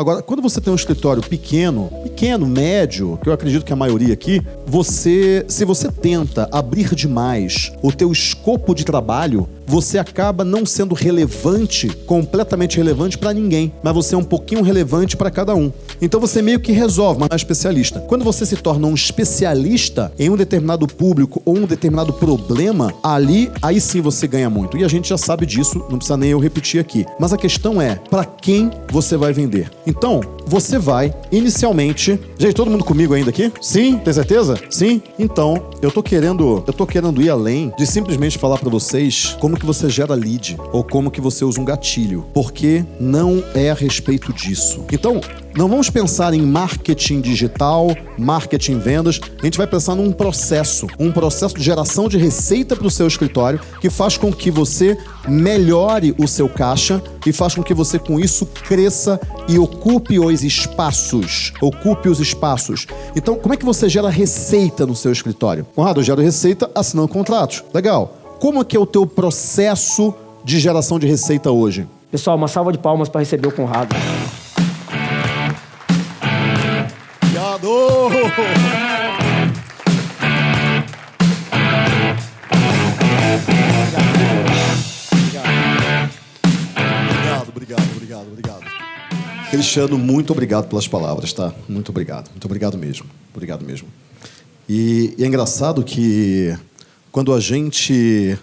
Agora, quando você tem um escritório pequeno, pequeno, médio, que eu acredito que a maioria aqui, você, se você tenta abrir demais o teu escopo de trabalho, você acaba não sendo relevante, completamente relevante para ninguém, mas você é um pouquinho relevante para cada um. Então você meio que resolve, mas não é especialista. Quando você se torna um especialista em um determinado público ou um determinado problema, ali, aí sim você ganha muito. E a gente já sabe disso, não precisa nem eu repetir aqui. Mas a questão é, para quem você vai vender? Então, você vai inicialmente. Gente, todo mundo comigo ainda aqui? Sim? Tem certeza? Sim? Então, eu tô querendo, eu tô querendo ir além de simplesmente falar para vocês como que você gera lead ou como que você usa um gatilho, porque não é a respeito disso. Então, não vamos pensar em marketing digital, marketing vendas, a gente vai pensar num processo, um processo de geração de receita para o seu escritório que faz com que você melhore o seu caixa e faz com que você com isso cresça e ocupe os espaços, ocupe os espaços. Então, como é que você gera receita no seu escritório? Conrado, eu gero receita assinando contratos. Legal. Como é que é o teu processo de geração de receita hoje? Pessoal, uma salva de palmas para receber o Conrado. Obrigado, obrigado, obrigado, obrigado. Cristiano, muito obrigado pelas palavras, tá? Muito obrigado, muito obrigado mesmo, obrigado mesmo. E, e é engraçado que quando a gente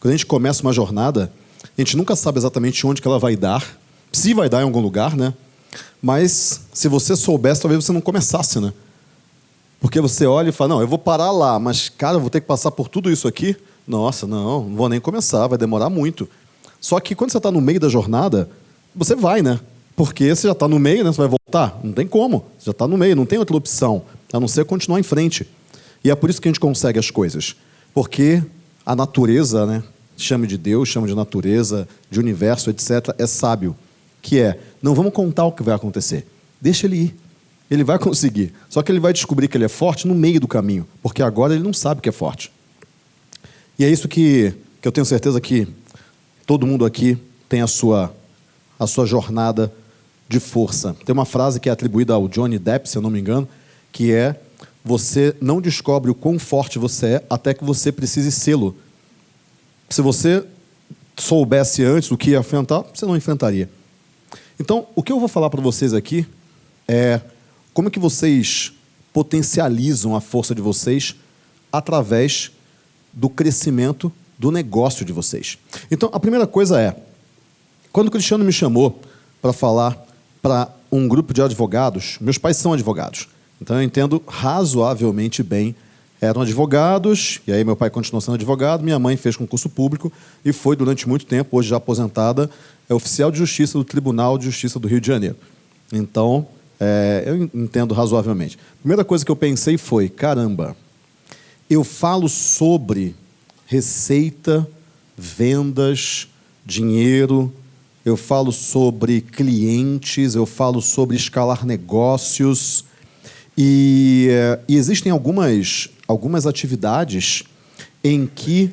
quando a gente começa uma jornada, a gente nunca sabe exatamente onde que ela vai dar, se vai dar em algum lugar, né? Mas se você soubesse, talvez você não começasse, né? Porque você olha e fala, não, eu vou parar lá, mas, cara, eu vou ter que passar por tudo isso aqui? Nossa, não, não vou nem começar, vai demorar muito. Só que quando você está no meio da jornada, você vai, né? Porque você já está no meio, né? Você vai voltar? Não tem como. Você já está no meio, não tem outra opção, a não ser continuar em frente. E é por isso que a gente consegue as coisas. Porque a natureza, né? Chame de Deus, chame de natureza, de universo, etc., é sábio. Que é, não vamos contar o que vai acontecer. Deixa ele ir. Ele vai conseguir. Só que ele vai descobrir que ele é forte no meio do caminho, porque agora ele não sabe que é forte. E é isso que, que eu tenho certeza que todo mundo aqui tem a sua, a sua jornada de força. Tem uma frase que é atribuída ao Johnny Depp, se eu não me engano, que é: Você não descobre o quão forte você é até que você precise sê-lo. Se você soubesse antes o que ia enfrentar, você não enfrentaria. Então, o que eu vou falar para vocês aqui é como que vocês potencializam a força de vocês através do crescimento do negócio de vocês. Então, a primeira coisa é, quando o Cristiano me chamou para falar para um grupo de advogados, meus pais são advogados, então eu entendo razoavelmente bem. Eram advogados, e aí meu pai continuou sendo advogado, minha mãe fez concurso público e foi durante muito tempo, hoje já aposentada, é oficial de justiça do Tribunal de Justiça do Rio de Janeiro. Então, é, eu entendo razoavelmente. Primeira coisa que eu pensei foi: caramba, eu falo sobre receita, vendas, dinheiro, eu falo sobre clientes, eu falo sobre escalar negócios. E, e existem algumas, algumas atividades em que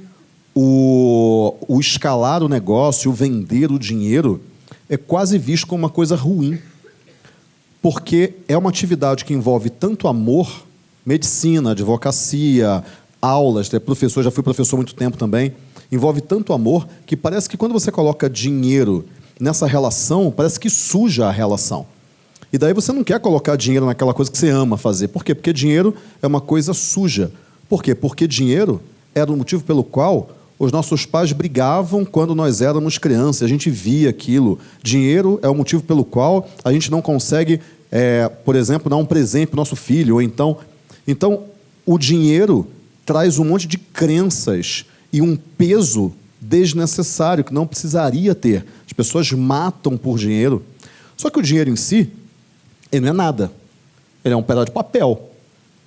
o, o escalar o negócio, o vender o dinheiro, é quase visto como uma coisa ruim porque é uma atividade que envolve tanto amor, medicina, advocacia, aulas, é professor, já fui professor há muito tempo também, envolve tanto amor que parece que quando você coloca dinheiro nessa relação, parece que suja a relação. E daí você não quer colocar dinheiro naquela coisa que você ama fazer. Por quê? Porque dinheiro é uma coisa suja. Por quê? Porque dinheiro era o motivo pelo qual os nossos pais brigavam quando nós éramos crianças, a gente via aquilo. Dinheiro é o motivo pelo qual a gente não consegue, é, por exemplo, dar um presente para o nosso filho. Ou então, então, o dinheiro traz um monte de crenças e um peso desnecessário que não precisaria ter. As pessoas matam por dinheiro. Só que o dinheiro em si, ele não é nada. Ele é um pedaço de papel.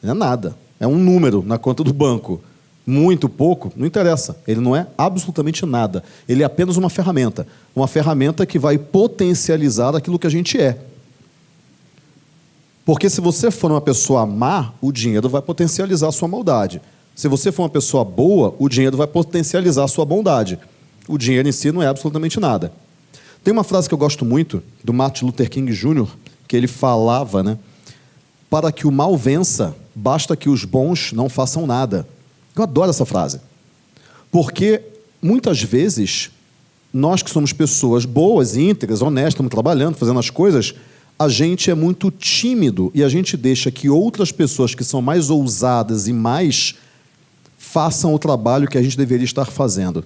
Ele não é nada. É um número na conta do banco muito, pouco, não interessa. Ele não é absolutamente nada. Ele é apenas uma ferramenta. Uma ferramenta que vai potencializar aquilo que a gente é. Porque se você for uma pessoa má, o dinheiro vai potencializar a sua maldade. Se você for uma pessoa boa, o dinheiro vai potencializar a sua bondade. O dinheiro em si não é absolutamente nada. Tem uma frase que eu gosto muito do Martin Luther King Jr., que ele falava, né? Para que o mal vença, basta que os bons não façam nada. Eu adoro essa frase. Porque muitas vezes nós que somos pessoas boas, íntegras, honestas, estamos trabalhando, fazendo as coisas, a gente é muito tímido e a gente deixa que outras pessoas que são mais ousadas e mais façam o trabalho que a gente deveria estar fazendo.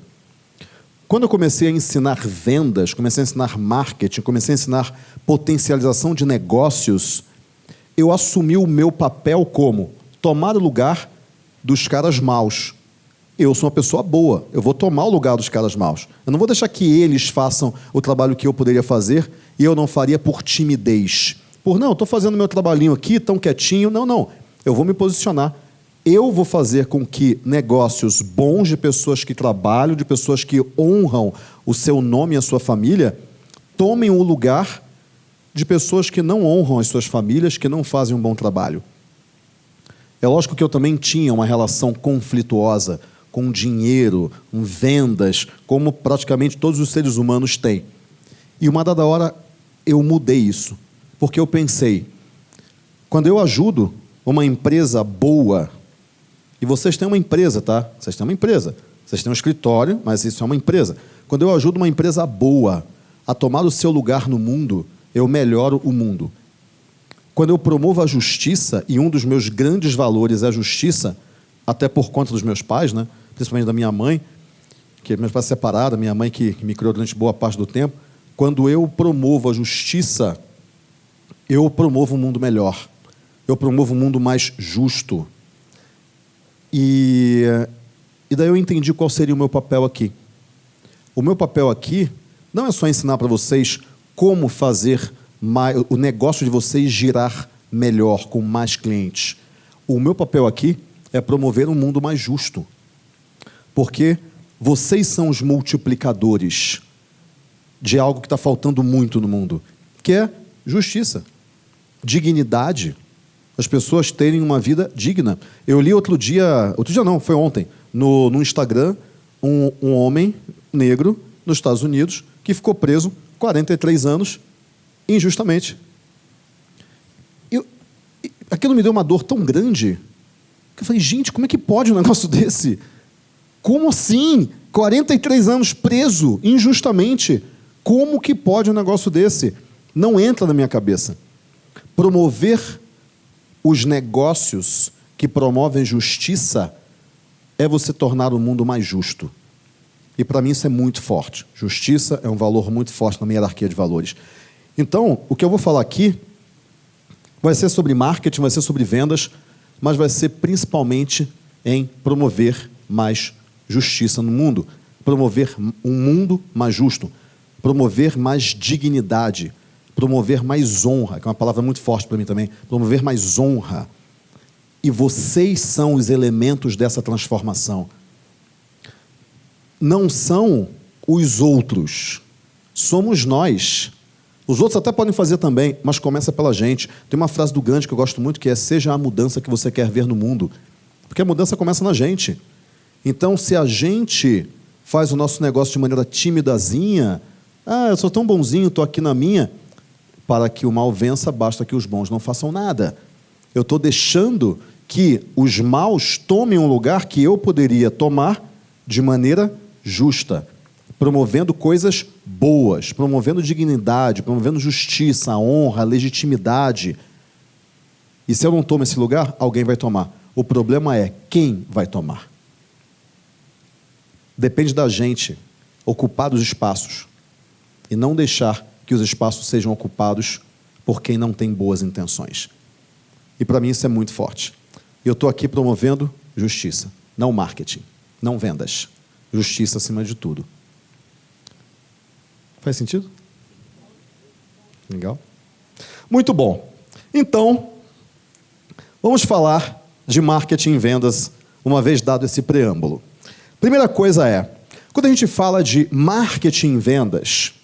Quando eu comecei a ensinar vendas, comecei a ensinar marketing, comecei a ensinar potencialização de negócios, eu assumi o meu papel como tomar o lugar dos caras maus. Eu sou uma pessoa boa, eu vou tomar o lugar dos caras maus. Eu não vou deixar que eles façam o trabalho que eu poderia fazer e eu não faria por timidez. Por não, estou fazendo meu trabalhinho aqui, tão quietinho. Não, não. Eu vou me posicionar eu vou fazer com que negócios bons de pessoas que trabalham, de pessoas que honram o seu nome e a sua família, tomem o lugar de pessoas que não honram as suas famílias, que não fazem um bom trabalho. É lógico que eu também tinha uma relação conflituosa com dinheiro, com vendas, como praticamente todos os seres humanos têm. E uma dada hora eu mudei isso, porque eu pensei, quando eu ajudo uma empresa boa, e vocês têm uma empresa, tá? Vocês têm uma empresa. Vocês têm um escritório, mas isso é uma empresa. Quando eu ajudo uma empresa boa a tomar o seu lugar no mundo, eu melhoro o mundo. Quando eu promovo a justiça, e um dos meus grandes valores é a justiça, até por conta dos meus pais, né? principalmente da minha mãe, que meus pais separados, minha mãe que me criou durante boa parte do tempo, quando eu promovo a justiça, eu promovo um mundo melhor. Eu promovo um mundo mais justo. E, e daí eu entendi qual seria o meu papel aqui. O meu papel aqui não é só ensinar para vocês como fazer mais, o negócio de vocês girar melhor, com mais clientes. O meu papel aqui é promover um mundo mais justo. Porque vocês são os multiplicadores de algo que está faltando muito no mundo, que é justiça, dignidade, as pessoas terem uma vida digna. Eu li outro dia, outro dia não, foi ontem, no, no Instagram, um, um homem negro nos Estados Unidos que ficou preso 43 anos injustamente. Eu, aquilo me deu uma dor tão grande que eu falei, gente, como é que pode um negócio desse? Como assim? 43 anos preso injustamente. Como que pode um negócio desse? Não entra na minha cabeça. Promover os negócios que promovem justiça é você tornar o mundo mais justo. E para mim isso é muito forte. Justiça é um valor muito forte na minha hierarquia de valores. Então, o que eu vou falar aqui vai ser sobre marketing, vai ser sobre vendas, mas vai ser principalmente em promover mais justiça no mundo, promover um mundo mais justo, promover mais dignidade, promover mais honra, que é uma palavra muito forte para mim também, promover mais honra. E vocês são os elementos dessa transformação. Não são os outros, somos nós. Os outros até podem fazer também, mas começa pela gente. Tem uma frase do Gandhi que eu gosto muito que é: seja a mudança que você quer ver no mundo. Porque a mudança começa na gente. Então, se a gente faz o nosso negócio de maneira timidazinha, ah, eu sou tão bonzinho, estou aqui na minha, para que o mal vença, basta que os bons não façam nada. Eu estou deixando que os maus tomem um lugar que eu poderia tomar de maneira justa, promovendo coisas boas, promovendo dignidade, promovendo justiça, honra, legitimidade. E se eu não tomo esse lugar, alguém vai tomar. O problema é quem vai tomar. Depende da gente ocupar os espaços e não deixar que os espaços sejam ocupados por quem não tem boas intenções. E para mim isso é muito forte. Eu estou aqui promovendo justiça, não marketing, não vendas. Justiça acima de tudo. Faz sentido? Legal? Muito bom. Então, vamos falar de marketing e vendas, uma vez dado esse preâmbulo. Primeira coisa é, quando a gente fala de marketing e vendas,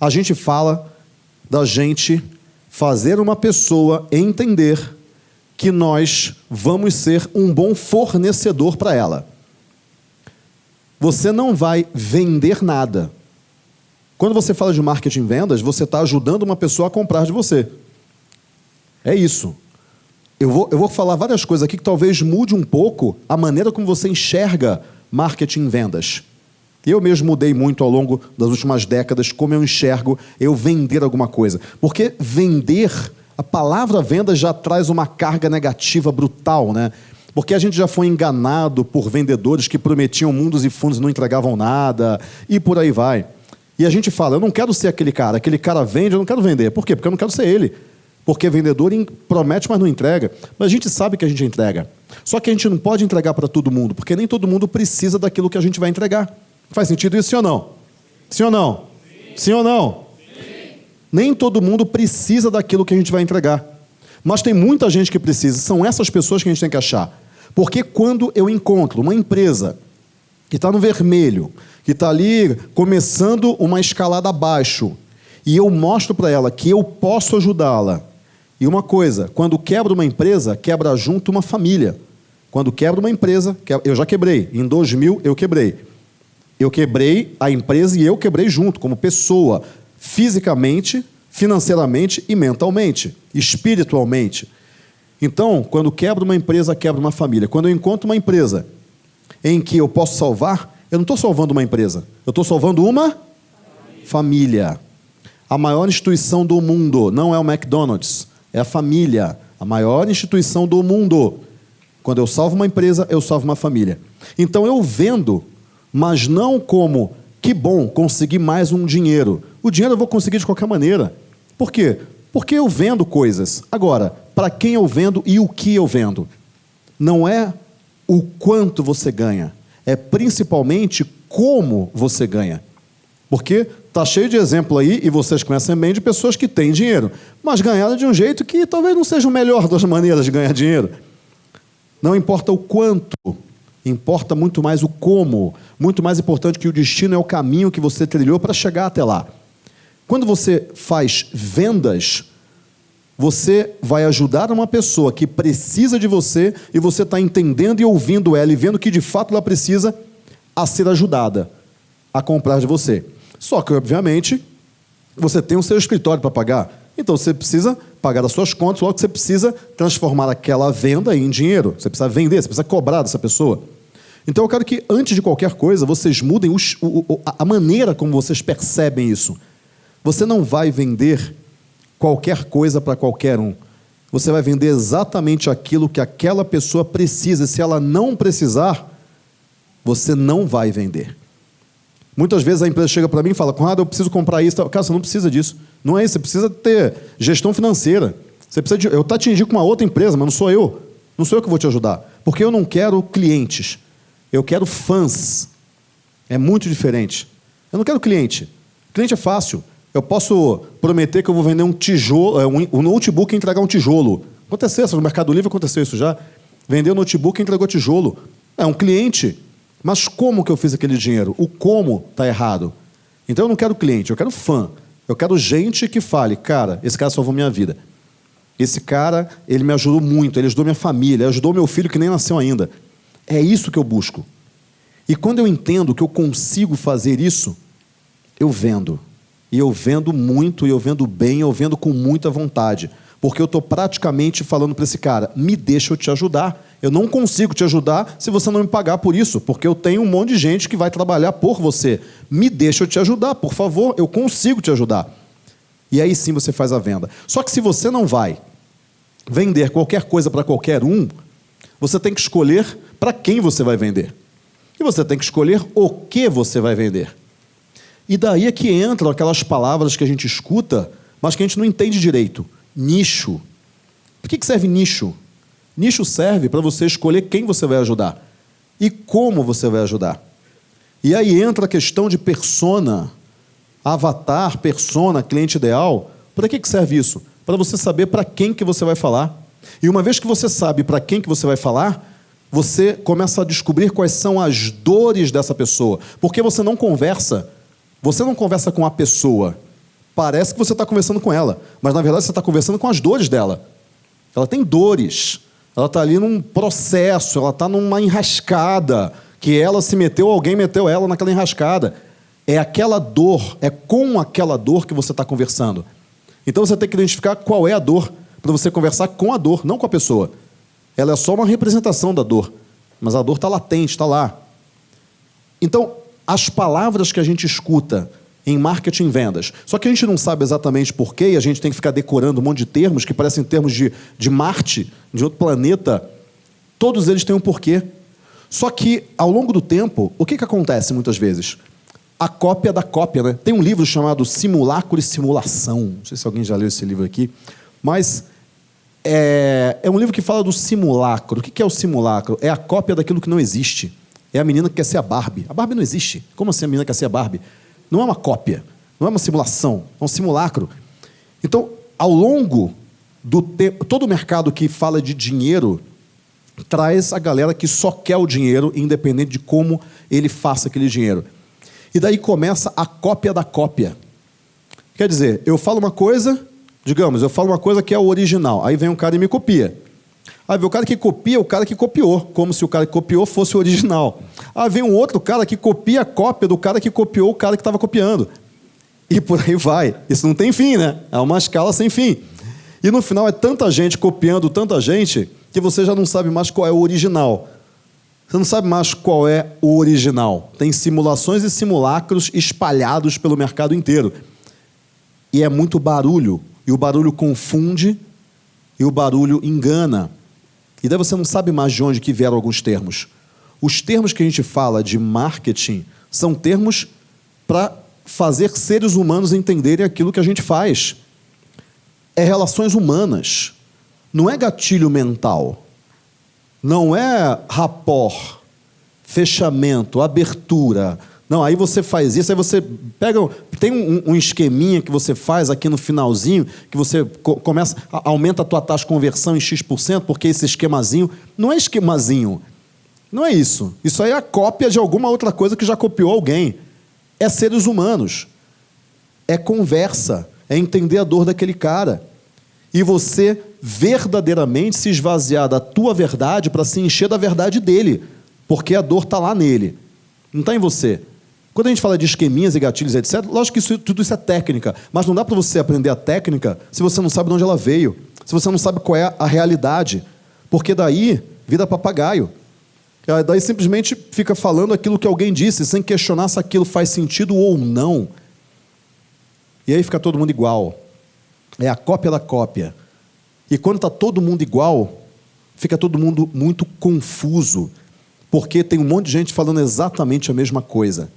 a gente fala da gente fazer uma pessoa entender que nós vamos ser um bom fornecedor para ela. Você não vai vender nada. Quando você fala de marketing vendas, você está ajudando uma pessoa a comprar de você. É isso. Eu vou, eu vou falar várias coisas aqui que talvez mude um pouco a maneira como você enxerga marketing vendas. Eu mesmo mudei muito ao longo das últimas décadas como eu enxergo eu vender alguma coisa. Porque vender, a palavra venda já traz uma carga negativa brutal, né? Porque a gente já foi enganado por vendedores que prometiam mundos e fundos e não entregavam nada, e por aí vai. E a gente fala, eu não quero ser aquele cara, aquele cara vende, eu não quero vender. Por quê? Porque eu não quero ser ele. Porque vendedor promete, mas não entrega. Mas a gente sabe que a gente entrega. Só que a gente não pode entregar para todo mundo, porque nem todo mundo precisa daquilo que a gente vai entregar. Faz sentido isso, sim ou não? Sim ou não? Sim, sim ou não? Sim. Nem todo mundo precisa daquilo que a gente vai entregar. Mas tem muita gente que precisa. São essas pessoas que a gente tem que achar. Porque quando eu encontro uma empresa que está no vermelho, que está ali começando uma escalada abaixo, e eu mostro para ela que eu posso ajudá-la. E uma coisa, quando quebra uma empresa, quebra junto uma família. Quando quebra uma empresa, eu já quebrei. Em 2000 eu quebrei. Eu quebrei a empresa e eu quebrei junto, como pessoa, fisicamente, financeiramente e mentalmente, espiritualmente. Então, quando quebra uma empresa, quebra uma família. Quando eu encontro uma empresa em que eu posso salvar, eu não estou salvando uma empresa, eu estou salvando uma família. A maior instituição do mundo não é o McDonald's, é a família. A maior instituição do mundo. Quando eu salvo uma empresa, eu salvo uma família. Então eu vendo mas não como que bom conseguir mais um dinheiro. O dinheiro eu vou conseguir de qualquer maneira. Por quê? Porque eu vendo coisas. Agora, para quem eu vendo e o que eu vendo? Não é o quanto você ganha, é principalmente como você ganha. Porque tá cheio de exemplo aí, e vocês conhecem bem, de pessoas que têm dinheiro, mas ganharam de um jeito que talvez não seja o melhor das maneiras de ganhar dinheiro. Não importa o quanto, Importa muito mais o como. Muito mais importante que o destino é o caminho que você trilhou para chegar até lá. Quando você faz vendas, você vai ajudar uma pessoa que precisa de você e você está entendendo e ouvindo ela e vendo que de fato ela precisa a ser ajudada a comprar de você. Só que, obviamente, você tem o seu escritório para pagar. Então você precisa pagar as suas contas, logo você precisa transformar aquela venda em dinheiro. Você precisa vender, você precisa cobrar dessa pessoa. Então eu quero que, antes de qualquer coisa, vocês mudem os, o, a maneira como vocês percebem isso. Você não vai vender qualquer coisa para qualquer um. Você vai vender exatamente aquilo que aquela pessoa precisa. Se ela não precisar, você não vai vender. Muitas vezes a empresa chega para mim e fala: Conrado, eu preciso comprar isso. Cara, você não precisa disso. Não é isso. Você precisa ter gestão financeira. Você precisa de... Eu estou te indico uma outra empresa, mas não sou eu. Não sou eu que vou te ajudar. Porque eu não quero clientes. Eu quero fãs. É muito diferente. Eu não quero cliente. Cliente é fácil. Eu posso prometer que eu vou vender um tijolo, é, um notebook e entregar um tijolo. Aconteceu isso no Mercado Livre, aconteceu isso já. Vendeu notebook e entregou tijolo. É um cliente. Mas como que eu fiz aquele dinheiro? O como está errado. Então eu não quero cliente, eu quero fã. Eu quero gente que fale, cara, esse cara salvou minha vida. Esse cara, ele me ajudou muito, ele ajudou minha família, ajudou meu filho que nem nasceu ainda. É isso que eu busco. E quando eu entendo que eu consigo fazer isso, eu vendo. E eu vendo muito, e eu vendo bem, eu vendo com muita vontade. Porque eu estou praticamente falando para esse cara: me deixa eu te ajudar. Eu não consigo te ajudar se você não me pagar por isso, porque eu tenho um monte de gente que vai trabalhar por você. Me deixa eu te ajudar, por favor, eu consigo te ajudar. E aí sim você faz a venda. Só que se você não vai vender qualquer coisa para qualquer um, você tem que escolher para quem você vai vender. E você tem que escolher o que você vai vender. E daí é que entram aquelas palavras que a gente escuta, mas que a gente não entende direito. Nicho. Por que serve nicho? Nicho serve para você escolher quem você vai ajudar e como você vai ajudar. E aí entra a questão de persona, avatar, persona, cliente ideal. Para que serve isso? Para você saber para quem que você vai falar. E uma vez que você sabe para quem que você vai falar, você começa a descobrir quais são as dores dessa pessoa. Porque você não conversa, você não conversa com a pessoa. Parece que você está conversando com ela, mas na verdade você está conversando com as dores dela. Ela tem dores, ela está ali num processo, ela está numa enrascada, que ela se meteu, alguém meteu ela naquela enrascada. É aquela dor, é com aquela dor que você está conversando. Então você tem que identificar qual é a dor para você conversar com a dor, não com a pessoa. Ela é só uma representação da dor, mas a dor está latente, está lá. Então, as palavras que a gente escuta em marketing e vendas, só que a gente não sabe exatamente porquê e a gente tem que ficar decorando um monte de termos que parecem termos de, de Marte, de outro planeta. Todos eles têm um porquê. Só que, ao longo do tempo, o que, que acontece muitas vezes? A cópia da cópia. Né? Tem um livro chamado Simulacro e Simulação. Não sei se alguém já leu esse livro aqui. Mas é, é um livro que fala do simulacro. O que, é o simulacro? É a cópia daquilo que não existe. É a menina que quer ser a Barbie. A Barbie não existe. Como assim a menina quer ser a Barbie? Não é uma cópia, não é uma simulação, é um simulacro. Então, ao longo do tempo, todo mercado que fala de dinheiro traz a galera que só quer o dinheiro, independente de como ele faça aquele dinheiro. E daí começa a cópia da cópia. Quer dizer, eu falo uma coisa, digamos, eu falo uma coisa que é o original, aí vem um cara e me copia. Aí vem o cara que copia o cara que copiou, como se o cara que copiou fosse o original. Aí vem um outro cara que copia a cópia do cara que copiou o cara que estava copiando. E por aí vai. Isso não tem fim, né? É uma escala sem fim. E no final é tanta gente copiando tanta gente que você já não sabe mais qual é o original. Você não sabe mais qual é o original. Tem simulações e simulacros espalhados pelo mercado inteiro. E é muito barulho. E o barulho confunde e o barulho engana. E daí você não sabe mais de onde que vieram alguns termos. Os termos que a gente fala de marketing são termos para fazer seres humanos entenderem aquilo que a gente faz. É relações humanas. Não é gatilho mental. Não é rapport, fechamento, abertura, não, aí você faz isso, aí você pega. Tem um, um esqueminha que você faz aqui no finalzinho, que você co começa, aumenta a tua taxa de conversão em X%, porque esse esquemazinho. Não é esquemazinho. Não é isso. Isso aí é a cópia de alguma outra coisa que já copiou alguém. É seres humanos. É conversa. É entender a dor daquele cara. E você verdadeiramente se esvaziar da tua verdade para se encher da verdade dele. Porque a dor está lá nele. Não está em você. Quando a gente fala de esqueminhas e gatilhos, etc., lógico que isso, tudo isso é técnica, mas não dá para você aprender a técnica se você não sabe de onde ela veio, se você não sabe qual é a realidade. Porque daí vira papagaio. Daí simplesmente fica falando aquilo que alguém disse, sem questionar se aquilo faz sentido ou não. E aí fica todo mundo igual. É a cópia da cópia. E quando está todo mundo igual, fica todo mundo muito confuso, porque tem um monte de gente falando exatamente a mesma coisa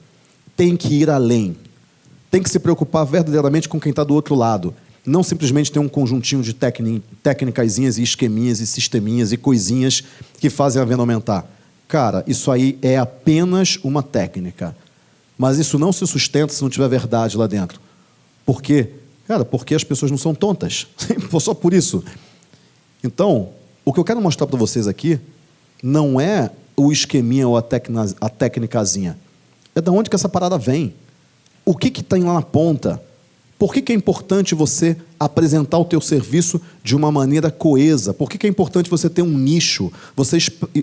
tem que ir além. Tem que se preocupar verdadeiramente com quem está do outro lado. Não simplesmente ter um conjuntinho de técnicas e esqueminhas e sisteminhas e coisinhas que fazem a venda aumentar. Cara, isso aí é apenas uma técnica. Mas isso não se sustenta se não tiver verdade lá dentro. Por quê? Cara, porque as pessoas não são tontas. Só por isso. Então, o que eu quero mostrar para vocês aqui não é o esqueminha ou a, a técnicazinha. É da onde que essa parada vem. O que que tem lá na ponta? Por que, que é importante você apresentar o teu serviço de uma maneira coesa? Por que, que é importante você ter um nicho? Você,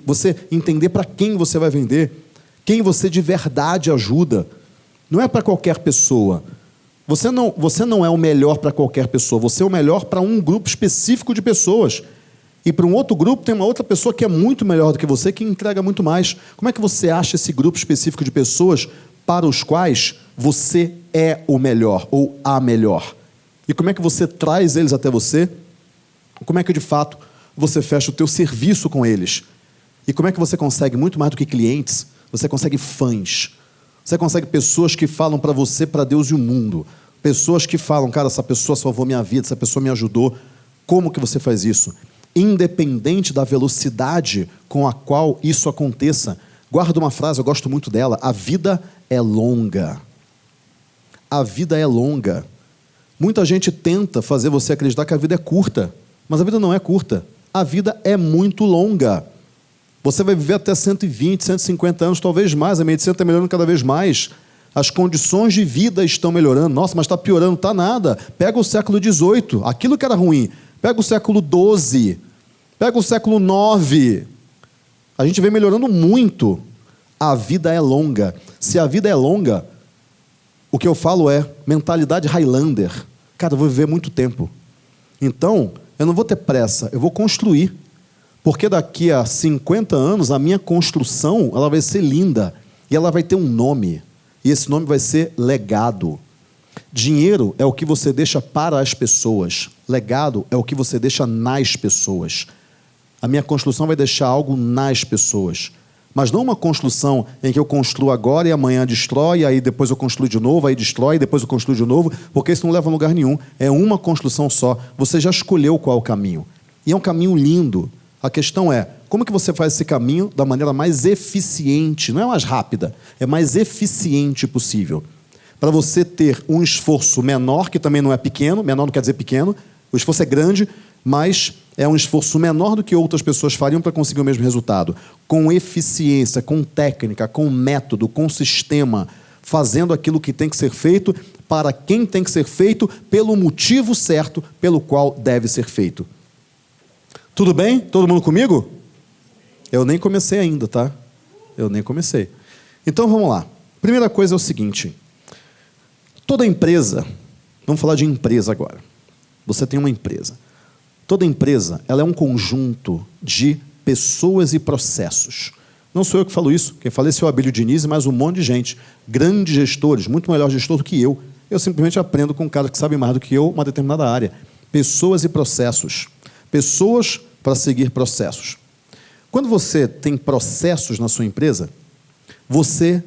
você entender para quem você vai vender? Quem você de verdade ajuda? Não é para qualquer pessoa. Você não, você não é o melhor para qualquer pessoa. Você é o melhor para um grupo específico de pessoas. E para um outro grupo tem uma outra pessoa que é muito melhor do que você, que entrega muito mais. Como é que você acha esse grupo específico de pessoas para os quais você é o melhor ou a melhor? E como é que você traz eles até você? Como é que de fato você fecha o teu serviço com eles? E como é que você consegue muito mais do que clientes? Você consegue fãs. Você consegue pessoas que falam para você, para Deus e o mundo. Pessoas que falam, cara, essa pessoa salvou minha vida, essa pessoa me ajudou. Como que você faz isso? Independente da velocidade com a qual isso aconteça. Guarda uma frase, eu gosto muito dela: a vida é longa. A vida é longa. Muita gente tenta fazer você acreditar que a vida é curta, mas a vida não é curta. A vida é muito longa. Você vai viver até 120, 150 anos, talvez mais. A medicina está melhorando cada vez mais. As condições de vida estão melhorando. Nossa, mas está piorando. Está nada. Pega o século XVIII. Aquilo que era ruim Pega o século XII, pega o século IX. A gente vem melhorando muito. A vida é longa. Se a vida é longa, o que eu falo é mentalidade Highlander. Cara, eu vou viver muito tempo. Então, eu não vou ter pressa, eu vou construir. Porque daqui a 50 anos, a minha construção ela vai ser linda. E ela vai ter um nome. E esse nome vai ser legado. Dinheiro é o que você deixa para as pessoas. Legado é o que você deixa nas pessoas. A minha construção vai deixar algo nas pessoas. Mas não uma construção em que eu construo agora e amanhã destrói, aí depois eu construo de novo, aí destrói, depois eu construo de novo, porque isso não leva a lugar nenhum. É uma construção só. Você já escolheu qual é o caminho. E é um caminho lindo. A questão é, como que você faz esse caminho da maneira mais eficiente, não é mais rápida, é mais eficiente possível. Para você ter um esforço menor, que também não é pequeno, menor não quer dizer pequeno, o esforço é grande, mas é um esforço menor do que outras pessoas fariam para conseguir o mesmo resultado. Com eficiência, com técnica, com método, com sistema, fazendo aquilo que tem que ser feito para quem tem que ser feito, pelo motivo certo pelo qual deve ser feito. Tudo bem? Todo mundo comigo? Eu nem comecei ainda, tá? Eu nem comecei. Então vamos lá. Primeira coisa é o seguinte: toda empresa, vamos falar de empresa agora. Você tem uma empresa. Toda empresa ela é um conjunto de pessoas e processos. Não sou eu que falo isso, quem fala é o Abílio Diniz, mas um monte de gente, grandes gestores, muito melhor gestor do que eu. Eu simplesmente aprendo com um cara que sabe mais do que eu uma determinada área. Pessoas e processos. Pessoas para seguir processos. Quando você tem processos na sua empresa, você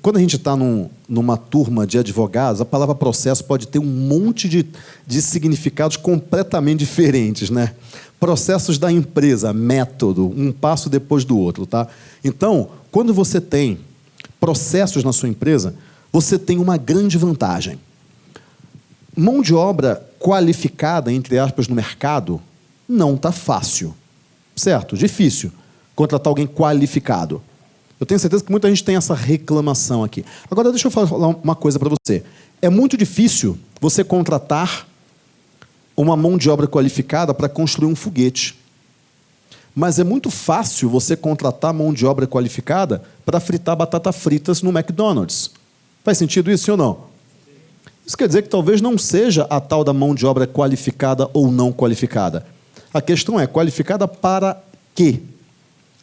quando a gente está num, numa turma de advogados, a palavra processo pode ter um monte de, de significados completamente diferentes. Né? Processos da empresa, método, um passo depois do outro. Tá? Então, quando você tem processos na sua empresa, você tem uma grande vantagem. Mão de obra qualificada, entre aspas, no mercado, não está fácil. Certo? Difícil contratar alguém qualificado. Eu tenho certeza que muita gente tem essa reclamação aqui. Agora, deixa eu falar uma coisa para você. É muito difícil você contratar uma mão de obra qualificada para construir um foguete. Mas é muito fácil você contratar mão de obra qualificada para fritar batata fritas no McDonald's. Faz sentido isso, ou não? Isso quer dizer que talvez não seja a tal da mão de obra qualificada ou não qualificada. A questão é qualificada para quê?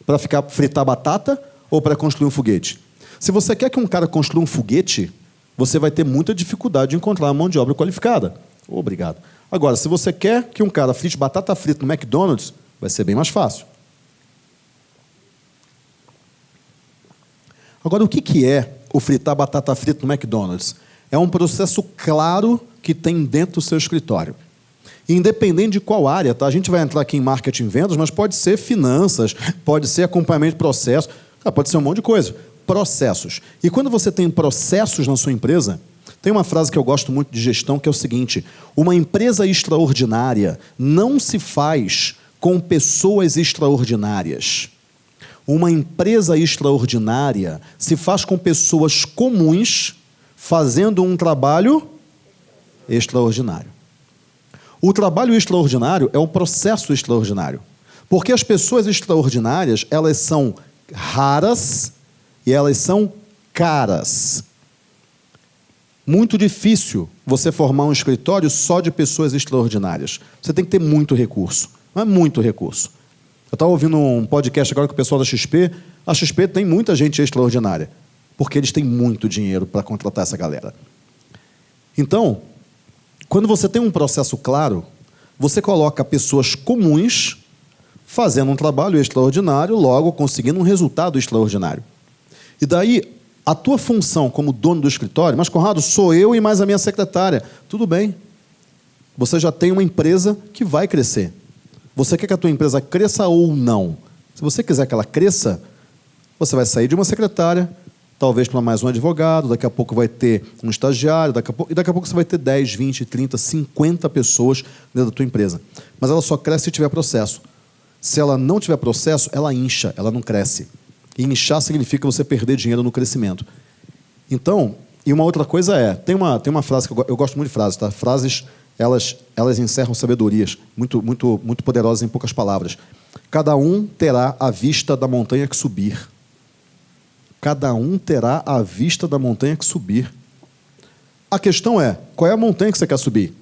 Para ficar fritar batata ou para construir um foguete? Se você quer que um cara construa um foguete, você vai ter muita dificuldade de encontrar uma mão de obra qualificada. Obrigado. Agora, se você quer que um cara frite batata frita no McDonald's, vai ser bem mais fácil. Agora, o que é o fritar batata frita no McDonald's? É um processo claro que tem dentro do seu escritório. Independente de qual área, tá? A gente vai entrar aqui em marketing e vendas, mas pode ser finanças, pode ser acompanhamento de processo. Ah, pode ser um monte de coisa. Processos. E quando você tem processos na sua empresa, tem uma frase que eu gosto muito de gestão que é o seguinte: uma empresa extraordinária não se faz com pessoas extraordinárias. Uma empresa extraordinária se faz com pessoas comuns fazendo um trabalho extraordinário. O trabalho extraordinário é um processo extraordinário. Porque as pessoas extraordinárias, elas são raras e elas são caras. Muito difícil você formar um escritório só de pessoas extraordinárias. Você tem que ter muito recurso. Não é muito recurso. Eu estava ouvindo um podcast agora com o pessoal da XP. A XP tem muita gente extraordinária, porque eles têm muito dinheiro para contratar essa galera. Então, quando você tem um processo claro, você coloca pessoas comuns fazendo um trabalho extraordinário, logo conseguindo um resultado extraordinário. E daí, a tua função como dono do escritório, mas Conrado, sou eu e mais a minha secretária. Tudo bem. Você já tem uma empresa que vai crescer. Você quer que a tua empresa cresça ou não? Se você quiser que ela cresça, você vai sair de uma secretária, talvez para mais um advogado, daqui a pouco vai ter um estagiário, daqui a pouco, e daqui a pouco você vai ter 10, 20, 30, 50 pessoas dentro da tua empresa. Mas ela só cresce se tiver processo. Se ela não tiver processo, ela incha, ela não cresce. E inchar significa você perder dinheiro no crescimento. Então, e uma outra coisa é, tem uma, tem uma frase que eu, eu gosto muito de frases, tá? Frases, elas, elas encerram sabedorias, muito, muito, muito poderosas em poucas palavras. Cada um terá a vista da montanha que subir. Cada um terá a vista da montanha que subir. A questão é, qual é a montanha que você quer subir?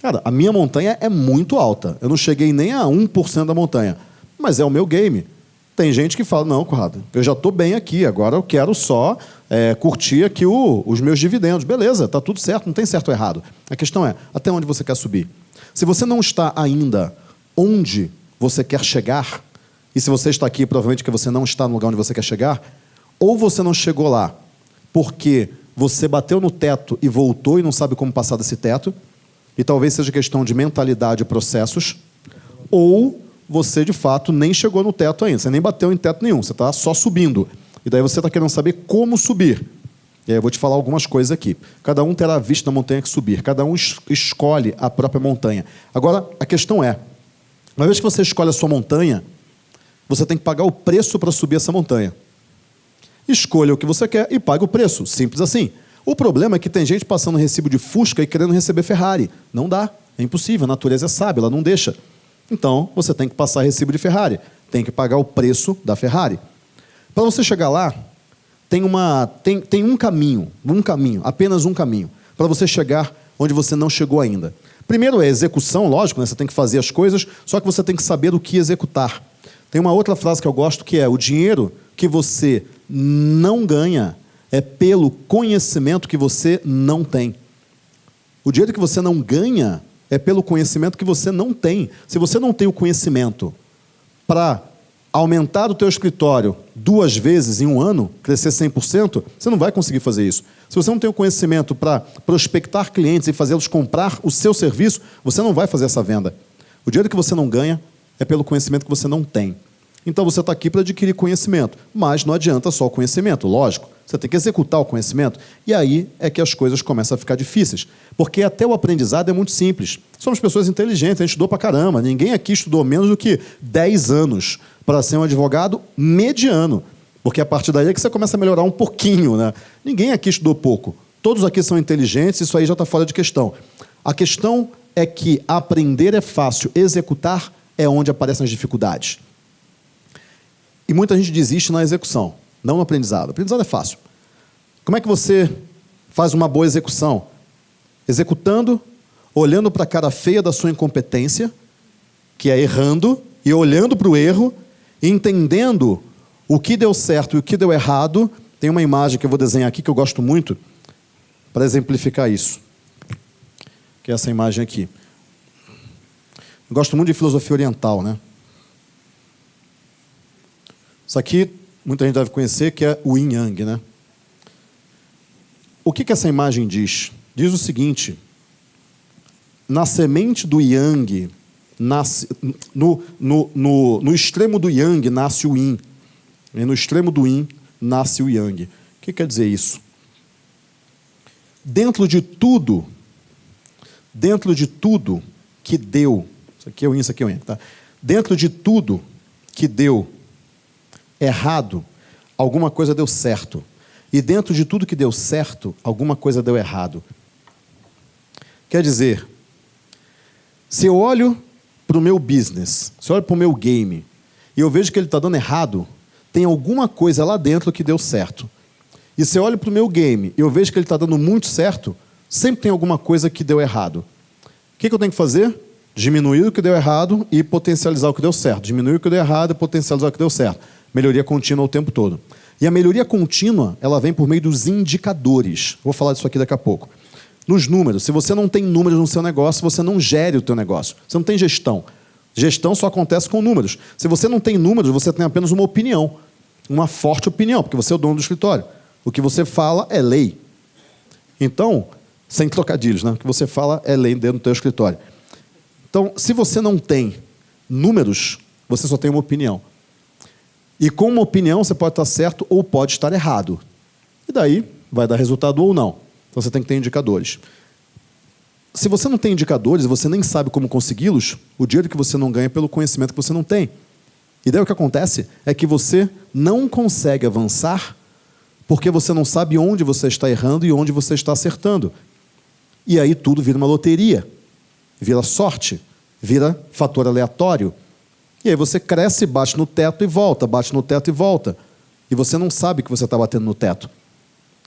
Cara, a minha montanha é muito alta. Eu não cheguei nem a 1% da montanha. Mas é o meu game. Tem gente que fala, não, Conrado, eu já estou bem aqui, agora eu quero só é, curtir aqui o, os meus dividendos. Beleza, está tudo certo, não tem certo ou errado. A questão é, até onde você quer subir? Se você não está ainda onde você quer chegar, e se você está aqui, provavelmente que você não está no lugar onde você quer chegar, ou você não chegou lá porque você bateu no teto e voltou e não sabe como passar desse teto, e talvez seja questão de mentalidade e processos, ou você de fato nem chegou no teto ainda, você nem bateu em teto nenhum, você está só subindo. E daí você está querendo saber como subir. E aí eu vou te falar algumas coisas aqui. Cada um terá a vista da montanha que subir, cada um es escolhe a própria montanha. Agora, a questão é: uma vez que você escolhe a sua montanha, você tem que pagar o preço para subir essa montanha. Escolha o que você quer e pague o preço. Simples assim. O problema é que tem gente passando recibo de Fusca e querendo receber Ferrari. Não dá. É impossível. A natureza é sábia, ela não deixa. Então, você tem que passar recibo de Ferrari. Tem que pagar o preço da Ferrari. Para você chegar lá, tem, uma, tem, tem um caminho, um caminho, apenas um caminho, para você chegar onde você não chegou ainda. Primeiro é execução, lógico, né? você tem que fazer as coisas, só que você tem que saber o que executar. Tem uma outra frase que eu gosto que é: o dinheiro que você não ganha é pelo conhecimento que você não tem. O dinheiro que você não ganha é pelo conhecimento que você não tem. Se você não tem o conhecimento para aumentar o teu escritório duas vezes em um ano, crescer 100%, você não vai conseguir fazer isso. Se você não tem o conhecimento para prospectar clientes e fazê-los comprar o seu serviço, você não vai fazer essa venda. O dinheiro que você não ganha é pelo conhecimento que você não tem. Então você está aqui para adquirir conhecimento, mas não adianta só o conhecimento, lógico. Você tem que executar o conhecimento. E aí é que as coisas começam a ficar difíceis. Porque até o aprendizado é muito simples. Somos pessoas inteligentes, a gente estudou para caramba. Ninguém aqui estudou menos do que 10 anos para ser um advogado mediano. Porque a partir daí é que você começa a melhorar um pouquinho. Né? Ninguém aqui estudou pouco. Todos aqui são inteligentes, isso aí já está fora de questão. A questão é que aprender é fácil, executar é onde aparecem as dificuldades. E muita gente desiste na execução, não no aprendizado. Aprendizado é fácil. Como é que você faz uma boa execução? Executando, olhando para a cara feia da sua incompetência, que é errando, e olhando para o erro, entendendo o que deu certo e o que deu errado. Tem uma imagem que eu vou desenhar aqui que eu gosto muito para exemplificar isso. Que é essa imagem aqui. Eu gosto muito de filosofia oriental, né? Isso aqui muita gente deve conhecer, que é o yin yang, né? O que, que essa imagem diz? Diz o seguinte: na semente do yang, nasce, no, no, no, no extremo do yang nasce o yin, e no extremo do yin nasce o yang. O que quer dizer isso? Dentro de tudo, dentro de tudo que deu, isso aqui é o yin, isso aqui é o yang, tá? Dentro de tudo que deu errado, alguma coisa deu certo. E dentro de tudo que deu certo, alguma coisa deu errado. Quer dizer, se eu olho para o meu business, se eu olho para o meu game, e eu vejo que ele está dando errado, tem alguma coisa lá dentro que deu certo. E se eu olho para o meu game e eu vejo que ele está dando muito certo, sempre tem alguma coisa que deu errado. O que, que eu tenho que fazer? Diminuir o que deu errado e potencializar o que deu certo. Diminuir o que deu errado e potencializar o que deu certo melhoria contínua o tempo todo. E a melhoria contínua, ela vem por meio dos indicadores. Vou falar disso aqui daqui a pouco. Nos números, se você não tem números no seu negócio, você não gere o teu negócio. Você não tem gestão. Gestão só acontece com números. Se você não tem números, você tem apenas uma opinião. Uma forte opinião, porque você é o dono do escritório. O que você fala é lei. Então, sem trocadilhos, né? o que você fala é lei dentro do teu escritório. Então, se você não tem números, você só tem uma opinião. E com uma opinião você pode estar certo ou pode estar errado. E daí vai dar resultado ou não. Então você tem que ter indicadores. Se você não tem indicadores e você nem sabe como consegui-los, o dinheiro que você não ganha é pelo conhecimento que você não tem. E daí o que acontece é que você não consegue avançar porque você não sabe onde você está errando e onde você está acertando. E aí tudo vira uma loteria, vira sorte, vira fator aleatório. E aí você cresce, bate no teto e volta, bate no teto e volta. E você não sabe que você está batendo no teto.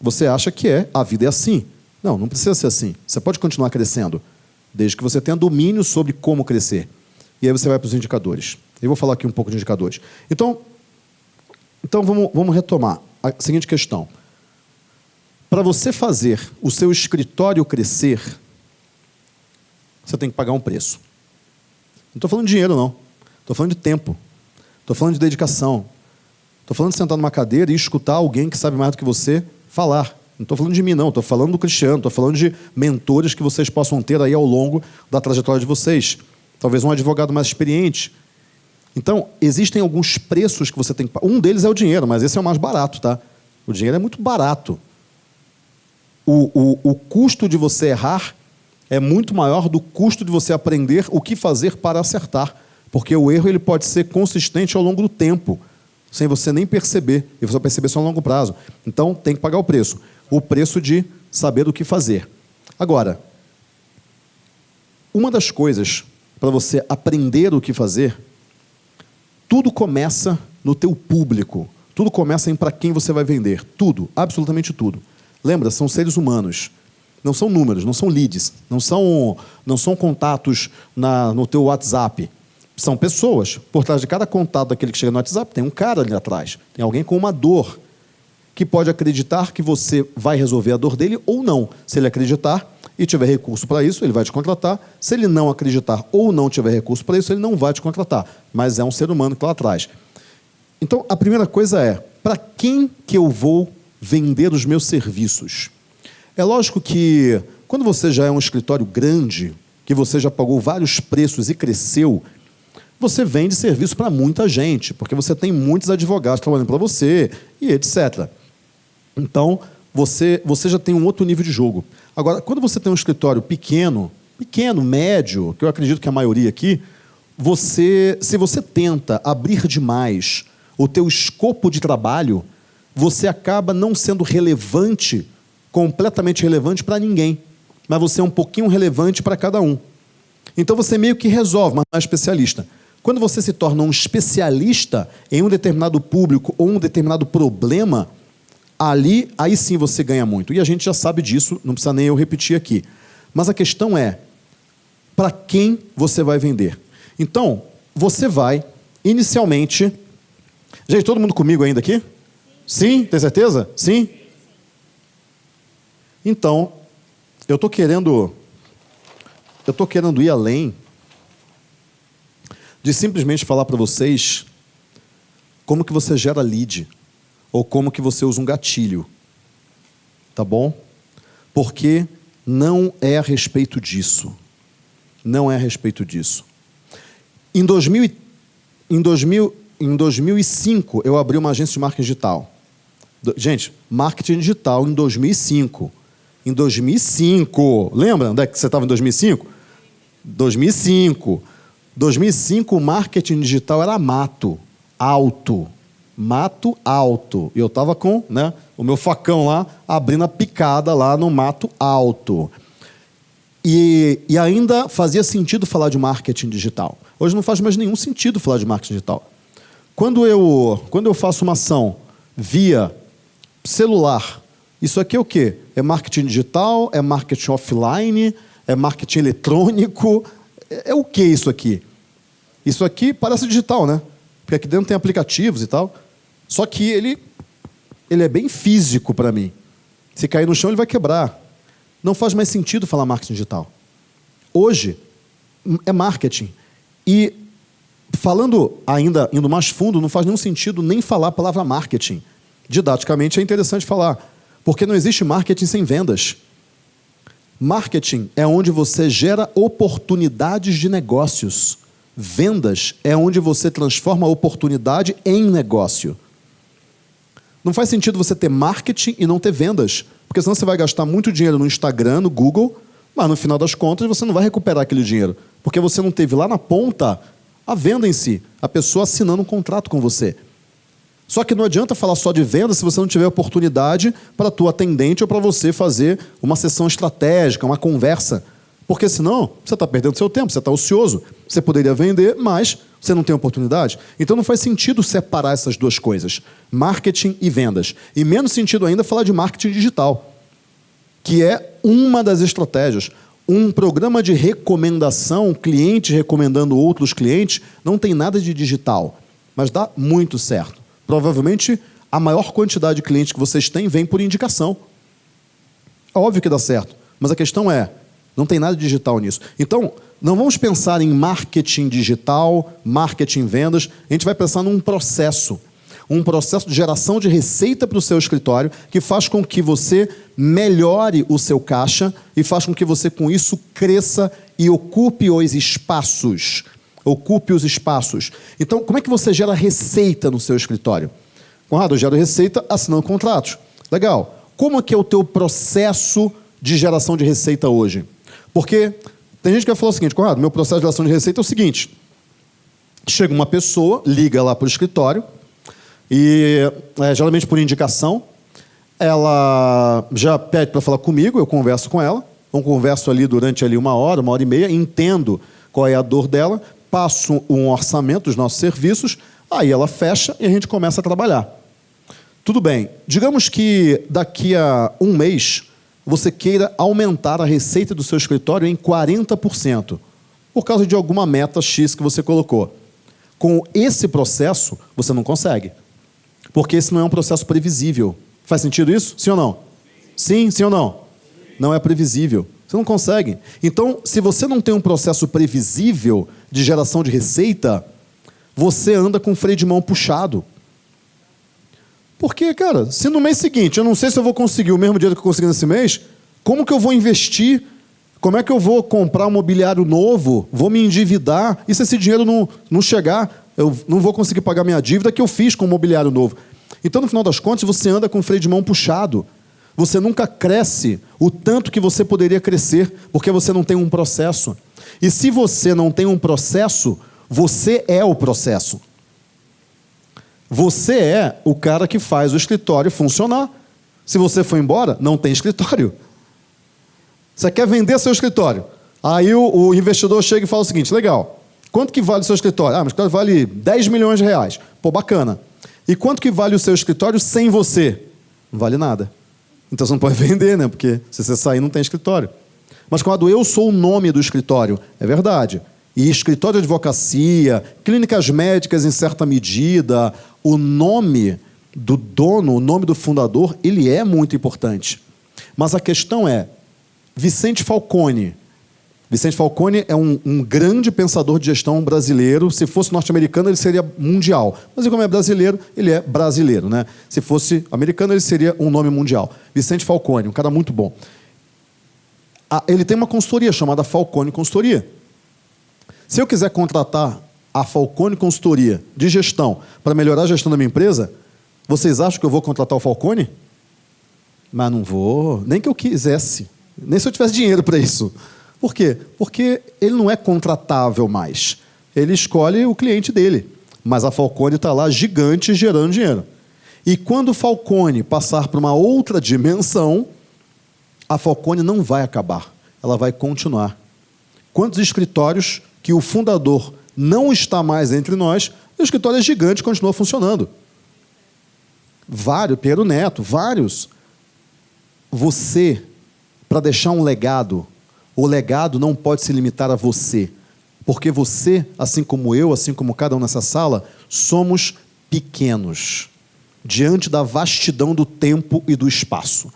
Você acha que é, a vida é assim. Não, não precisa ser assim. Você pode continuar crescendo, desde que você tenha domínio sobre como crescer. E aí você vai para os indicadores. Eu vou falar aqui um pouco de indicadores. Então, então vamos, vamos retomar a seguinte questão. Para você fazer o seu escritório crescer, você tem que pagar um preço. Não estou falando de dinheiro, não. Estou falando de tempo. Estou falando de dedicação. Estou falando de sentar numa cadeira e escutar alguém que sabe mais do que você falar. Não estou falando de mim, não. Estou falando do Cristiano. Estou falando de mentores que vocês possam ter aí ao longo da trajetória de vocês. Talvez um advogado mais experiente. Então, existem alguns preços que você tem que pagar. Um deles é o dinheiro, mas esse é o mais barato, tá? O dinheiro é muito barato. O, o, o custo de você errar é muito maior do custo de você aprender o que fazer para acertar. Porque o erro ele pode ser consistente ao longo do tempo, sem você nem perceber, e você vai perceber só a longo prazo. Então, tem que pagar o preço. O preço de saber o que fazer. Agora, uma das coisas para você aprender o que fazer, tudo começa no teu público. Tudo começa em para quem você vai vender. Tudo, absolutamente tudo. Lembra, são seres humanos. Não são números, não são leads, não são, não são contatos na, no teu WhatsApp. São pessoas. Por trás de cada contato daquele que chega no WhatsApp, tem um cara ali atrás. Tem alguém com uma dor que pode acreditar que você vai resolver a dor dele ou não. Se ele acreditar e tiver recurso para isso, ele vai te contratar. Se ele não acreditar ou não tiver recurso para isso, ele não vai te contratar. Mas é um ser humano que está lá atrás. Então, a primeira coisa é, para quem que eu vou vender os meus serviços? É lógico que quando você já é um escritório grande, que você já pagou vários preços e cresceu, você vende serviço para muita gente, porque você tem muitos advogados trabalhando para você e etc. Então, você, você já tem um outro nível de jogo. Agora, quando você tem um escritório pequeno, pequeno, médio, que eu acredito que a maioria aqui, você, se você tenta abrir demais o teu escopo de trabalho, você acaba não sendo relevante, completamente relevante para ninguém, mas você é um pouquinho relevante para cada um. Então você meio que resolve, mas não é especialista. Quando você se torna um especialista em um determinado público ou um determinado problema, ali, aí sim você ganha muito. E a gente já sabe disso, não precisa nem eu repetir aqui. Mas a questão é, para quem você vai vender? Então, você vai, inicialmente... Gente, todo mundo comigo ainda aqui? Sim? Tem certeza? Sim? Então, eu estou querendo... Eu estou querendo ir além de simplesmente falar para vocês como que você gera lead ou como que você usa um gatilho. Tá bom? Porque não é a respeito disso. Não é a respeito disso. Em, 2000, em, 2000, em 2005, eu abri uma agência de marketing digital. Gente, marketing digital em 2005. Em 2005. Lembra onde é que você estava em 2005? 2005. 2005, o marketing digital era mato, alto. Mato alto. E eu estava com né, o meu facão lá, abrindo a picada lá no mato alto. E, e ainda fazia sentido falar de marketing digital. Hoje não faz mais nenhum sentido falar de marketing digital. Quando eu, quando eu faço uma ação via celular, isso aqui é o quê? É marketing digital? É marketing offline? É marketing eletrônico? É, é o que isso aqui? Isso aqui parece digital, né? Porque aqui dentro tem aplicativos e tal. Só que ele, ele é bem físico para mim. Se cair no chão, ele vai quebrar. Não faz mais sentido falar marketing digital. Hoje, é marketing. E, falando ainda, indo mais fundo, não faz nenhum sentido nem falar a palavra marketing. Didaticamente é interessante falar, porque não existe marketing sem vendas. Marketing é onde você gera oportunidades de negócios. Vendas é onde você transforma a oportunidade em negócio. Não faz sentido você ter marketing e não ter vendas, porque senão você vai gastar muito dinheiro no Instagram, no Google, mas no final das contas você não vai recuperar aquele dinheiro, porque você não teve lá na ponta a venda em si, a pessoa assinando um contrato com você. Só que não adianta falar só de venda se você não tiver oportunidade para a tua atendente ou para você fazer uma sessão estratégica, uma conversa. Porque senão você está perdendo seu tempo, você está ocioso. Você poderia vender, mas você não tem oportunidade. Então não faz sentido separar essas duas coisas, marketing e vendas. E menos sentido ainda falar de marketing digital. que é uma das estratégias. Um programa de recomendação, clientes recomendando outros clientes, não tem nada de digital, mas dá muito certo. Provavelmente a maior quantidade de clientes que vocês têm vem por indicação. É óbvio que dá certo, mas a questão é, não tem nada digital nisso. Então, não vamos pensar em marketing digital, marketing vendas, a gente vai pensar num processo. Um processo de geração de receita para o seu escritório que faz com que você melhore o seu caixa e faz com que você, com isso, cresça e ocupe os espaços. Ocupe os espaços. Então, como é que você gera receita no seu escritório? Conrado, eu gero receita assinando contratos. Legal. Como é que é o teu processo de geração de receita hoje? Porque tem gente que vai falar o seguinte, Conrado, meu processo de geração de receita é o seguinte. Chega uma pessoa, liga lá para o escritório, e é, geralmente por indicação, ela já pede para falar comigo, eu converso com ela, eu converso ali durante ali uma hora, uma hora e meia, entendo qual é a dor dela, passo um orçamento dos nossos serviços, aí ela fecha e a gente começa a trabalhar. Tudo bem. Digamos que daqui a um mês você queira aumentar a receita do seu escritório em 40%, por causa de alguma meta X que você colocou. Com esse processo, você não consegue. Porque esse não é um processo previsível. Faz sentido isso? Sim ou não? Sim, sim ou não? Não é previsível. Você não consegue. Então, se você não tem um processo previsível de geração de receita, você anda com o freio de mão puxado. Porque, cara, se no mês seguinte eu não sei se eu vou conseguir o mesmo dinheiro que eu consegui nesse mês, como que eu vou investir? Como é que eu vou comprar um mobiliário novo? Vou me endividar? E se esse dinheiro não, não chegar, eu não vou conseguir pagar minha dívida que eu fiz com o mobiliário novo. Então, no final das contas, você anda com o freio de mão puxado. Você nunca cresce o tanto que você poderia crescer, porque você não tem um processo. E se você não tem um processo, você é o processo. Você é o cara que faz o escritório funcionar. Se você for embora, não tem escritório. Você quer vender seu escritório. Aí o, o investidor chega e fala o seguinte: legal, quanto que vale o seu escritório? Ah, meu escritório vale 10 milhões de reais. Pô, bacana. E quanto que vale o seu escritório sem você? Não vale nada. Então você não pode vender, né? Porque se você sair, não tem escritório. Mas quando eu sou o nome do escritório, é verdade. E escritório de advocacia, clínicas médicas em certa medida, o nome do dono, o nome do fundador, ele é muito importante. Mas a questão é, Vicente Falcone. Vicente Falcone é um, um grande pensador de gestão brasileiro. Se fosse norte-americano, ele seria mundial. Mas como é brasileiro, ele é brasileiro. Né? Se fosse americano, ele seria um nome mundial. Vicente Falcone, um cara muito bom. Ele tem uma consultoria chamada Falcone Consultoria. Se eu quiser contratar a Falcone Consultoria de gestão para melhorar a gestão da minha empresa, vocês acham que eu vou contratar o Falcone? Mas não vou, nem que eu quisesse, nem se eu tivesse dinheiro para isso. Por quê? Porque ele não é contratável mais. Ele escolhe o cliente dele. Mas a Falcone está lá gigante gerando dinheiro. E quando o Falcone passar para uma outra dimensão, a Falcone não vai acabar. Ela vai continuar. Quantos escritórios que o fundador não está mais entre nós, o escritório é gigante continua funcionando. Vários, Pedro Neto, vários. Você, para deixar um legado, o legado não pode se limitar a você. Porque você, assim como eu, assim como cada um nessa sala, somos pequenos diante da vastidão do tempo e do espaço.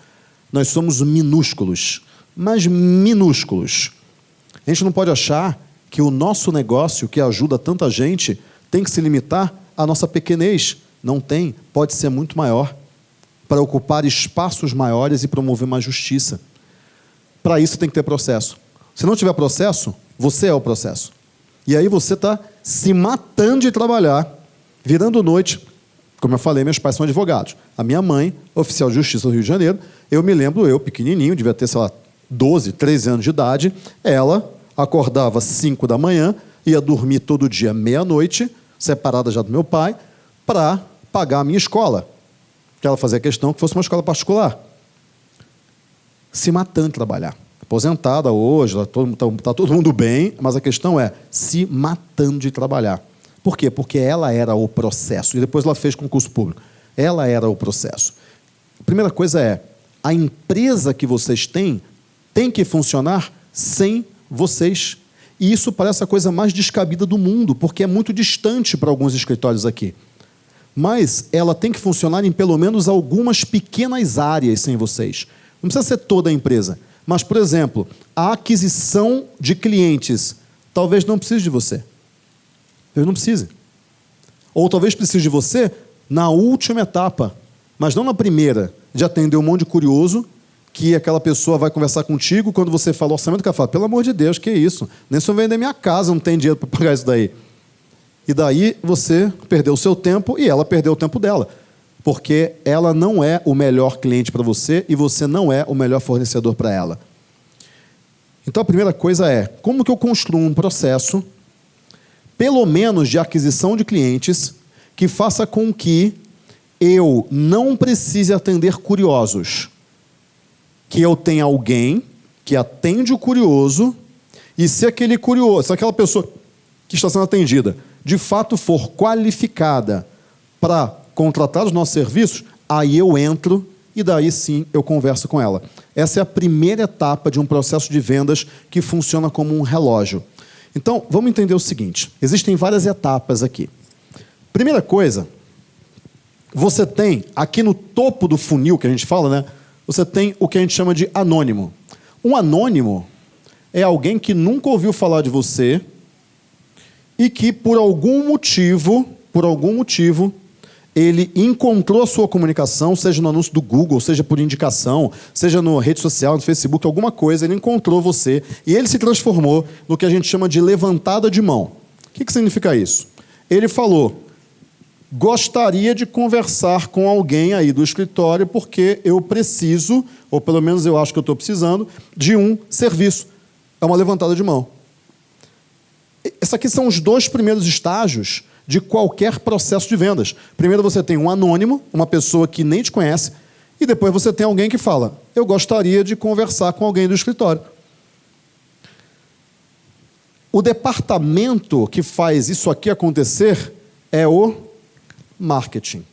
Nós somos minúsculos, mas minúsculos. A gente não pode achar que o nosso negócio, que ajuda tanta gente, tem que se limitar à nossa pequenez. Não tem, pode ser muito maior, para ocupar espaços maiores e promover mais justiça. Para isso tem que ter processo. Se não tiver processo, você é o processo. E aí você está se matando de trabalhar, virando noite. Como eu falei, meus pais são advogados. A minha mãe, oficial de justiça do Rio de Janeiro, eu me lembro, eu pequenininho, devia ter, sei lá, 12, 13 anos de idade, ela acordava às 5 da manhã, ia dormir todo dia meia-noite, separada já do meu pai, para pagar a minha escola. Que ela fazia questão que fosse uma escola particular. Se matando de trabalhar. Aposentada hoje, está todo, tá, tá todo mundo bem, mas a questão é se matando de trabalhar. Por quê? Porque ela era o processo. E depois ela fez concurso público. Ela era o processo. A primeira coisa é a empresa que vocês têm tem que funcionar sem vocês. E isso parece a coisa mais descabida do mundo, porque é muito distante para alguns escritórios aqui. Mas ela tem que funcionar em pelo menos algumas pequenas áreas sem vocês. Não precisa ser toda a empresa. Mas, por exemplo, a aquisição de clientes talvez não precise de você. Talvez não precise. Ou talvez precise de você na última etapa, mas não na primeira de atender um monte de curioso que aquela pessoa vai conversar contigo quando você fala orçamento, que ela fala, pelo amor de Deus, que isso? Nem se eu vender minha casa, não tem dinheiro para pagar isso daí. E daí você perdeu o seu tempo e ela perdeu o tempo dela. Porque ela não é o melhor cliente para você e você não é o melhor fornecedor para ela. Então a primeira coisa é, como que eu construo um processo, pelo menos de aquisição de clientes, que faça com que eu não precise atender curiosos. Que eu tenha alguém que atende o curioso, e se aquele curioso, se aquela pessoa que está sendo atendida, de fato for qualificada para contratar os nossos serviços, aí eu entro e daí sim eu converso com ela. Essa é a primeira etapa de um processo de vendas que funciona como um relógio. Então, vamos entender o seguinte: existem várias etapas aqui. Primeira coisa, você tem aqui no topo do funil que a gente fala, né? Você tem o que a gente chama de anônimo. Um anônimo é alguém que nunca ouviu falar de você e que por algum motivo, por algum motivo, ele encontrou a sua comunicação, seja no anúncio do Google, seja por indicação, seja na rede social, no Facebook, alguma coisa, ele encontrou você e ele se transformou no que a gente chama de levantada de mão. O que, que significa isso? Ele falou: gostaria de conversar com alguém aí do escritório porque eu preciso, ou pelo menos eu acho que eu estou precisando, de um serviço. É uma levantada de mão. Esses aqui são os dois primeiros estágios de qualquer processo de vendas. Primeiro você tem um anônimo, uma pessoa que nem te conhece, e depois você tem alguém que fala: Eu gostaria de conversar com alguém do escritório. O departamento que faz isso aqui acontecer é o marketing.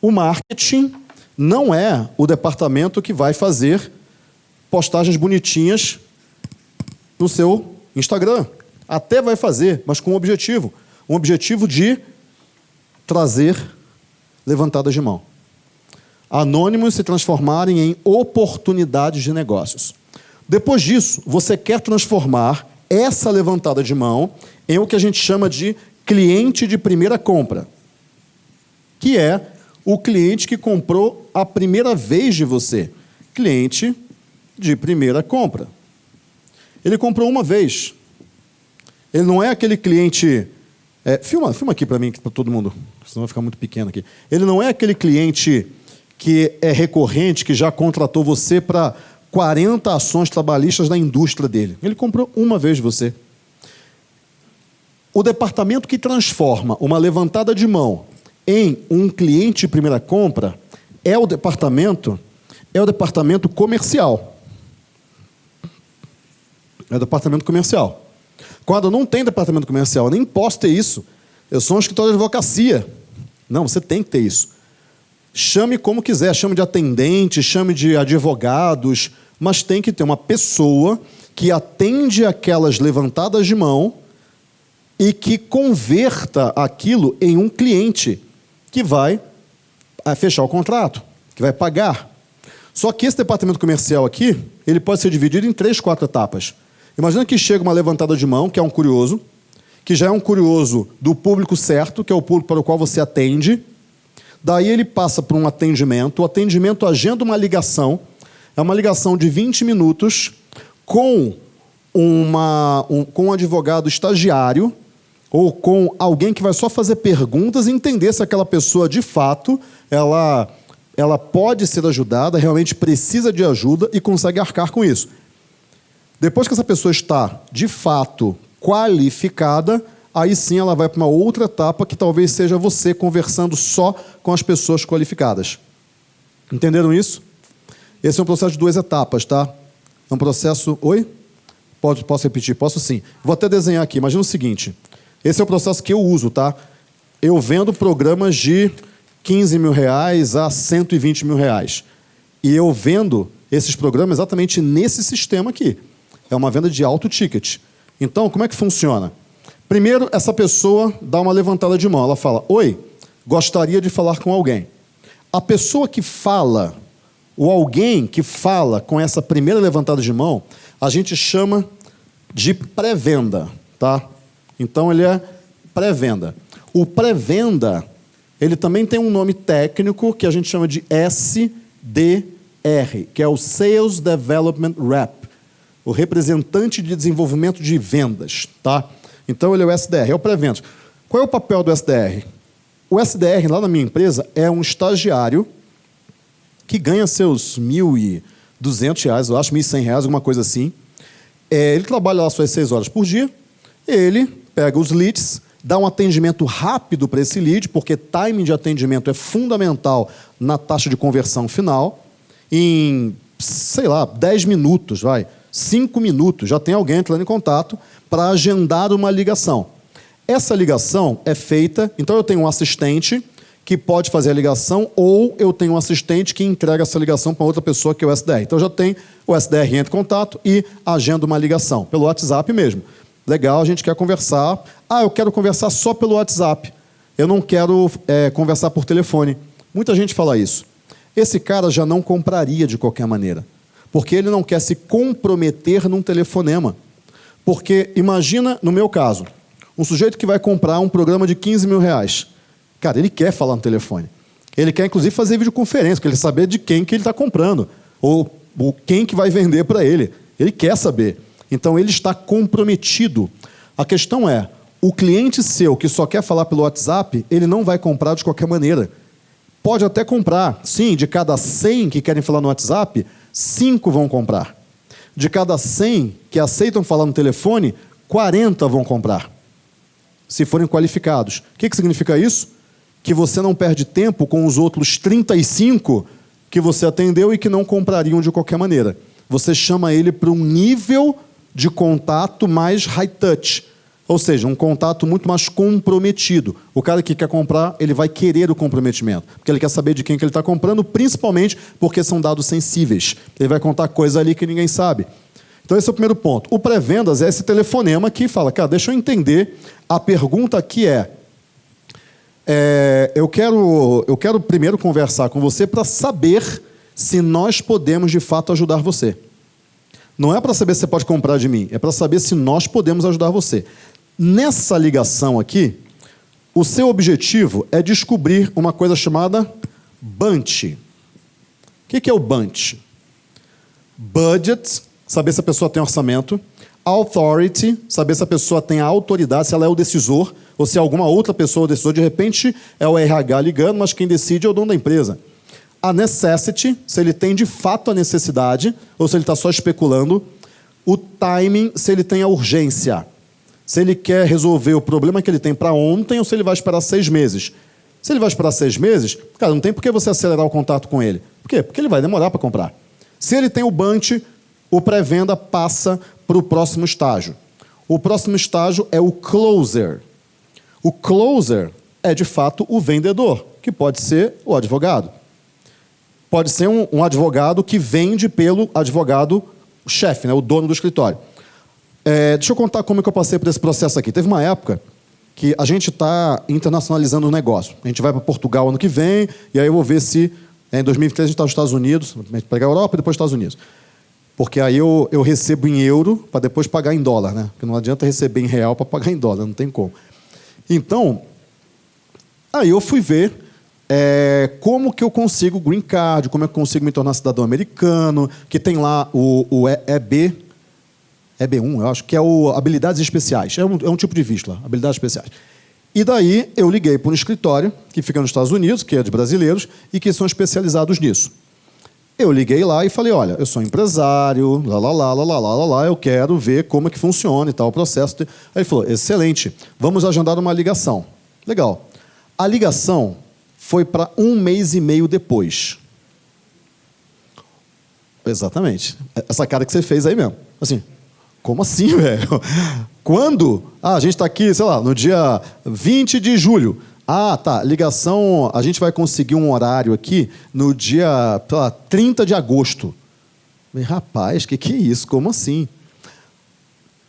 O marketing não é o departamento que vai fazer postagens bonitinhas no seu Instagram. Até vai fazer, mas com um objetivo. Um objetivo de trazer levantadas de mão. Anônimos se transformarem em oportunidades de negócios. Depois disso, você quer transformar essa levantada de mão em o que a gente chama de cliente de primeira compra que é o cliente que comprou a primeira vez de você. Cliente de primeira compra. Ele comprou uma vez. Ele não é aquele cliente. É, filma, filma aqui para mim, para todo mundo, senão vai ficar muito pequeno aqui. Ele não é aquele cliente que é recorrente, que já contratou você para 40 ações trabalhistas na indústria dele. Ele comprou uma vez você. O departamento que transforma uma levantada de mão em um cliente de primeira compra é o departamento é o departamento comercial. É o departamento comercial. Quando não tem departamento comercial, eu nem posso ter isso. Eu sou um escritório de advocacia. Não, você tem que ter isso. Chame como quiser, chame de atendente, chame de advogados, mas tem que ter uma pessoa que atende aquelas levantadas de mão e que converta aquilo em um cliente que vai eh, fechar o contrato, que vai pagar. Só que esse departamento comercial aqui, ele pode ser dividido em três, quatro etapas. Imagina que chega uma levantada de mão, que é um curioso, que já é um curioso do público certo, que é o público para o qual você atende. Daí ele passa para um atendimento. O atendimento agenda uma ligação. É uma ligação de 20 minutos com, uma, um, com um advogado estagiário, ou com alguém que vai só fazer perguntas e entender se aquela pessoa de fato ela ela pode ser ajudada, realmente precisa de ajuda e consegue arcar com isso. Depois que essa pessoa está de fato qualificada, aí sim ela vai para uma outra etapa que talvez seja você conversando só com as pessoas qualificadas. Entenderam isso? Esse é um processo de duas etapas, tá? É um processo. Oi? Pode, posso repetir? Posso sim. Vou até desenhar aqui. Imagina o seguinte: esse é o processo que eu uso, tá? Eu vendo programas de 15 mil reais a 120 mil reais. E eu vendo esses programas exatamente nesse sistema aqui. É uma venda de alto ticket. Então, como é que funciona? Primeiro, essa pessoa dá uma levantada de mão. Ela fala: Oi, gostaria de falar com alguém. A pessoa que fala, o alguém que fala com essa primeira levantada de mão, a gente chama de pré-venda. Tá? Então, ele é pré-venda. O pré-venda, ele também tem um nome técnico que a gente chama de SDR, que é o Sales Development Rep, o representante de desenvolvimento de vendas. Tá? Então, ele é o SDR, é o pré-venda. Qual é o papel do SDR? O SDR, lá na minha empresa, é um estagiário que ganha seus R$ 1.200, eu acho, R$ 1.100, alguma coisa assim. É, ele trabalha lá suas seis horas por dia, ele pega os leads, dá um atendimento rápido para esse lead, porque timing de atendimento é fundamental na taxa de conversão final. Em, sei lá, 10 minutos, vai, 5 minutos, já tem alguém entrando em contato para agendar uma ligação. Essa ligação é feita, então eu tenho um assistente que pode fazer a ligação, ou eu tenho um assistente que entrega essa ligação para outra pessoa que é o SDR. Então já tem o SDR entra em contato e agenda uma ligação, pelo WhatsApp mesmo. Legal, a gente quer conversar. Ah, eu quero conversar só pelo WhatsApp. Eu não quero é, conversar por telefone. Muita gente fala isso. Esse cara já não compraria de qualquer maneira, porque ele não quer se comprometer num telefonema. Porque imagina, no meu caso, um sujeito que vai comprar um programa de 15 mil reais. Cara, ele quer falar no telefone. Ele quer, inclusive, fazer videoconferência, porque ele saber de quem que ele está comprando, ou, ou quem que vai vender para ele. Ele quer saber. Então ele está comprometido. A questão é, o cliente seu que só quer falar pelo WhatsApp, ele não vai comprar de qualquer maneira. Pode até comprar. Sim, de cada 100 que querem falar no WhatsApp, 5 vão comprar. De cada 100 que aceitam falar no telefone, 40 vão comprar. Se forem qualificados. O que, que significa isso? Que você não perde tempo com os outros 35 que você atendeu e que não comprariam de qualquer maneira. Você chama ele para um nível de contato mais high touch, ou seja, um contato muito mais comprometido. O cara que quer comprar, ele vai querer o comprometimento, porque ele quer saber de quem que ele está comprando, principalmente porque são dados sensíveis. Ele vai contar coisa ali que ninguém sabe. Então esse é o primeiro ponto. O pré-vendas é esse telefonema que fala, cara, deixa eu entender. A pergunta aqui é, é eu, quero, eu quero primeiro conversar com você para saber se nós podemos de fato ajudar você. Não é para saber se você pode comprar de mim, é para saber se nós podemos ajudar você. Nessa ligação aqui, o seu objetivo é descobrir uma coisa chamada BUNT. O que é o BUNT? Budget, saber se a pessoa tem orçamento. Authority, saber se a pessoa tem a autoridade, se ela é o decisor, ou se alguma outra pessoa é o decisor. De repente, é o RH ligando, mas quem decide é o dono da empresa a necessity, se ele tem de fato a necessidade, ou se ele está só especulando, o timing, se ele tem a urgência. Se ele quer resolver o problema que ele tem para ontem ou se ele vai esperar seis meses. Se ele vai esperar seis meses, cara, não tem por que você acelerar o contato com ele. Por quê? Porque ele vai demorar para comprar. Se ele tem o bunch, o pré-venda passa para o próximo estágio. O próximo estágio é o closer. O closer é, de fato, o vendedor, que pode ser o advogado pode ser um, um advogado que vende pelo advogado chefe, né, o dono do escritório. É, deixa eu contar como é que eu passei por esse processo aqui. Teve uma época que a gente está internacionalizando o negócio. A gente vai para Portugal ano que vem, e aí eu vou ver se é, em 2023 a gente está nos Estados Unidos, pegar a Europa e depois Estados Unidos. Porque aí eu, eu recebo em euro para depois pagar em dólar, né? Porque não adianta receber em real para pagar em dólar, não tem como. Então, aí eu fui ver é, como que eu consigo green card, como é eu consigo me tornar cidadão americano, que tem lá o, o EB, EB1, eu acho, que é o habilidades especiais. É um, é um tipo de visto lá, habilidades especiais. E daí eu liguei para um escritório que fica nos Estados Unidos, que é de brasileiros, e que são especializados nisso. Eu liguei lá e falei, olha, eu sou empresário, lá, lá, lá, lá, lá, lá, lá, lá, eu quero ver como é que funciona e tal o processo. Aí ele falou, excelente, vamos agendar uma ligação. Legal. A ligação foi para um mês e meio depois. Exatamente. Essa cara que você fez aí mesmo. Assim, como assim, velho? Quando? Ah, a gente está aqui, sei lá, no dia 20 de julho. Ah, tá. Ligação. A gente vai conseguir um horário aqui no dia lá, 30 de agosto. Falei, Rapaz, que, que é isso? Como assim?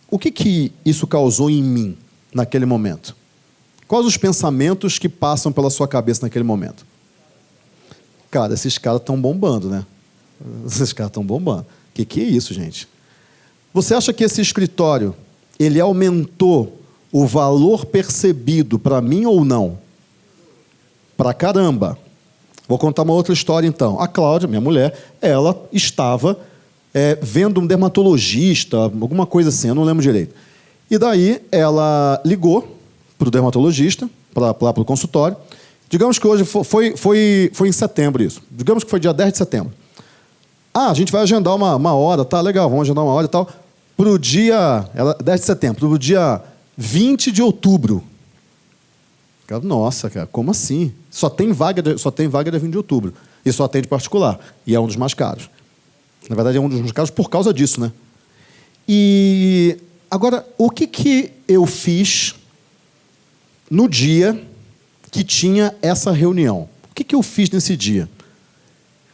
O que, que isso causou em mim naquele momento? Quais os pensamentos que passam pela sua cabeça naquele momento? Cara, esses caras estão bombando, né? Esses caras estão bombando. Que, que é isso, gente? Você acha que esse escritório ele aumentou o valor percebido para mim ou não? Para caramba. Vou contar uma outra história então. A Cláudia, minha mulher, ela estava é, vendo um dermatologista, alguma coisa assim, eu não lembro direito. E daí ela ligou para o dermatologista, para o consultório. Digamos que hoje foi, foi, foi em setembro isso. Digamos que foi dia 10 de setembro. Ah, a gente vai agendar uma, uma hora, tá legal, vamos agendar uma hora e tal. Para o dia. Ela, 10 de setembro, para o dia 20 de outubro. Nossa, cara, como assim? Só tem vaga, de, só tem vaga de 20 de outubro. E só atende particular. E é um dos mais caros. Na verdade, é um dos mais caros por causa disso, né? E agora, o que, que eu fiz no dia que tinha essa reunião. O que, que eu fiz nesse dia?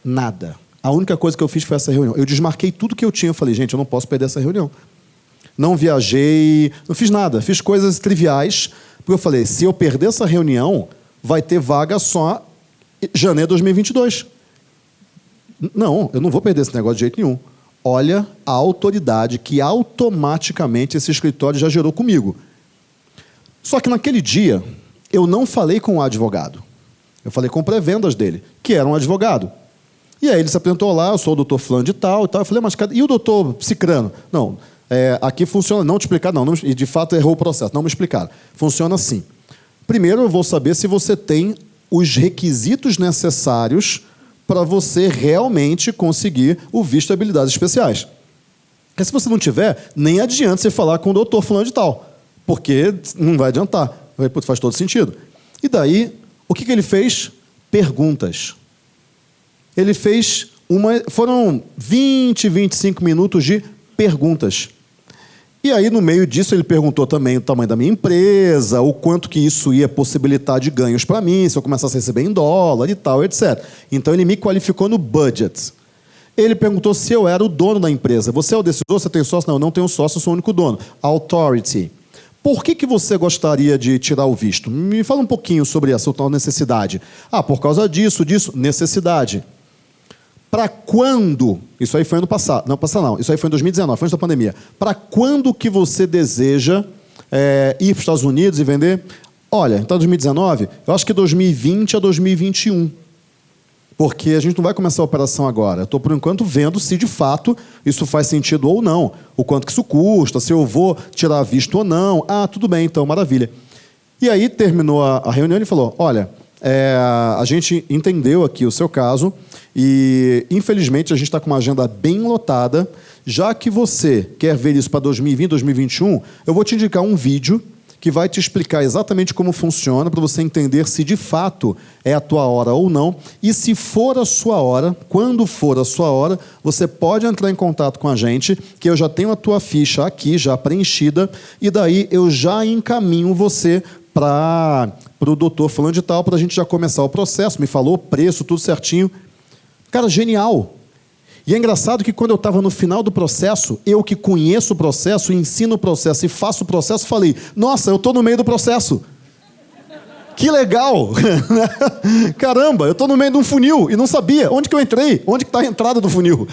Nada. A única coisa que eu fiz foi essa reunião. Eu desmarquei tudo que eu tinha. Eu falei, gente, eu não posso perder essa reunião. Não viajei, não fiz nada. Fiz coisas triviais, porque eu falei, se eu perder essa reunião, vai ter vaga só janeiro de 2022. Não, eu não vou perder esse negócio de jeito nenhum. Olha a autoridade que automaticamente esse escritório já gerou comigo. Só que naquele dia, eu não falei com o advogado. Eu falei com pré-vendas dele, que era um advogado. E aí ele se apresentou lá, eu sou o doutor fulano de tal e tal. Eu falei, mas cadê? e o doutor Cicrano? Não, é, aqui funciona, não te explicar, não, não, e de fato errou o processo, não me explicaram. Funciona assim. Primeiro eu vou saber se você tem os requisitos necessários para você realmente conseguir o visto de habilidades especiais. Porque se você não tiver, nem adianta você falar com o doutor fulano de tal porque não vai adiantar. Faz todo sentido. E daí, o que, que ele fez? Perguntas. Ele fez uma. Foram 20, 25 minutos de perguntas. E aí, no meio disso, ele perguntou também o tamanho da minha empresa, o quanto que isso ia possibilitar de ganhos para mim, se eu começasse a receber em dólar e tal, etc. Então, ele me qualificou no budget. Ele perguntou se eu era o dono da empresa. Você é o decisor? Você tem sócio? Não, eu não tenho sócio, eu sou o único dono. Authority. Por que, que você gostaria de tirar o visto? Me fala um pouquinho sobre essa tal necessidade. Ah, por causa disso, disso, necessidade. Para quando? Isso aí foi ano passado. Não, passado não. Isso aí foi em 2019, foi antes da pandemia. Para quando que você deseja é, ir para os Estados Unidos e vender? Olha, então 2019, eu acho que 2020 a 2021 porque a gente não vai começar a operação agora. Estou, por enquanto, vendo se de fato isso faz sentido ou não. O quanto que isso custa, se eu vou tirar visto ou não. Ah, tudo bem, então, maravilha. E aí terminou a, a reunião e falou: olha, é, a gente entendeu aqui o seu caso e, infelizmente, a gente está com uma agenda bem lotada. Já que você quer ver isso para 2020, 2021, eu vou te indicar um vídeo que vai te explicar exatamente como funciona para você entender se de fato é a tua hora ou não. E se for a sua hora, quando for a sua hora, você pode entrar em contato com a gente, que eu já tenho a tua ficha aqui já preenchida e daí eu já encaminho você para o doutor falando de tal para a gente já começar o processo. Me falou preço, tudo certinho. Cara, genial. E é engraçado que quando eu estava no final do processo, eu que conheço o processo, ensino o processo e faço o processo, falei: Nossa, eu estou no meio do processo. Que legal! Caramba, eu estou no meio de um funil e não sabia onde que eu entrei, onde que está a entrada do funil.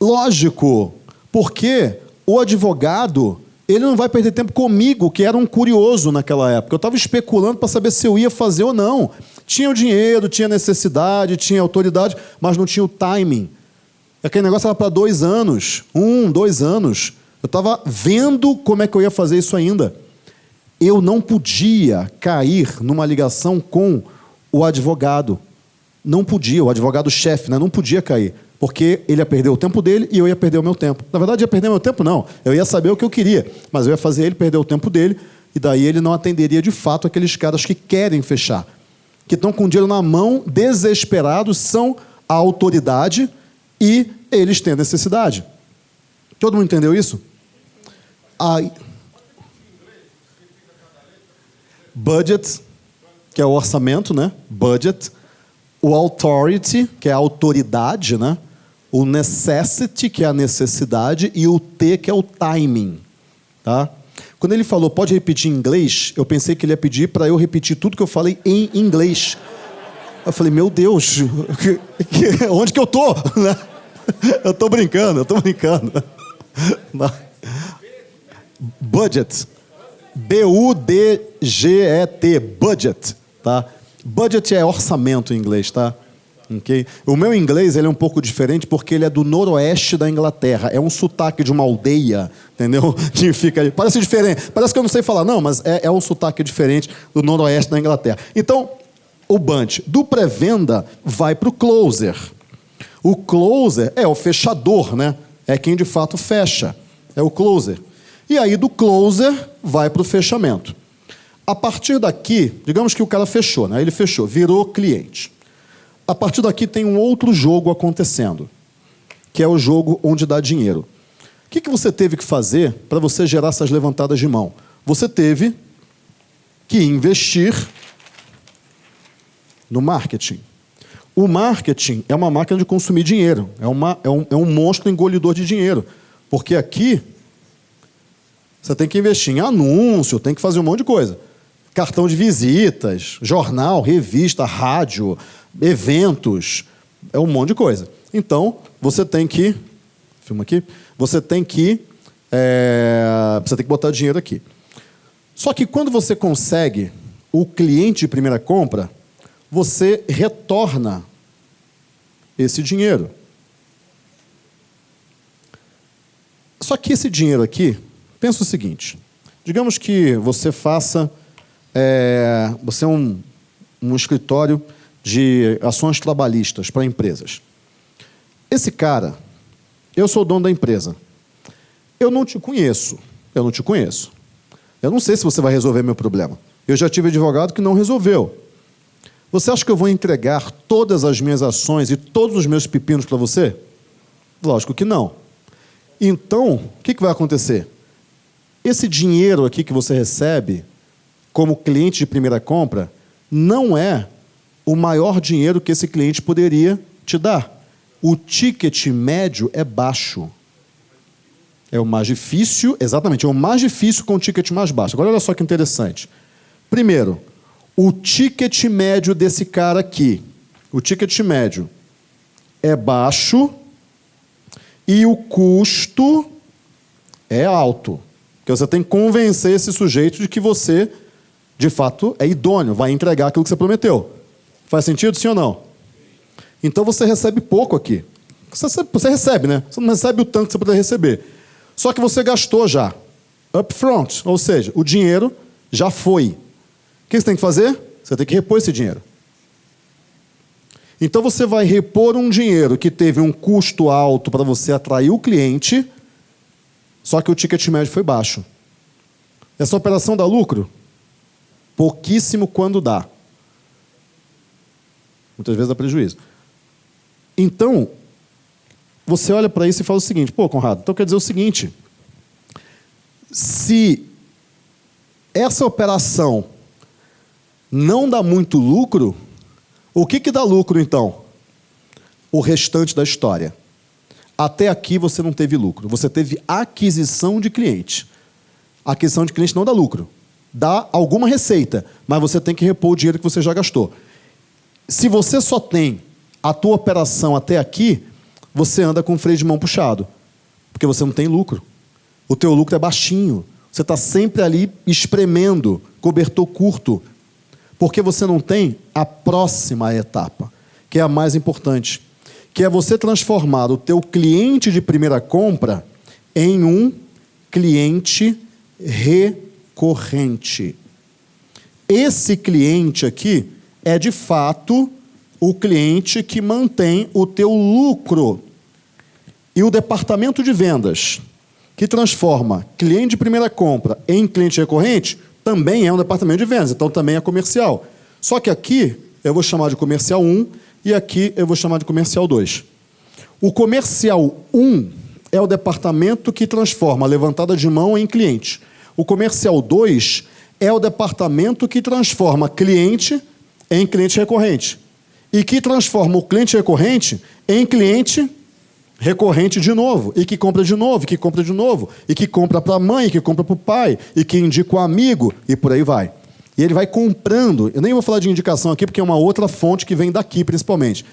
Lógico, porque o advogado ele não vai perder tempo comigo, que era um curioso naquela época. Eu estava especulando para saber se eu ia fazer ou não. Tinha o dinheiro, tinha necessidade, tinha autoridade, mas não tinha o timing. Aquele negócio era para dois anos, um, dois anos. Eu estava vendo como é que eu ia fazer isso ainda. Eu não podia cair numa ligação com o advogado. Não podia, o advogado-chefe, né? não podia cair. Porque ele ia perder o tempo dele e eu ia perder o meu tempo. Na verdade, ia perder meu tempo, não. Eu ia saber o que eu queria, mas eu ia fazer ele perder o tempo dele e daí ele não atenderia de fato aqueles caras que querem fechar. Que estão com o dinheiro na mão, desesperados, são a autoridade, e eles têm necessidade. Todo mundo entendeu isso? Aí, budget, que é o orçamento, né? Budget. O authority, que é a autoridade, né? O necessity, que é a necessidade, e o T, que é o timing, tá? Quando ele falou, pode repetir em inglês, eu pensei que ele ia pedir para eu repetir tudo que eu falei em inglês. Eu falei, meu Deus, onde que eu tô? Eu tô brincando, eu tô brincando. Budget. B-U-D-G-E-T. Budget. Tá? Budget é orçamento em inglês, tá? Okay? O meu inglês ele é um pouco diferente porque ele é do noroeste da Inglaterra. É um sotaque de uma aldeia, entendeu? Que fica ali. Parece diferente. Parece que eu não sei falar, não, mas é, é um sotaque diferente do noroeste da Inglaterra. Então, o bunch do pré-venda vai para o closer. O closer é o fechador, né? É quem de fato fecha. É o closer. E aí do closer vai para o fechamento. A partir daqui, digamos que o cara fechou, né? Ele fechou, virou cliente. A partir daqui tem um outro jogo acontecendo, que é o jogo onde dá dinheiro. O que, que você teve que fazer para você gerar essas levantadas de mão? Você teve que investir no marketing. O marketing é uma máquina de consumir dinheiro, é, uma, é, um, é um monstro engolidor de dinheiro. Porque aqui você tem que investir em anúncio, tem que fazer um monte de coisa. Cartão de visitas, jornal, revista, rádio, eventos, é um monte de coisa. Então, você tem que. Filma aqui. Você tem que. É, você tem que botar dinheiro aqui. Só que quando você consegue o cliente de primeira compra, você retorna esse dinheiro. Só que esse dinheiro aqui, pensa o seguinte: digamos que você faça, é, você é um, um escritório de ações trabalhistas para empresas. Esse cara, eu sou o dono da empresa. Eu não te conheço. Eu não te conheço. Eu não sei se você vai resolver meu problema. Eu já tive advogado que não resolveu. Você acha que eu vou entregar todas as minhas ações e todos os meus pepinos para você? Lógico que não. Então, o que, que vai acontecer? Esse dinheiro aqui que você recebe como cliente de primeira compra não é o maior dinheiro que esse cliente poderia te dar. O ticket médio é baixo. É o mais difícil, exatamente, é o mais difícil com o ticket mais baixo. Agora olha só que interessante. Primeiro, o ticket médio desse cara aqui, o ticket médio é baixo e o custo é alto. Porque você tem que convencer esse sujeito de que você, de fato, é idôneo, vai entregar aquilo que você prometeu. Faz sentido, sim ou não? Então você recebe pouco aqui. Você, você recebe, né? Você não recebe o tanto que você poderia receber. Só que você gastou já. Upfront, ou seja, o dinheiro já foi que você tem que fazer? Você tem que repor esse dinheiro. Então você vai repor um dinheiro que teve um custo alto para você atrair o cliente, só que o ticket médio foi baixo. Essa operação dá lucro? Pouquíssimo quando dá. Muitas vezes dá prejuízo. Então, você olha para isso e fala o seguinte: pô, Conrado, então quer dizer o seguinte. Se essa operação não dá muito lucro, o que, que dá lucro então? O restante da história. Até aqui você não teve lucro, você teve aquisição de cliente. Aquisição de cliente não dá lucro. Dá alguma receita, mas você tem que repor o dinheiro que você já gastou. Se você só tem a tua operação até aqui, você anda com o freio de mão puxado, porque você não tem lucro. O teu lucro é baixinho. Você está sempre ali espremendo, cobertor curto, porque você não tem a próxima etapa, que é a mais importante, que é você transformar o teu cliente de primeira compra em um cliente recorrente. Esse cliente aqui é de fato o cliente que mantém o teu lucro. E o departamento de vendas, que transforma cliente de primeira compra em cliente recorrente, também é um departamento de vendas, então também é comercial. Só que aqui eu vou chamar de comercial 1 e aqui eu vou chamar de comercial 2. O comercial 1 é o departamento que transforma levantada de mão em cliente. O comercial 2 é o departamento que transforma cliente em cliente recorrente. E que transforma o cliente recorrente em cliente recorrente de novo, e que compra de novo, e que compra de novo, e que compra para a mãe, e que compra para o pai, e que indica o amigo, e por aí vai. E ele vai comprando. Eu nem vou falar de indicação aqui, porque é uma outra fonte que vem daqui, principalmente.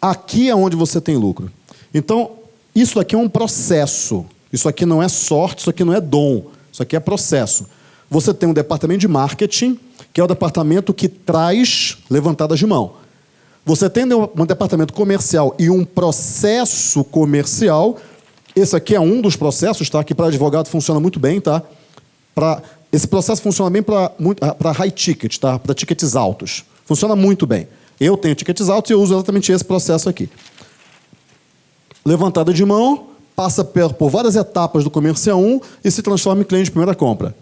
Aqui é onde você tem lucro. Então, isso aqui é um processo. Isso aqui não é sorte, isso aqui não é dom. Isso aqui é processo. Você tem um departamento de marketing, que é o departamento que traz levantadas de mão. Você tem um departamento comercial e um processo comercial. Esse aqui é um dos processos, tá? Que para advogado funciona muito bem, tá? Pra, esse processo funciona bem para ah, high ticket, tá? Para tickets altos. Funciona muito bem. Eu tenho tickets altos e eu uso exatamente esse processo aqui. Levantada de mão, passa por várias etapas do comercial 1 e se transforma em cliente de primeira compra.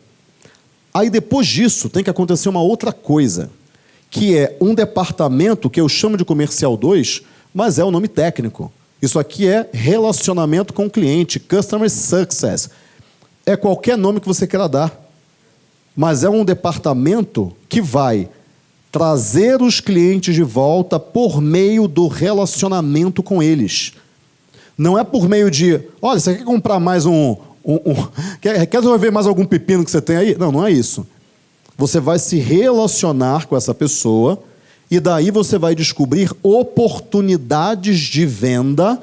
Aí depois disso tem que acontecer uma outra coisa que é um departamento que eu chamo de comercial 2, mas é o nome técnico. Isso aqui é relacionamento com o cliente, customer success. É qualquer nome que você queira dar. Mas é um departamento que vai trazer os clientes de volta por meio do relacionamento com eles. Não é por meio de, olha, você quer comprar mais um. Um, um quer, quer resolver mais algum pepino que você tem aí? Não, não é isso. Você vai se relacionar com essa pessoa e daí você vai descobrir oportunidades de venda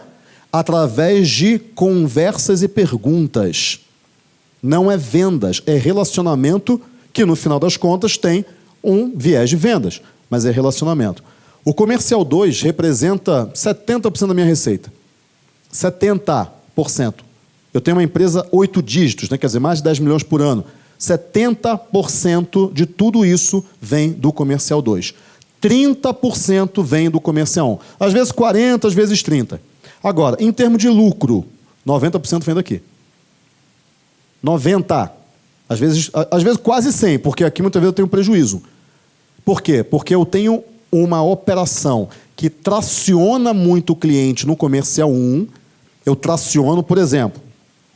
através de conversas e perguntas. Não é vendas, é relacionamento que no final das contas tem um viés de vendas, mas é relacionamento. O comercial 2 representa 70% da minha receita. 70%. Eu tenho uma empresa oito dígitos, né? quer dizer, mais de 10 milhões por ano. 70% de tudo isso vem do comercial 2. 30% vem do comercial 1. Às vezes 40, às vezes 30. Agora, em termos de lucro, 90% vem daqui. 90. Às vezes, às vezes quase 100, porque aqui muitas vezes eu tenho prejuízo. Por quê? Porque eu tenho uma operação que traciona muito o cliente no comercial 1. Eu traciono, por exemplo,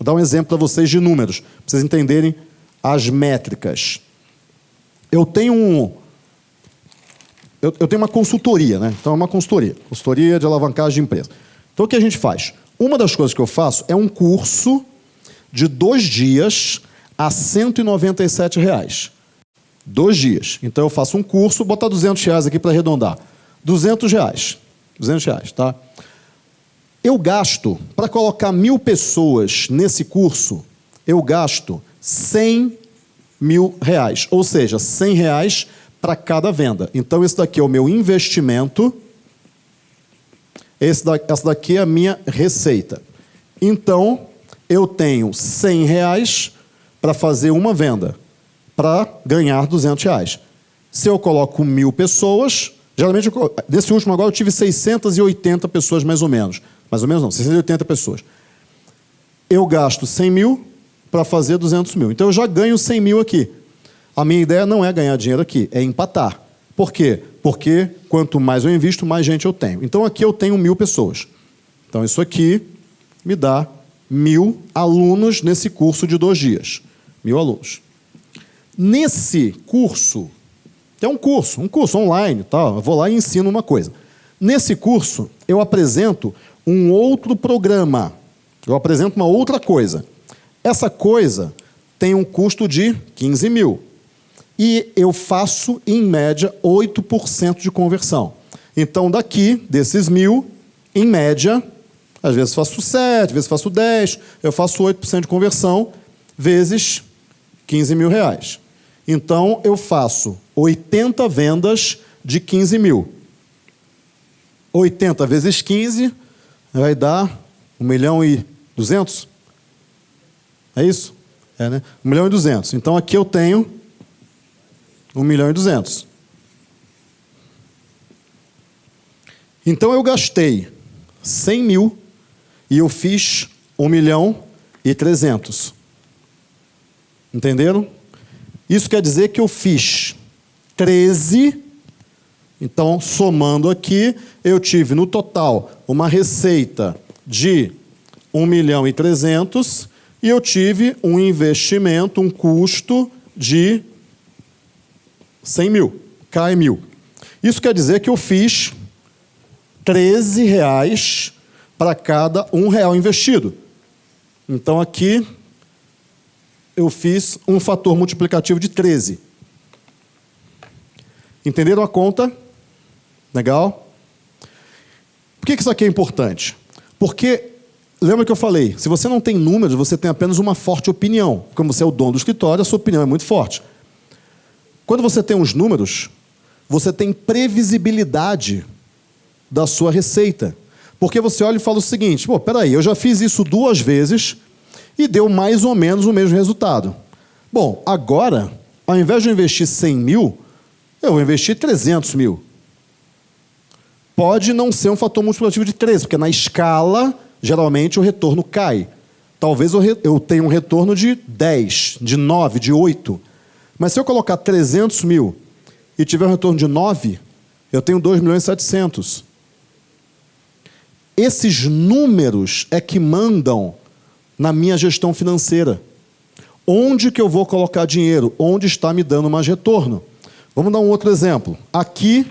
vou dar um exemplo para vocês de números, para vocês entenderem as métricas. Eu tenho um. Eu, eu, tenho uma consultoria, né? Então é uma consultoria. Consultoria de alavancagem de empresa. Então o que a gente faz? Uma das coisas que eu faço é um curso de dois dias a 197 reais. Dois dias. Então eu faço um curso, botar 200 reais aqui para arredondar. 200 reais. 200 reais, tá? Eu gasto, para colocar mil pessoas nesse curso, eu gasto 100 mil reais. Ou seja, 100 reais para cada venda. Então, esse daqui é o meu investimento. Esse daqui, essa daqui é a minha receita. Então, eu tenho 100 reais para fazer uma venda, para ganhar 200 reais. Se eu coloco mil pessoas, geralmente, nesse último agora eu tive 680 pessoas mais ou menos. Mais ou menos não, 680 pessoas. Eu gasto 100 mil, para fazer 200 mil. Então eu já ganho 100 mil aqui. A minha ideia não é ganhar dinheiro aqui, é empatar. Por quê? Porque quanto mais eu invisto, mais gente eu tenho. Então aqui eu tenho mil pessoas. Então isso aqui me dá mil alunos nesse curso de dois dias. Mil alunos. Nesse curso, é um curso, um curso online, tá? eu vou lá e ensino uma coisa. Nesse curso, eu apresento um outro programa. Eu apresento uma outra coisa. Essa coisa tem um custo de 15 mil. E eu faço, em média, 8% de conversão. Então, daqui, desses mil, em média, às vezes faço 7, às vezes faço 10, eu faço 8% de conversão, vezes 15 mil reais. Então, eu faço 80 vendas de 15 mil. 80 vezes 15 vai dar 1 milhão e 200? É isso? É, né? 1 milhão e 200. Então aqui eu tenho 1 milhão e 200. Então eu gastei 100 mil e eu fiz 1 milhão e 300. Entenderam? Isso quer dizer que eu fiz 13. Então, somando aqui, eu tive no total uma receita de 1 milhão e 300 e eu tive um investimento, um custo de 100 mil, cai mil. Isso quer dizer que eu fiz 13 reais para cada um real investido. Então aqui eu fiz um fator multiplicativo de 13. Entenderam a conta? Legal? Por que isso aqui é importante? Porque, lembra que eu falei, se você não tem números, você tem apenas uma forte opinião. Como você é o dono do escritório, a sua opinião é muito forte. Quando você tem os números, você tem previsibilidade da sua receita. Porque você olha e fala o seguinte: pô, peraí, eu já fiz isso duas vezes e deu mais ou menos o mesmo resultado. Bom, agora, ao invés de eu investir 100 mil, eu vou investir 300 mil. Pode não ser um fator multiplicativo de 13, porque na escala, geralmente, o retorno cai. Talvez eu tenha um retorno de 10, de 9, de 8. Mas se eu colocar 300 mil e tiver um retorno de 9, eu tenho 2 milhões e 700. Esses números é que mandam na minha gestão financeira. Onde que eu vou colocar dinheiro? Onde está me dando mais retorno? Vamos dar um outro exemplo. Aqui,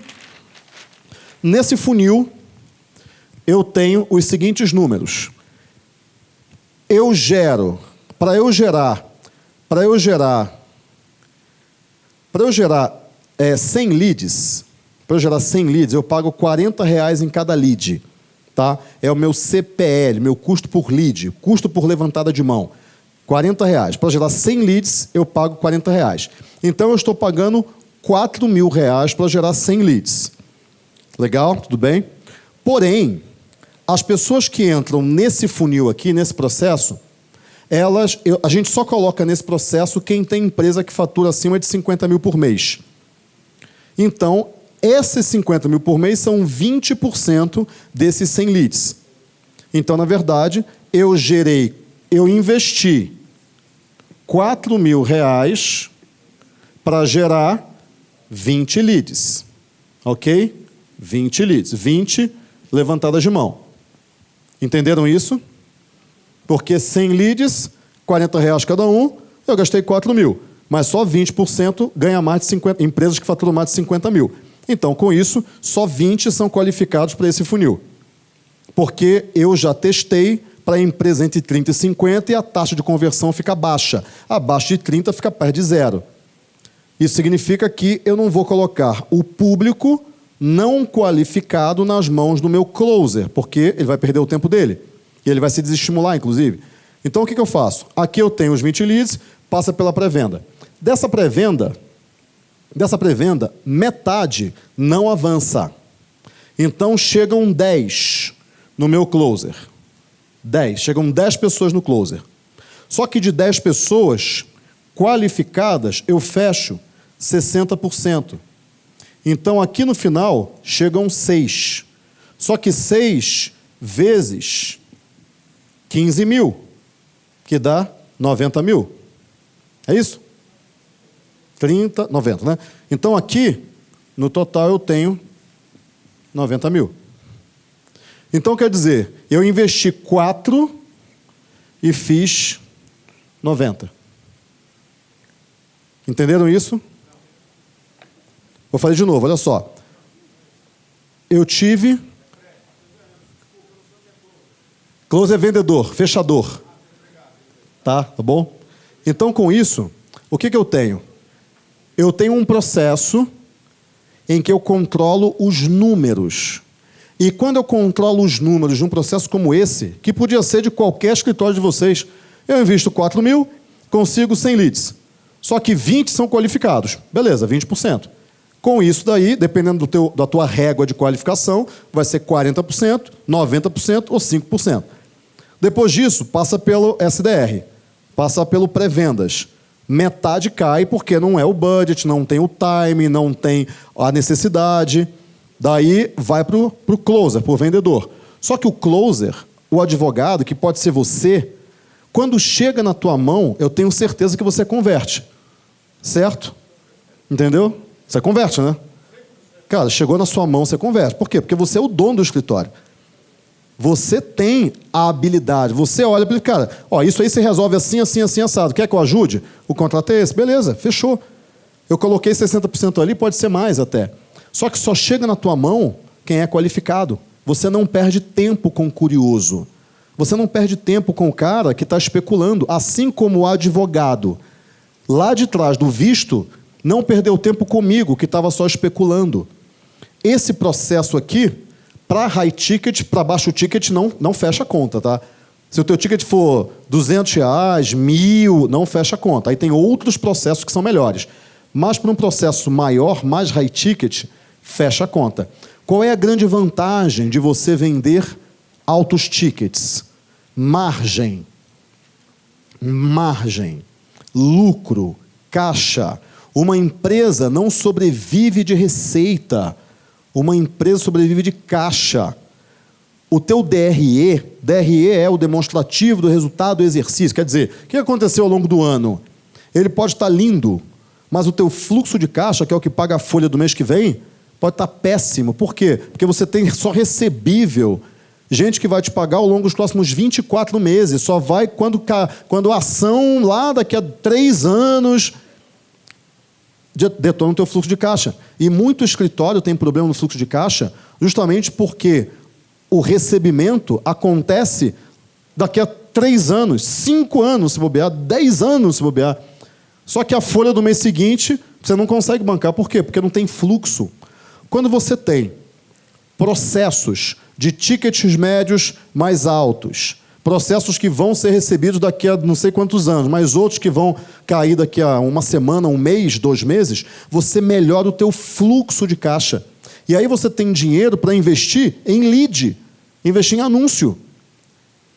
nesse funil, eu tenho os seguintes números. Eu gero, para eu gerar, para eu gerar, para eu gerar é, 100 leads, para eu gerar 100 leads, eu pago 40 reais em cada lead. Tá? É o meu CPL, meu custo por lead, custo por levantada de mão. 40 reais. Para gerar 100 leads, eu pago 40 reais. Então, eu estou pagando 4 mil reais para gerar 100 leads. Legal? Tudo bem? Porém, as pessoas que entram nesse funil aqui, nesse processo, elas, eu, a gente só coloca nesse processo quem tem empresa que fatura acima de 50 mil por mês. Então, esses 50 mil por mês são 20% desses 100 leads. Então, na verdade, eu gerei, eu investi 4 mil reais para gerar 20 leads. Ok? 20 leads. 20 levantadas de mão. Entenderam isso? Porque 100 leads, 40 reais cada um, eu gastei 4 mil. Mas só 20% ganha mais de 50, empresas que faturam mais de 50 mil. Então, com isso, só 20 são qualificados para esse funil. Porque eu já testei para empresa entre 30 e 50 e a taxa de conversão fica baixa. Abaixo de 30 fica perto de zero. Isso significa que eu não vou colocar o público não qualificado nas mãos do meu closer, porque ele vai perder o tempo dele. E ele vai se desestimular, inclusive. Então, o que, que eu faço? Aqui eu tenho os 20 leads, passa pela pré-venda. Dessa pré-venda, dessa pré-venda, metade não avança. Então, chegam 10 no meu closer. 10. Chegam 10 pessoas no closer. Só que de 10 pessoas qualificadas, eu fecho 60%. Então, aqui no final, chegam seis. Só que seis vezes 15 mil, que dá 90 mil. É isso? 30, 90, né? Então, aqui, no total, eu tenho 90 mil. Então, quer dizer, eu investi 4 e fiz 90. Entenderam isso? Vou fazer de novo, olha só. Eu tive. Close é vendedor, fechador. Tá, tá bom? Então, com isso, o que, que eu tenho? Eu tenho um processo em que eu controlo os números. E quando eu controlo os números de um processo como esse, que podia ser de qualquer escritório de vocês, eu invisto 4 mil, consigo 100 leads. Só que 20 são qualificados. Beleza, 20%. Com isso daí, dependendo do teu, da tua régua de qualificação, vai ser 40%, 90% ou 5%. Depois disso, passa pelo SDR, passa pelo pré-vendas. Metade cai porque não é o budget, não tem o time, não tem a necessidade. Daí vai para o closer, para o vendedor. Só que o closer, o advogado, que pode ser você, quando chega na tua mão, eu tenho certeza que você converte. Certo? Entendeu? Você converte, né? Cara, chegou na sua mão, você converte. Por quê? Porque você é o dono do escritório. Você tem a habilidade. Você olha para ele, cara, ó, isso aí se resolve assim, assim, assim, assado. Quer que eu ajude? O contrato é esse? Beleza, fechou. Eu coloquei 60% ali, pode ser mais até. Só que só chega na tua mão quem é qualificado. Você não perde tempo com o curioso. Você não perde tempo com o cara que está especulando. Assim como o advogado, lá de trás do visto, não perdeu tempo comigo, que estava só especulando. Esse processo aqui, para high ticket, para baixo ticket, não, não fecha a conta, tá? Se o teu ticket for 200 reais, mil, não fecha a conta. Aí tem outros processos que são melhores. Mas para um processo maior, mais high ticket, fecha a conta. Qual é a grande vantagem de você vender altos tickets? Margem. Margem. Lucro. Caixa. Uma empresa não sobrevive de receita. Uma empresa sobrevive de caixa. O teu DRE, DRE é o demonstrativo do resultado do exercício. Quer dizer, o que aconteceu ao longo do ano? Ele pode estar lindo, mas o teu fluxo de caixa, que é o que paga a folha do mês que vem, pode estar péssimo. Por quê? Porque você tem só recebível. Gente que vai te pagar ao longo dos próximos 24 meses. Só vai quando, quando a ação lá daqui a três anos detona o teu fluxo de caixa. E muito escritório tem problema no fluxo de caixa justamente porque o recebimento acontece daqui a três anos, cinco anos se bobear, dez anos se bobear. Só que a folha do mês seguinte você não consegue bancar. Por quê? Porque não tem fluxo. Quando você tem processos de tickets médios mais altos, processos que vão ser recebidos daqui a não sei quantos anos, mas outros que vão cair daqui a uma semana, um mês, dois meses, você melhora o teu fluxo de caixa. E aí você tem dinheiro para investir em lead, investir em anúncio.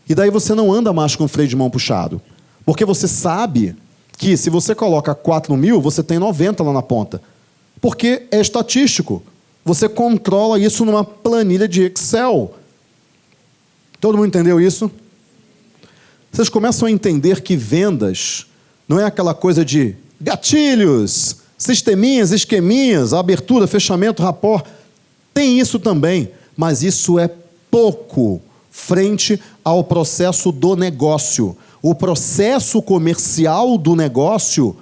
E daí você não anda mais com o freio de mão puxado. Porque você sabe que se você coloca 4 mil, você tem 90 lá na ponta. Porque é estatístico. Você controla isso numa planilha de Excel. Todo mundo entendeu isso? Vocês começam a entender que vendas não é aquela coisa de gatilhos, sisteminhas, esqueminhas, abertura, fechamento, rapor. Tem isso também, mas isso é pouco frente ao processo do negócio. O processo comercial do negócio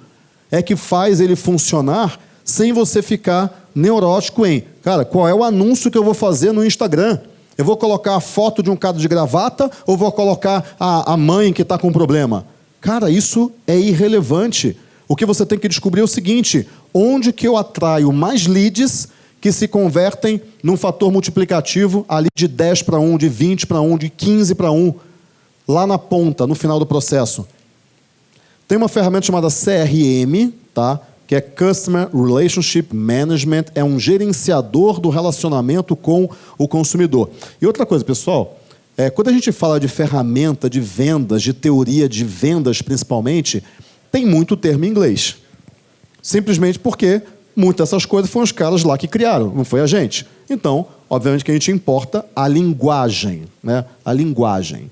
é que faz ele funcionar sem você ficar neurótico em, cara, qual é o anúncio que eu vou fazer no Instagram? Eu vou colocar a foto de um cara de gravata ou vou colocar a, a mãe que está com problema? Cara, isso é irrelevante. O que você tem que descobrir é o seguinte: onde que eu atraio mais leads que se convertem num fator multiplicativo ali de 10 para 1, de 20 para 1, de 15 para 1, lá na ponta, no final do processo. Tem uma ferramenta chamada CRM, tá? Que é Customer Relationship Management, é um gerenciador do relacionamento com o consumidor. E outra coisa, pessoal, é, quando a gente fala de ferramenta de vendas, de teoria de vendas principalmente, tem muito termo em inglês. Simplesmente porque Muitas dessas coisas foram os caras lá que criaram, não foi a gente. Então, obviamente que a gente importa a linguagem, né? A linguagem.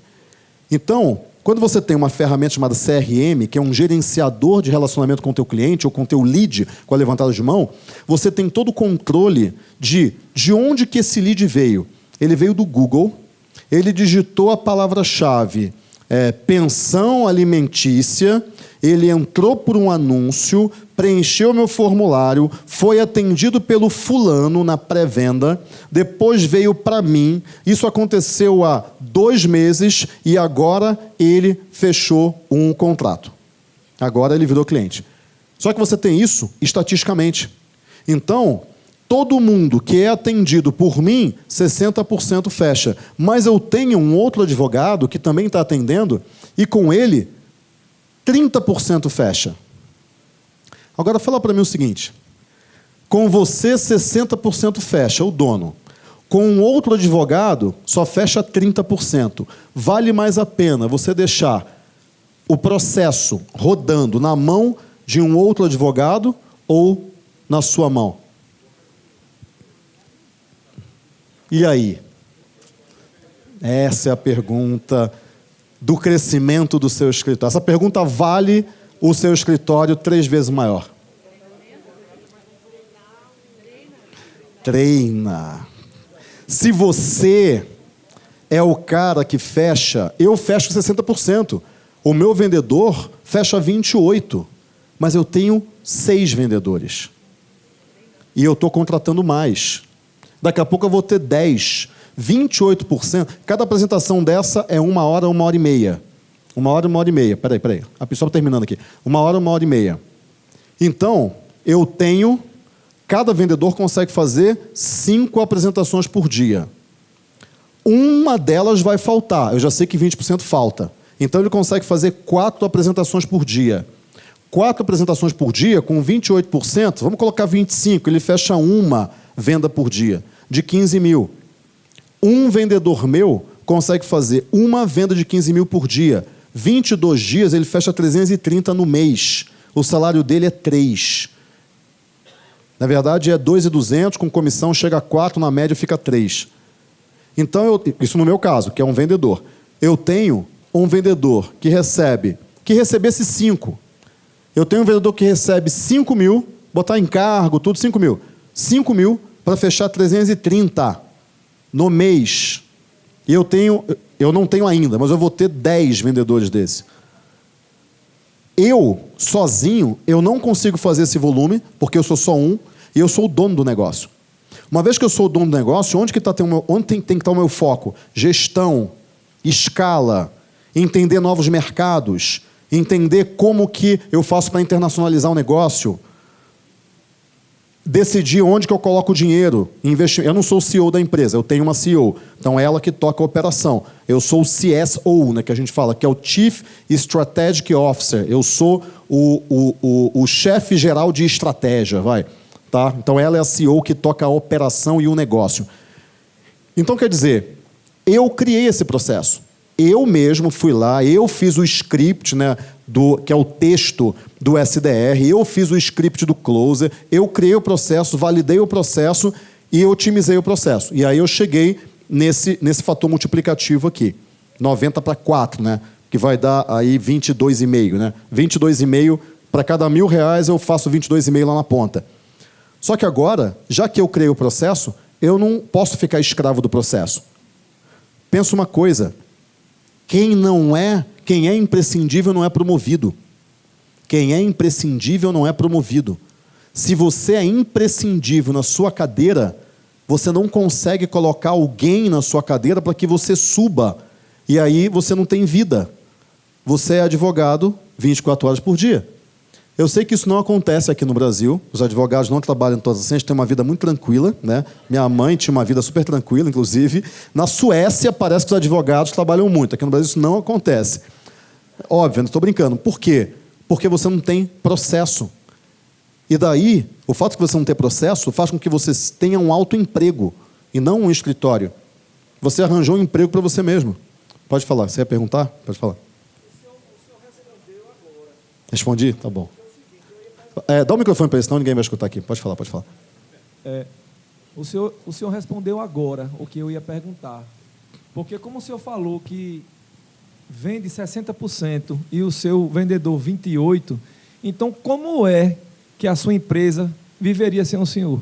Então, quando você tem uma ferramenta chamada CRM, que é um gerenciador de relacionamento com o teu cliente ou com o teu lead com a levantada de mão, você tem todo o controle de de onde que esse lead veio. Ele veio do Google, ele digitou a palavra-chave é, pensão alimentícia, ele entrou por um anúncio, preencheu meu formulário, foi atendido pelo fulano na pré-venda, depois veio para mim. Isso aconteceu há dois meses e agora ele fechou um contrato. Agora ele virou cliente. Só que você tem isso estatisticamente. Então, todo mundo que é atendido por mim, 60% fecha. Mas eu tenho um outro advogado que também está atendendo e com ele 30% fecha. Agora fala para mim o seguinte: com você 60% fecha, o dono. Com um outro advogado, só fecha 30%. Vale mais a pena você deixar o processo rodando na mão de um outro advogado ou na sua mão? E aí? Essa é a pergunta do crescimento do seu escritório? Essa pergunta vale o seu escritório três vezes maior. Treina. Se você é o cara que fecha, eu fecho 60%. O meu vendedor fecha 28%. mas eu tenho seis vendedores. E eu estou contratando mais. Daqui a pouco eu vou ter 10, 28%. Cada apresentação dessa é uma hora, uma hora e meia. Uma hora, uma hora e meia. Peraí, peraí. A pessoa está terminando aqui. Uma hora, uma hora e meia. Então, eu tenho. Cada vendedor consegue fazer cinco apresentações por dia. Uma delas vai faltar. Eu já sei que 20% falta. Então, ele consegue fazer quatro apresentações por dia. Quatro apresentações por dia, com 28%, vamos colocar 25%, ele fecha uma venda por dia, de 15 mil. Um vendedor meu consegue fazer uma venda de 15 mil por dia. 22 dias, ele fecha 330 no mês. O salário dele é 3. Na verdade, é 2,200, com comissão chega a 4, na média fica 3. Então, eu, isso no meu caso, que é um vendedor. Eu tenho um vendedor que recebe, que recebesse 5. Eu tenho um vendedor que recebe 5 mil, botar em cargo, tudo 5 mil. 5 mil para fechar 330 no mês. E eu tenho, eu não tenho ainda, mas eu vou ter 10 vendedores desse. Eu, sozinho, eu não consigo fazer esse volume, porque eu sou só um, e eu sou o dono do negócio. Uma vez que eu sou o dono do negócio, onde, que tá, onde tem, tem que estar o meu foco? Gestão, escala, entender novos mercados, entender como que eu faço para internacionalizar o negócio, decidir onde que eu coloco o dinheiro, investir. Eu não sou o CEO da empresa, eu tenho uma CEO. Então é ela que toca a operação. Eu sou o CSO, né, que a gente fala, que é o Chief Strategic Officer. Eu sou o, o, o, o chefe geral de estratégia, vai. Tá? Então ela é a CEO que toca a operação e o negócio. Então quer dizer, eu criei esse processo. Eu mesmo fui lá, eu fiz o script, né, do, que é o texto do SDR, eu fiz o script do closer, eu criei o processo, validei o processo e otimizei o processo. E aí eu cheguei nesse, nesse fator multiplicativo aqui, 90 para 4, né, que vai dar aí 22,5. Né? 22,5 para cada mil reais eu faço 22,5 lá na ponta. Só que agora, já que eu criei o processo, eu não posso ficar escravo do processo. Pensa uma coisa, quem não é, quem é imprescindível não é promovido. Quem é imprescindível não é promovido. Se você é imprescindível na sua cadeira, você não consegue colocar alguém na sua cadeira para que você suba. E aí você não tem vida. Você é advogado 24 horas por dia. Eu sei que isso não acontece aqui no Brasil. Os advogados não trabalham todos assim, a tem uma vida muito tranquila. Né? Minha mãe tinha uma vida super tranquila, inclusive. Na Suécia, parece que os advogados trabalham muito. Aqui no Brasil, isso não acontece. Óbvio, não estou brincando. Por quê? Porque você não tem processo. E daí, o fato de você não ter processo faz com que você tenha um alto emprego e não um escritório. Você arranjou um emprego para você mesmo. Pode falar. Você ia perguntar? Pode falar. Respondi? Tá bom. É, dá o microfone para ele, senão ninguém vai escutar aqui. Pode falar, pode falar. É, o, senhor, o senhor respondeu agora o que eu ia perguntar. Porque como o senhor falou que vende 60% e o seu vendedor 28%, então como é que a sua empresa viveria sem o senhor?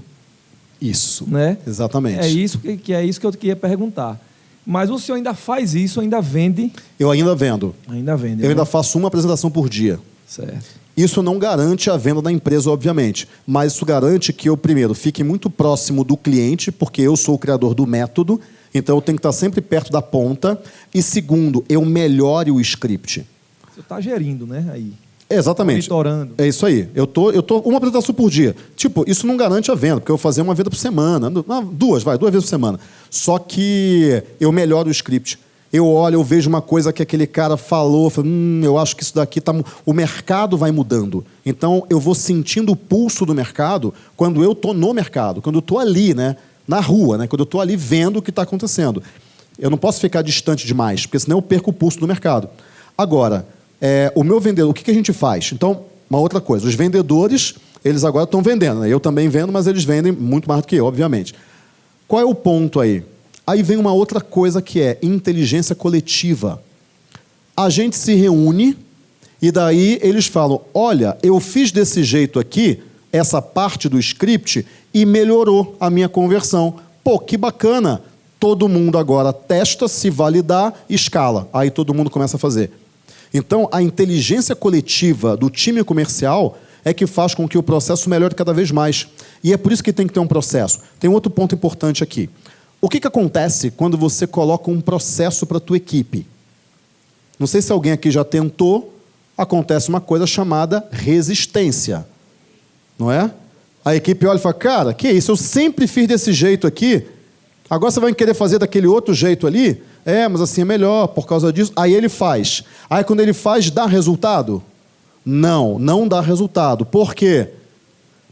Isso. Né? Exatamente. É isso que, que é isso que eu queria perguntar. Mas o senhor ainda faz isso, ainda vende? Eu ainda vendo. Ainda vende. Eu né? ainda faço uma apresentação por dia. Certo. Isso não garante a venda da empresa, obviamente, mas isso garante que eu, primeiro, fique muito próximo do cliente, porque eu sou o criador do método, então eu tenho que estar sempre perto da ponta. E segundo, eu melhore o script. Você está gerindo, né? Aí. Exatamente. Monitorando. É isso aí. Eu tô, eu tô uma apresentação por dia. Tipo, isso não garante a venda, porque eu vou fazer uma venda por semana. Duas, vai, duas vezes por semana. Só que eu melhoro o script eu olho, eu vejo uma coisa que aquele cara falou, falo, hum, eu acho que isso daqui tá, o mercado vai mudando. Então eu vou sentindo o pulso do mercado quando eu estou no mercado, quando eu estou ali, né, na rua, né, quando eu estou ali vendo o que está acontecendo. Eu não posso ficar distante demais, porque senão eu perco o pulso do mercado. Agora, é, o meu vendedor, o que, que a gente faz? Então, uma outra coisa, os vendedores, eles agora estão vendendo. Né? Eu também vendo, mas eles vendem muito mais do que eu, obviamente. Qual é o ponto aí? Aí vem uma outra coisa que é inteligência coletiva. A gente se reúne e daí eles falam: olha, eu fiz desse jeito aqui, essa parte do script, e melhorou a minha conversão. Pô, que bacana! Todo mundo agora testa, se validar, escala. Aí todo mundo começa a fazer. Então, a inteligência coletiva do time comercial é que faz com que o processo melhore cada vez mais. E é por isso que tem que ter um processo. Tem outro ponto importante aqui. O que, que acontece quando você coloca um processo para a tua equipe? Não sei se alguém aqui já tentou, acontece uma coisa chamada resistência. Não é? A equipe olha e fala, cara, que isso? Eu sempre fiz desse jeito aqui, agora você vai querer fazer daquele outro jeito ali? É, mas assim é melhor por causa disso. Aí ele faz. Aí quando ele faz, dá resultado? Não, não dá resultado. Por quê?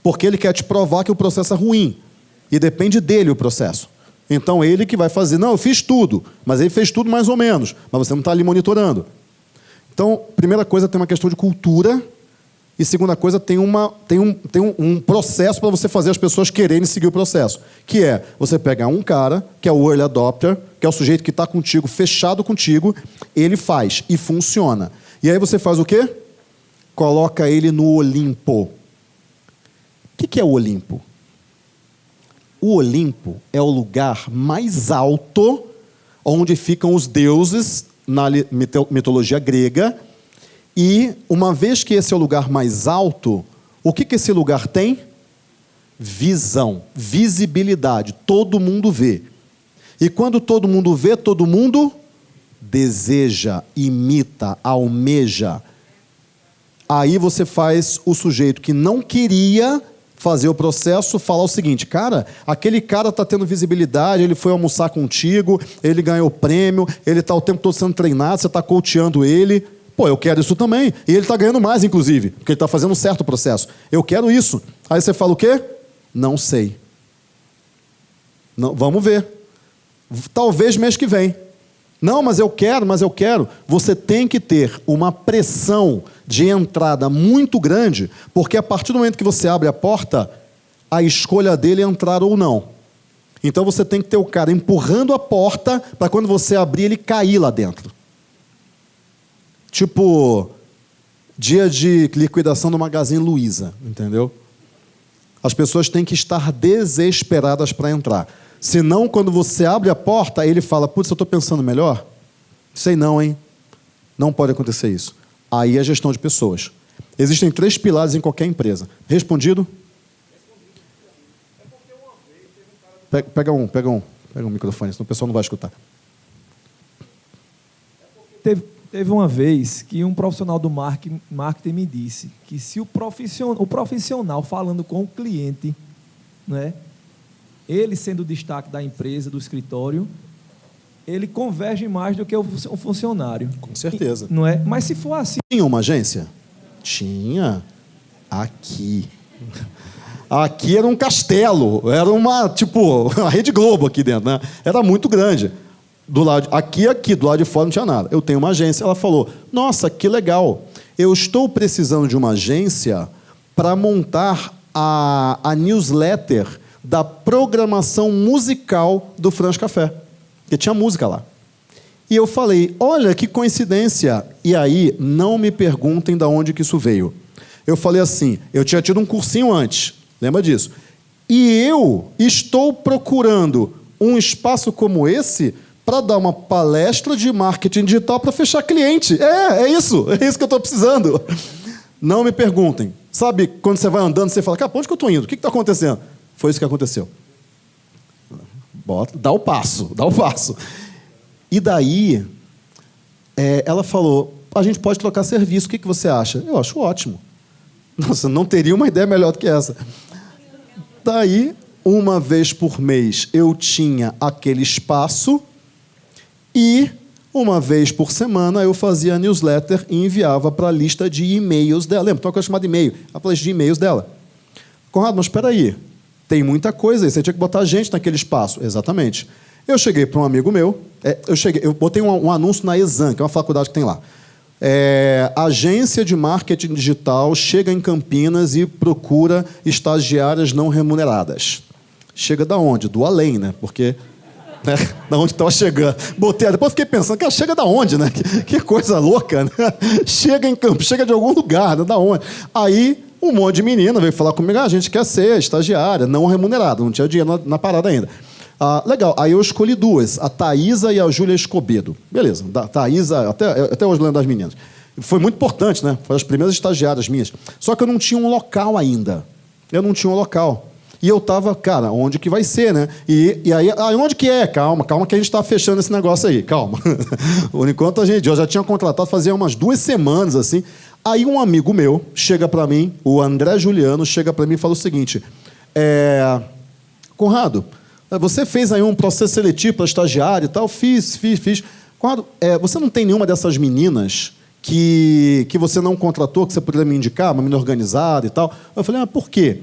Porque ele quer te provar que o processo é ruim. E depende dele o processo. Então ele que vai fazer, não, eu fiz tudo, mas ele fez tudo mais ou menos, mas você não está ali monitorando. Então, primeira coisa, tem uma questão de cultura, e segunda coisa, tem, uma, tem, um, tem um, um processo para você fazer as pessoas quererem seguir o processo. Que é, você pega um cara, que é o early adopter, que é o sujeito que está contigo, fechado contigo, ele faz e funciona. E aí você faz o quê? Coloca ele no Olimpo. O que, que é o Olimpo? O Olimpo é o lugar mais alto onde ficam os deuses na mitologia grega. E uma vez que esse é o lugar mais alto, o que, que esse lugar tem? Visão, visibilidade. Todo mundo vê. E quando todo mundo vê, todo mundo deseja, imita, almeja. Aí você faz o sujeito que não queria fazer o processo, falar o seguinte, cara, aquele cara está tendo visibilidade, ele foi almoçar contigo, ele ganhou prêmio, ele está o tempo todo sendo treinado, você está coachando ele. Pô, eu quero isso também. E ele está ganhando mais, inclusive, porque ele está fazendo um certo processo. Eu quero isso. Aí você fala o quê? Não sei. Não, vamos ver. Talvez mês que vem. Não, mas eu quero, mas eu quero. Você tem que ter uma pressão de entrada muito grande, porque a partir do momento que você abre a porta, a escolha dele é entrar ou não. Então você tem que ter o cara empurrando a porta para quando você abrir ele cair lá dentro. Tipo, dia de liquidação do Magazine Luiza, entendeu? As pessoas têm que estar desesperadas para entrar. Senão, quando você abre a porta, ele fala: Putz, eu estou pensando melhor? Sei não, hein? Não pode acontecer isso. Aí é gestão de pessoas. Existem três pilares em qualquer empresa. Respondido? Pega, pega um, pega um, pega um microfone, senão o pessoal não vai escutar. Teve, teve uma vez que um profissional do marketing, marketing me disse que se o profissional, o profissional falando com o cliente, né, ele sendo o destaque da empresa, do escritório, ele converge mais do que o funcionário. Com certeza. E, não é? Mas se for assim. Tinha uma agência? Tinha. Aqui. Aqui era um castelo, era uma, tipo, a Rede Globo aqui dentro, né? Era muito grande. Do lado, aqui, aqui, do lado de fora não tinha nada. Eu tenho uma agência. Ela falou: Nossa, que legal. Eu estou precisando de uma agência para montar a, a newsletter da programação musical do Franz Café. Porque tinha música lá. E eu falei, olha que coincidência. E aí, não me perguntem de onde que isso veio. Eu falei assim, eu tinha tido um cursinho antes, lembra disso? E eu estou procurando um espaço como esse para dar uma palestra de marketing digital para fechar cliente. É, é isso, é isso que eu estou precisando. Não me perguntem. Sabe, quando você vai andando, você fala, cara, onde que eu estou indo? O que está acontecendo? Foi isso que aconteceu. Bota, dá o passo, dá o passo. E daí, é, ela falou: a gente pode trocar serviço, o que, que você acha? Eu acho ótimo. Nossa, não teria uma ideia melhor do que essa. Daí, uma vez por mês, eu tinha aquele espaço e uma vez por semana eu fazia a newsletter e enviava para a lista de e-mails dela. Lembra? Tem uma coisa chamada e-mail, a lista de e-mails dela. Conrado, mas espera aí. Tem muita coisa aí, você tinha que botar gente naquele espaço. Exatamente. Eu cheguei para um amigo meu, é, eu, cheguei, eu botei um, um, anúncio na Exam, que é uma faculdade que tem lá. É, agência de marketing digital chega em Campinas e procura estagiárias não remuneradas. Chega da onde? Do além, né? Porque né? da onde estava chegando. Botei, depois fiquei pensando, que chega da onde, né? Que, que coisa louca, né? Chega em campo, chega de algum lugar, né? Da onde? Aí um monte de menina veio falar comigo, ah, a gente quer ser estagiária, não remunerada, não tinha dinheiro na, na parada ainda. Ah, legal, aí eu escolhi duas, a Thaisa e a Júlia Escobedo. Beleza, da, Thaisa, até, até hoje lembro das meninas. Foi muito importante, né? Foi as primeiras estagiárias minhas. Só que eu não tinha um local ainda. Eu não tinha um local. E eu tava, cara, onde que vai ser, né? E, e aí, ah, onde que é? Calma, calma que a gente está fechando esse negócio aí, calma. Por enquanto a gente, eu já tinha contratado fazia umas duas semanas, assim. Aí um amigo meu chega para mim, o André Juliano, chega para mim e fala o seguinte: é, Conrado, você fez aí um processo seletivo para estagiário e tal? Fiz, fiz, fiz. Conrado, é, você não tem nenhuma dessas meninas que, que você não contratou, que você poderia me indicar, uma menina organizada e tal? Eu falei, ah, por quê?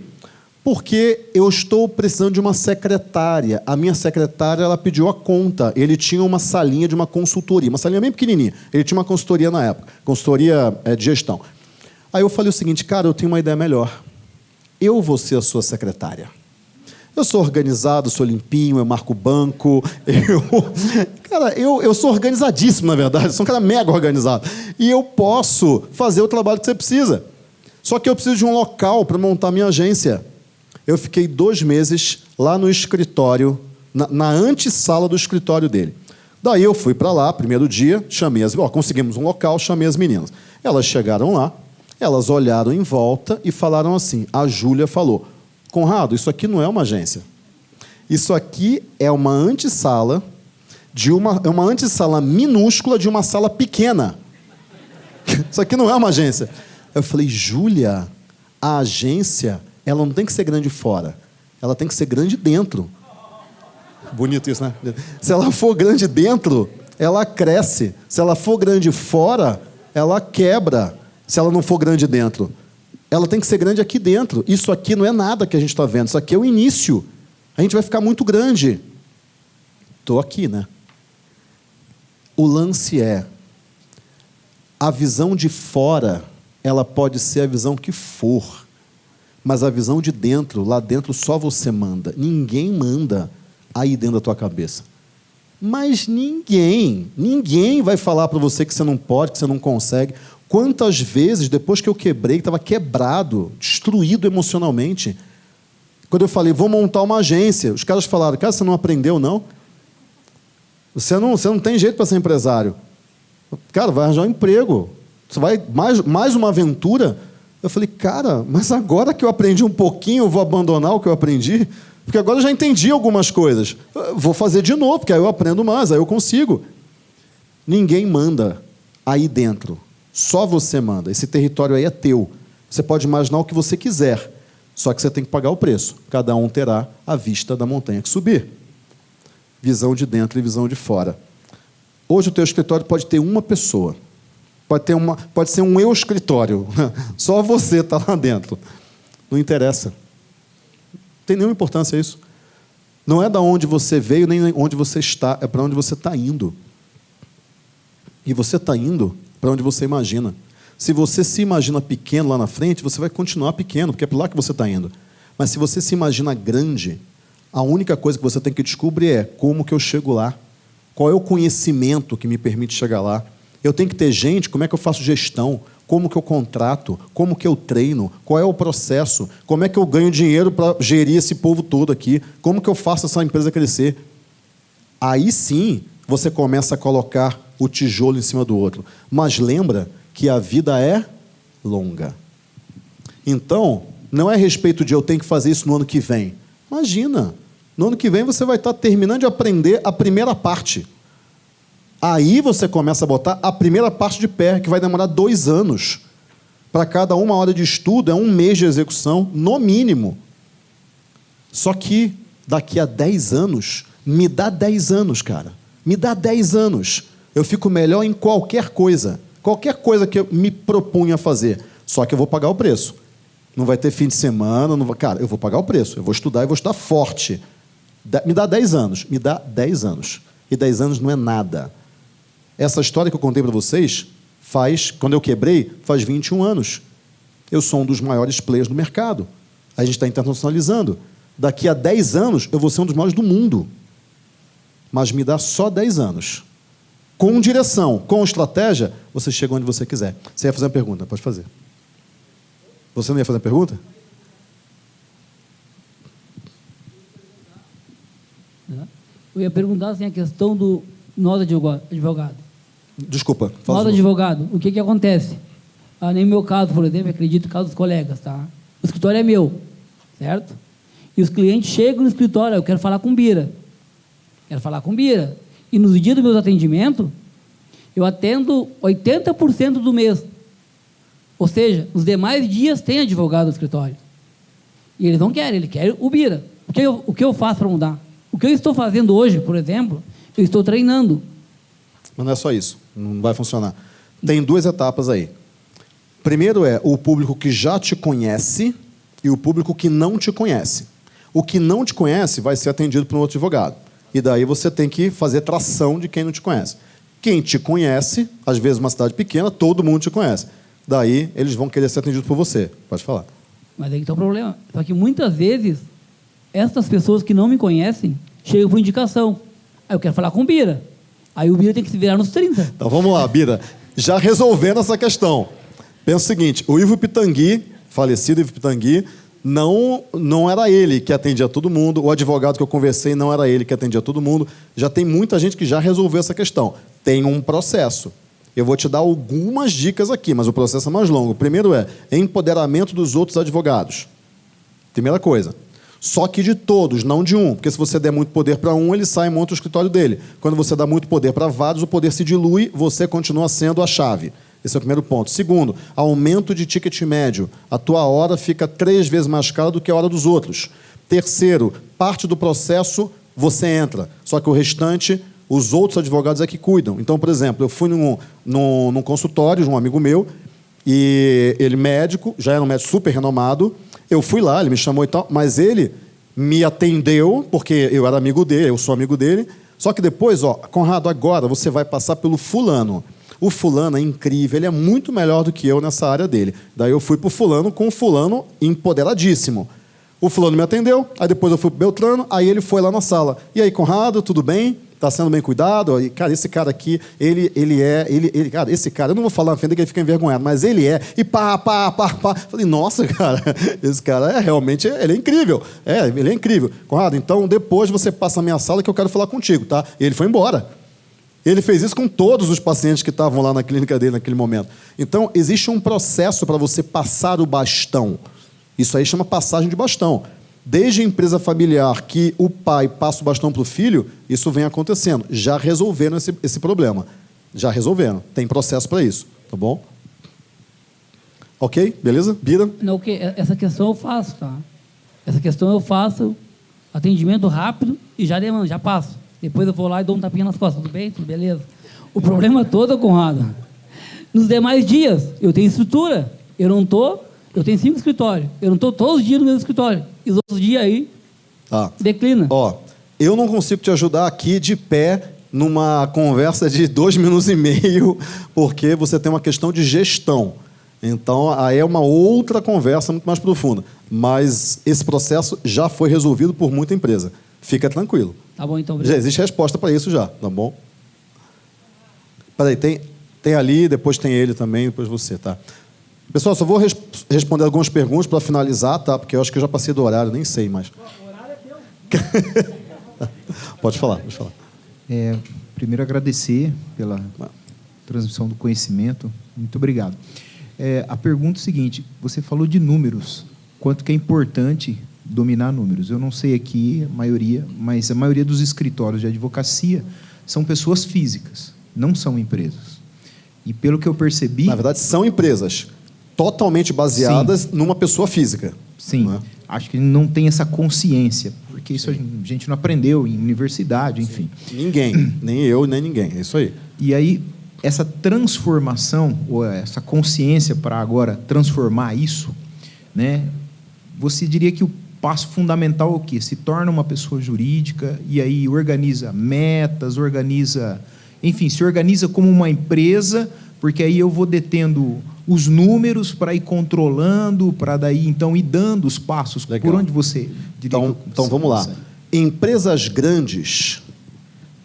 Porque eu estou precisando de uma secretária. A minha secretária ela pediu a conta. Ele tinha uma salinha de uma consultoria, uma salinha bem pequenininha. Ele tinha uma consultoria na época, consultoria é, de gestão. Aí eu falei o seguinte, cara, eu tenho uma ideia melhor. Eu vou ser a sua secretária. Eu sou organizado, sou limpinho, eu marco banco. Eu, cara, eu, eu sou organizadíssimo, na verdade. sou um cara mega organizado. E eu posso fazer o trabalho que você precisa. Só que eu preciso de um local para montar minha agência eu fiquei dois meses lá no escritório, na, na antessala do escritório dele. Daí eu fui para lá, primeiro dia, chamei as. Ó, conseguimos um local, chamei as meninas. Elas chegaram lá, elas olharam em volta e falaram assim: a Júlia falou, Conrado, isso aqui não é uma agência. Isso aqui é uma antessala de uma, é uma antessala minúscula de uma sala pequena. Isso aqui não é uma agência. Eu falei, Júlia, a agência ela não tem que ser grande fora, ela tem que ser grande dentro. Bonito isso, né? Se ela for grande dentro, ela cresce. Se ela for grande fora, ela quebra. Se ela não for grande dentro, ela tem que ser grande aqui dentro. Isso aqui não é nada que a gente está vendo, isso aqui é o início. A gente vai ficar muito grande. Estou aqui, né? O lance é a visão de fora, ela pode ser a visão que for. Mas a visão de dentro, lá dentro só você manda. Ninguém manda aí dentro da tua cabeça. Mas ninguém, ninguém vai falar para você que você não pode, que você não consegue. Quantas vezes, depois que eu quebrei, estava quebrado, destruído emocionalmente, quando eu falei, vou montar uma agência, os caras falaram, cara, você não aprendeu, não? Você não, você não tem jeito para ser empresário. Cara, vai arranjar um emprego. Você vai mais, mais uma aventura eu falei, cara, mas agora que eu aprendi um pouquinho, eu vou abandonar o que eu aprendi? Porque agora eu já entendi algumas coisas. Eu vou fazer de novo, porque aí eu aprendo mais, aí eu consigo. Ninguém manda aí dentro. Só você manda. Esse território aí é teu. Você pode imaginar o que você quiser. Só que você tem que pagar o preço. Cada um terá a vista da montanha que subir. Visão de dentro e visão de fora. Hoje o teu escritório pode ter uma pessoa. Pode, ter uma, pode ser um eu escritório. Só você está lá dentro. Não interessa. Não tem nenhuma importância isso. Não é da onde você veio, nem onde você está, é para onde você está indo. E você está indo para onde você imagina. Se você se imagina pequeno lá na frente, você vai continuar pequeno, porque é para lá que você está indo. Mas se você se imagina grande, a única coisa que você tem que descobrir é como que eu chego lá. Qual é o conhecimento que me permite chegar lá? Eu tenho que ter gente, como é que eu faço gestão? Como que eu contrato? Como que eu treino? Qual é o processo? Como é que eu ganho dinheiro para gerir esse povo todo aqui? Como que eu faço essa empresa crescer? Aí sim, você começa a colocar o tijolo em cima do outro. Mas lembra que a vida é longa. Então, não é respeito de eu tenho que fazer isso no ano que vem. Imagina, no ano que vem você vai estar terminando de aprender a primeira parte. Aí você começa a botar a primeira parte de pé, que vai demorar dois anos. Para cada uma hora de estudo, é um mês de execução, no mínimo. Só que daqui a dez anos, me dá dez anos, cara. Me dá dez anos. Eu fico melhor em qualquer coisa. Qualquer coisa que eu me propunha fazer. Só que eu vou pagar o preço. Não vai ter fim de semana, não vai... cara, eu vou pagar o preço. Eu vou estudar e vou estar forte. Me dá dez anos. Me dá dez anos. E dez anos não é nada. Essa história que eu contei para vocês faz, quando eu quebrei, faz 21 anos. Eu sou um dos maiores players do mercado. A gente está internacionalizando. Daqui a 10 anos, eu vou ser um dos maiores do mundo. Mas me dá só 10 anos. Com direção, com estratégia, você chega onde você quiser. Você ia fazer uma pergunta? Pode fazer. Você não ia fazer uma pergunta? Eu ia perguntar assim, a questão do nós advogado. Desculpa. Nós, advogado, o que, que acontece? Ah, nem no meu caso, por exemplo, acredito no caso dos colegas, tá? O escritório é meu, certo? E os clientes chegam no escritório, eu quero falar com o Bira. Quero falar com o Bira. E nos dias dos meus atendimentos, eu atendo 80% do mês. Ou seja, os demais dias tem advogado no escritório. E eles não querem, eles querem o Bira. O que eu, o que eu faço para mudar? O que eu estou fazendo hoje, por exemplo, eu estou treinando. Mas não é só isso. Não vai funcionar. Tem duas etapas aí. Primeiro é o público que já te conhece e o público que não te conhece. O que não te conhece vai ser atendido por um outro advogado. E daí você tem que fazer tração de quem não te conhece. Quem te conhece, às vezes uma cidade pequena, todo mundo te conhece. Daí eles vão querer ser atendidos por você. Pode falar. Mas aí está o problema. Só que muitas vezes, essas pessoas que não me conhecem chegam por indicação. Aí eu quero falar com o Bira. Aí o Bira tem que se virar nos 30. Então vamos lá, Bira. Já resolvendo essa questão. Pensa o seguinte: o Ivo Pitangui, falecido Ivo Pitangui, não, não era ele que atendia todo mundo. O advogado que eu conversei não era ele que atendia todo mundo. Já tem muita gente que já resolveu essa questão. Tem um processo. Eu vou te dar algumas dicas aqui, mas o processo é mais longo. O primeiro é empoderamento dos outros advogados. Primeira coisa. Só que de todos, não de um. Porque se você der muito poder para um, ele sai e monta o escritório dele. Quando você dá muito poder para vários, o poder se dilui, você continua sendo a chave. Esse é o primeiro ponto. Segundo, aumento de ticket médio. A tua hora fica três vezes mais cara do que a hora dos outros. Terceiro, parte do processo você entra, só que o restante, os outros advogados é que cuidam. Então, por exemplo, eu fui num, num, num consultório de um amigo meu, e ele médico, já era um médico super renomado. Eu fui lá, ele me chamou e tal, mas ele me atendeu, porque eu era amigo dele, eu sou amigo dele. Só que depois, ó, Conrado, agora você vai passar pelo fulano. O fulano é incrível, ele é muito melhor do que eu nessa área dele. Daí eu fui pro fulano com o fulano empoderadíssimo. O fulano me atendeu, aí depois eu fui pro Beltrano, aí ele foi lá na sala. E aí, Conrado, tudo bem? Tá sendo bem cuidado? E, cara, esse cara aqui, ele, ele é, ele, ele, cara, esse cara, eu não vou falar na frente que ele fica envergonhado, mas ele é, e pá, pá, pá, pá. Falei, nossa, cara, esse cara é realmente, ele é incrível. É, ele é incrível. Conrado, então depois você passa na minha sala que eu quero falar contigo, tá? E ele foi embora. Ele fez isso com todos os pacientes que estavam lá na clínica dele naquele momento. Então, existe um processo para você passar o bastão. Isso aí chama passagem de bastão. Desde a empresa familiar que o pai passa o bastão para o filho, isso vem acontecendo. Já resolveram esse, esse problema. Já resolveram. Tem processo para isso. Tá bom? Ok? Beleza? Bira? Não, que essa questão eu faço, tá? Essa questão eu faço atendimento rápido e já demando, já passo. Depois eu vou lá e dou um tapinha nas costas, tudo bem? Tudo beleza? O problema todo, Conrado, nos demais dias eu tenho estrutura, eu não tô, eu tenho cinco escritórios, eu não tô todos os dias no mesmo escritório. E os outros dias aí Tá. declina. Ó, eu não consigo te ajudar aqui de pé numa conversa de dois minutos e meio, porque você tem uma questão de gestão. Então, aí é uma outra conversa muito mais profunda. Mas esse processo já foi resolvido por muita empresa. Fica tranquilo. Tá bom, então. Já obrigado. existe resposta para isso já, tá bom? Peraí, tem, tem ali, depois tem ele também, depois você, tá? Pessoal, só vou res- responder algumas perguntas para finalizar, tá? Porque eu acho que eu já passei do horário, nem sei mais. pode falar, pode falar. É, primeiro agradecer pela transmissão do conhecimento. Muito obrigado. É, a pergunta é a seguinte: você falou de números, quanto que é importante dominar números. Eu não sei aqui a maioria, mas a maioria dos escritórios de advocacia são pessoas físicas, não são empresas. E pelo que eu percebi, Na verdade, são empresas totalmente baseadas numa pessoa física. sim, né? acho que não tem essa consciência, porque isso a gente não aprendeu em universidade, enfim. Ninguém, nem eu, nem ninguém. É isso aí. E aí, essa transformação, ou essa consciência para agora transformar isso, né, você diria que o passo fundamental é o quê? Se torna uma pessoa jurídica e aí organiza metas, organiza. Enfim, se organiza como uma empresa, porque aí eu vou detendo os números para ir controlando, para daí então ir dando os passos. Legal. Por onde você diria Então, então vamos lá. Empresas grandes,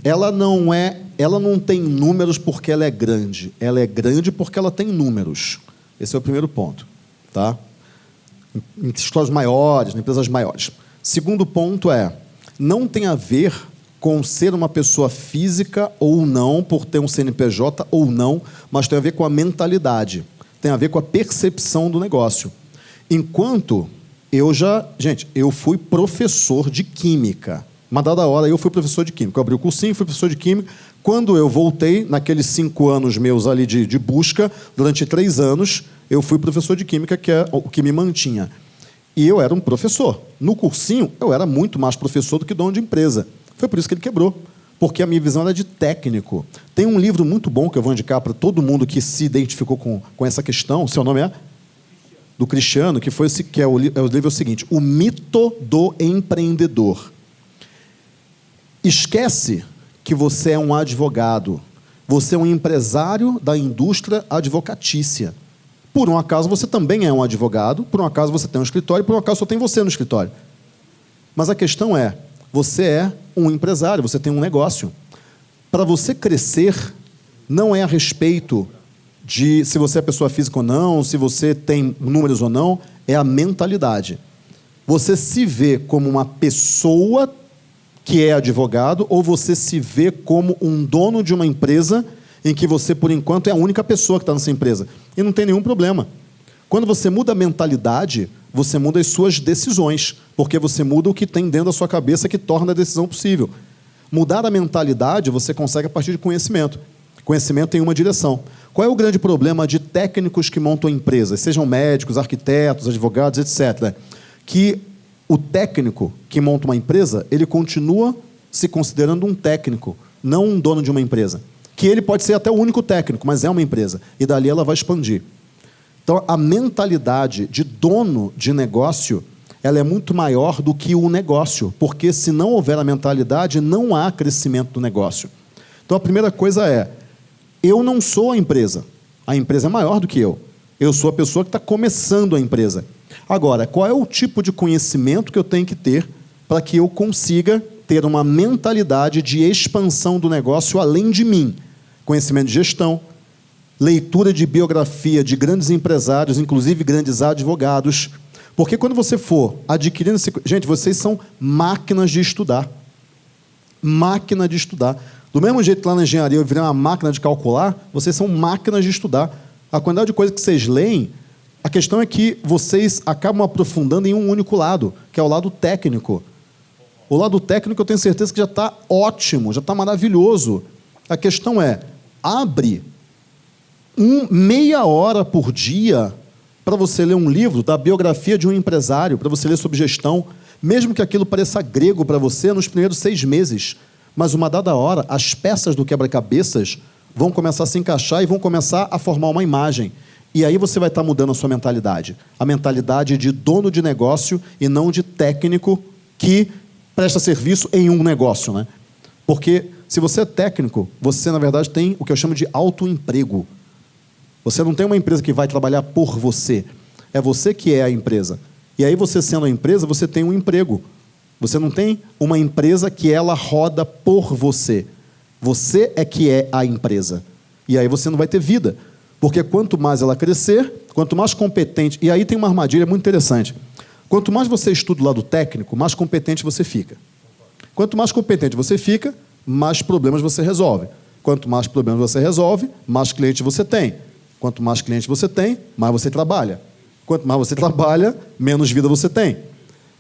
ela não é, ela não tem números porque ela é grande. Ela é grande porque ela tem números. Esse é o primeiro ponto, tá? Em escolas maiores, em empresas maiores. Segundo ponto é, não tem a ver com ser uma pessoa física ou não, por ter um CNPJ ou não, mas tem a ver com a mentalidade, tem a ver com a percepção do negócio. Enquanto eu já. Gente, eu fui professor de química. Uma dada hora eu fui professor de química. Eu abri o cursinho, fui professor de química. Quando eu voltei, naqueles cinco anos meus ali de, de busca, durante três anos, eu fui professor de química, que é o que me mantinha. E eu era um professor. No cursinho, eu era muito mais professor do que dono de empresa. Foi por isso que ele quebrou. Porque a minha visão era de técnico. Tem um livro muito bom que eu vou indicar para todo mundo que se identificou com, com essa questão. Seu nome é? Do Cristiano, que foi que é o, é o livro é o seguinte: O Mito do Empreendedor. Esquece que você é um advogado. Você é um empresário da indústria advocatícia. Por um acaso você também é um advogado, por um acaso você tem um escritório, por um acaso só tem você no escritório. Mas a questão é: você é um empresário, você tem um negócio. Para você crescer, não é a respeito de se você é pessoa física ou não, se você tem números ou não, é a mentalidade. Você se vê como uma pessoa que é advogado ou você se vê como um dono de uma empresa em que você, por enquanto, é a única pessoa que está nessa empresa. E não tem nenhum problema. Quando você muda a mentalidade, você muda as suas decisões, porque você muda o que tem dentro da sua cabeça que torna a decisão possível. Mudar a mentalidade você consegue a partir de conhecimento. Conhecimento em uma direção. Qual é o grande problema de técnicos que montam empresas, sejam médicos, arquitetos, advogados, etc., que o técnico que monta uma empresa, ele continua se considerando um técnico, não um dono de uma empresa. Que ele pode ser até o único técnico, mas é uma empresa. E dali ela vai expandir. Então, a mentalidade de dono de negócio ela é muito maior do que o negócio, porque se não houver a mentalidade, não há crescimento do negócio. Então, a primeira coisa é: eu não sou a empresa. A empresa é maior do que eu. Eu sou a pessoa que está começando a empresa. Agora, qual é o tipo de conhecimento que eu tenho que ter para que eu consiga ter uma mentalidade de expansão do negócio além de mim? Conhecimento de gestão, leitura de biografia de grandes empresários, inclusive grandes advogados. Porque quando você for adquirindo. Gente, vocês são máquinas de estudar. Máquina de estudar. Do mesmo jeito que lá na engenharia eu virei uma máquina de calcular, vocês são máquinas de estudar. A quantidade de coisas que vocês leem, a questão é que vocês acabam aprofundando em um único lado, que é o lado técnico. O lado técnico eu tenho certeza que já está ótimo, já está maravilhoso. A questão é, abre um, meia hora por dia para você ler um livro da biografia de um empresário, para você ler sobre gestão, mesmo que aquilo pareça grego para você nos primeiros seis meses. Mas uma dada hora, as peças do quebra-cabeças vão começar a se encaixar e vão começar a formar uma imagem. E aí você vai estar mudando a sua mentalidade. A mentalidade de dono de negócio e não de técnico que presta serviço em um negócio. Né? Porque se você é técnico, você, na verdade, tem o que eu chamo de autoemprego. Você não tem uma empresa que vai trabalhar por você. É você que é a empresa. E aí, você sendo a empresa, você tem um emprego. Você não tem uma empresa que ela roda por você. Você é que é a empresa. E aí você não vai ter vida. Porque quanto mais ela crescer, quanto mais competente. E aí tem uma armadilha muito interessante. Quanto mais você estuda o lado técnico, mais competente você fica. Quanto mais competente você fica, mais problemas você resolve. Quanto mais problemas você resolve, mais cliente você tem. Quanto mais clientes você tem, mais você trabalha. Quanto mais você trabalha, menos vida você tem.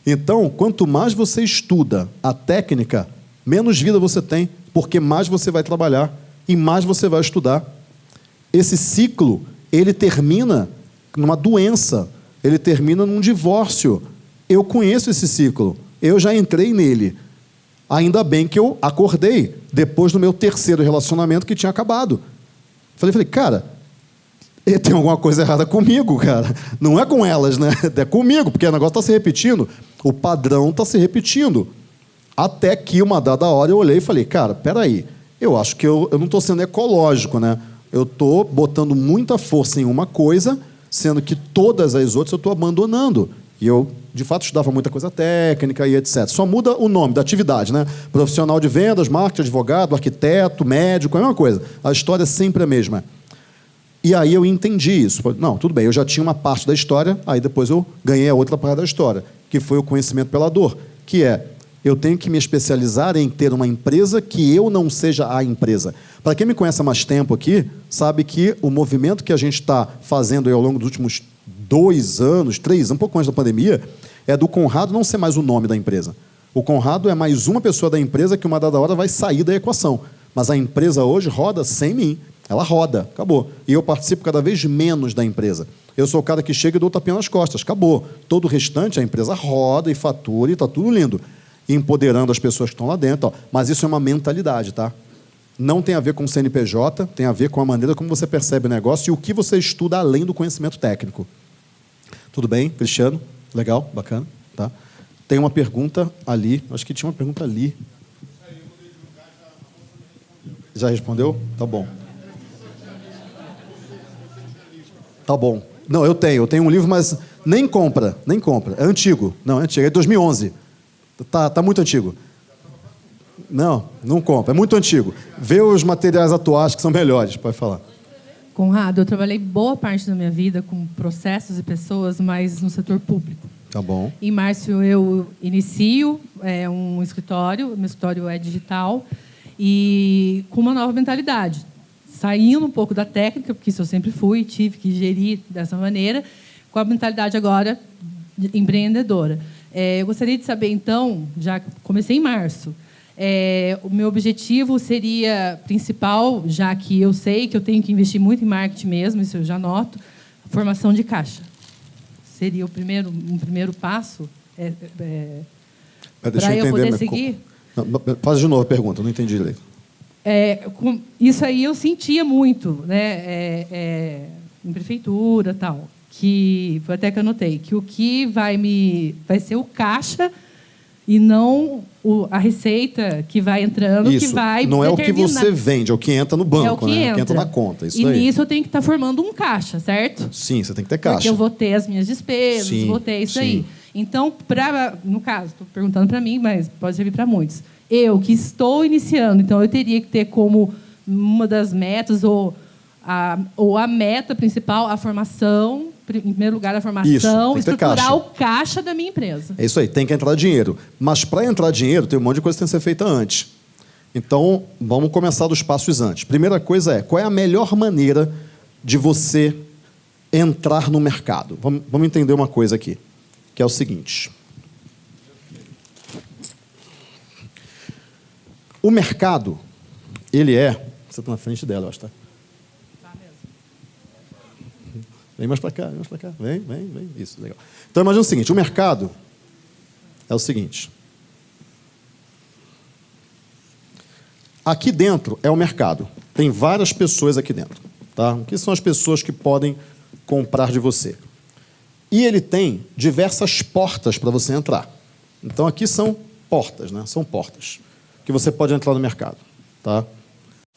Então, quanto mais você estuda a técnica, menos vida você tem, porque mais você vai trabalhar e mais você vai estudar. Esse ciclo, ele termina numa doença, ele termina num divórcio. Eu conheço esse ciclo, eu já entrei nele. Ainda bem que eu acordei depois do meu terceiro relacionamento que tinha acabado. Falei, falei, cara, tem alguma coisa errada comigo, cara. Não é com elas, né? É comigo, porque o negócio está se repetindo. O padrão está se repetindo. Até que uma dada hora eu olhei e falei, cara, peraí, eu acho que eu, eu não estou sendo ecológico, né? Eu estou botando muita força em uma coisa, sendo que todas as outras eu estou abandonando. E eu, de fato, estudava muita coisa técnica e etc. Só muda o nome da atividade, né? Profissional de vendas, marketing, advogado, arquiteto, médico, é a mesma coisa. A história é sempre a mesma. E aí eu entendi isso. Não, tudo bem, eu já tinha uma parte da história, aí depois eu ganhei a outra parte da história, que foi o conhecimento pela dor, que é Eu tenho que me especializar em ter uma empresa que eu não seja a empresa. Para quem me conhece há mais tempo aqui, sabe que o movimento que a gente está fazendo ao longo dos últimos dois anos, três, um pouco antes da pandemia, é do Conrado não ser mais o nome da empresa. O Conrado é mais uma pessoa da empresa que uma dada hora vai sair da equação. Mas a empresa hoje roda sem mim. Ela roda, acabou. E eu participo cada vez menos da empresa. Eu sou o cara que chega e dou tapinha nas costas, acabou. Todo o restante, a empresa roda e fatura e está tudo lindo. Empoderando as pessoas que estão lá dentro. Ó. Mas isso é uma mentalidade, tá? Não tem a ver com o CNPJ, tem a ver com a maneira como você percebe o negócio e o que você estuda além do conhecimento técnico. Tudo bem, Cristiano? Legal, bacana. Tá? Tem uma pergunta ali, acho que tinha uma pergunta ali. Já respondeu? Tá bom. Tá bom. Não, eu tenho. Eu tenho um livro, mas nem compra. Nem compra. É antigo. Não, é antigo. É 2011. Tá, tá muito antigo. Não, não compra. É muito antigo. Vê os materiais atuais que são melhores. Pode falar. Conrado, eu trabalhei boa parte da minha vida com processos e pessoas, mas no setor público. Tá bom. Em março eu inicio é, um escritório, meu escritório é digital, e com uma nova mentalidade saindo um pouco da técnica, porque isso eu sempre fui, tive que gerir dessa maneira, com a mentalidade agora empreendedora. É, eu gostaria de saber, então, já comecei em março, é, o meu objetivo seria principal, já que eu sei que eu tenho que investir muito em marketing mesmo, isso eu já noto, formação de caixa. Seria o primeiro, um primeiro passo é, é, para eu, poder seguir? Não, faz de novo a pergunta, não entendi direito. É, com, isso aí eu sentia muito, né? É, é, em prefeitura tal, que foi até que eu notei que o que vai me vai ser o caixa e não o, a receita que vai entrando isso. que vai não é o que você vende, é o que entra no banco, é o que, né? entra. É o que entra na conta. Isso e daí. nisso eu tenho que estar tá formando um caixa, certo? Sim, você tem que ter caixa. Porque eu vou ter as minhas despesas, sim, vou ter isso sim. aí. Então, pra, no caso, estou perguntando para mim, mas pode servir para muitos eu que estou iniciando, então eu teria que ter como uma das metas ou a, ou a meta principal a formação, em primeiro lugar a formação, isso, estruturar caixa. o caixa da minha empresa. É isso aí, tem que entrar dinheiro. Mas para entrar dinheiro tem um monte de coisa que tem que ser feita antes. Então, vamos começar dos passos antes. Primeira coisa é, qual é a melhor maneira de você entrar no mercado? Vamos, vamos entender uma coisa aqui, que é o seguinte. O mercado, ele é. Você está na frente dela, eu acho, tá? Tá mesmo. Vem mais para cá, vem mais para cá. Vem, vem, vem. Isso, legal. Então, imagina o seguinte: o mercado é o seguinte. Aqui dentro é o mercado. Tem várias pessoas aqui dentro. Tá? O que são as pessoas que podem comprar de você? E ele tem diversas portas para você entrar. Então, aqui são portas, né? São portas que você pode entrar no mercado. Tá?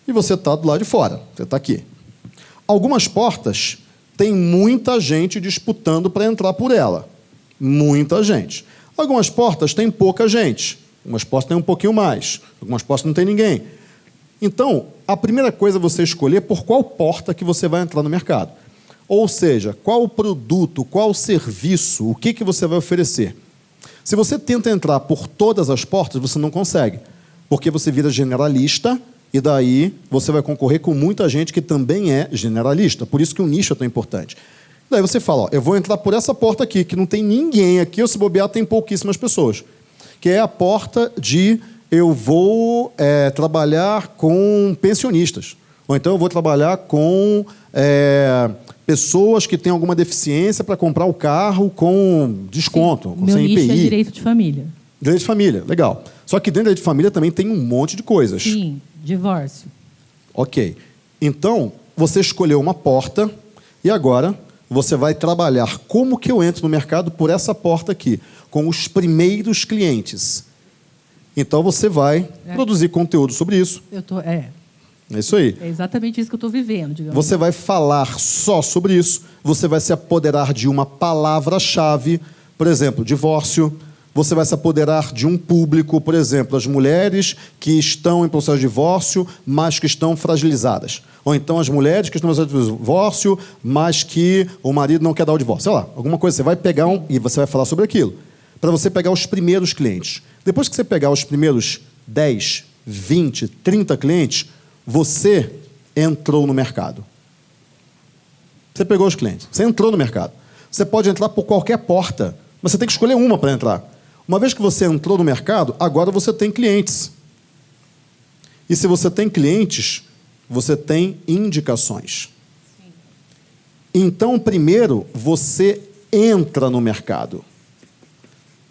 E você está do lado de fora, você está aqui. Algumas portas tem muita gente disputando para entrar por ela. Muita gente. Algumas portas têm pouca gente. Algumas portas têm um pouquinho mais. Algumas portas não tem ninguém. Então, a primeira coisa é você escolher por qual porta que você vai entrar no mercado. Ou seja, qual produto, qual serviço, o que, que você vai oferecer. Se você tenta entrar por todas as portas, você não consegue porque você vira generalista e daí você vai concorrer com muita gente que também é generalista. Por isso que o nicho é tão importante. Daí você fala, ó, eu vou entrar por essa porta aqui, que não tem ninguém aqui, ou se bobear, tem pouquíssimas pessoas. Que é a porta de eu vou é, trabalhar com pensionistas. Ou então eu vou trabalhar com é, pessoas que têm alguma deficiência para comprar o carro com desconto, Sim, com meu CNPI. Nicho é direito de família. Direito de família, legal. Só que dentro da de família também tem um monte de coisas. Sim, divórcio. Ok. Então, você escolheu uma porta e agora você vai trabalhar como que eu entro no mercado por essa porta aqui, com os primeiros clientes. Então você vai é. produzir conteúdo sobre isso. Eu tô, é. É isso aí. É exatamente isso que eu estou vivendo, digamos. Você vai falar só sobre isso. Você vai se apoderar de uma palavra-chave, por exemplo, divórcio, você vai se apoderar de um público, por exemplo, as mulheres que estão em processo de divórcio, mas que estão fragilizadas. Ou então as mulheres que estão em processo de divórcio, mas que o marido não quer dar o divórcio. Sei lá, alguma coisa. Você vai pegar um, e você vai falar sobre aquilo. Para você pegar os primeiros clientes. Depois que você pegar os primeiros 10, 20, 30 clientes, você entrou no mercado. Você pegou os clientes, você entrou no mercado. Você pode entrar por qualquer porta, mas você tem que escolher uma para entrar. Uma vez que você entrou no mercado, agora você tem clientes. E se você tem clientes, você tem indicações. Então, primeiro, você entra no mercado,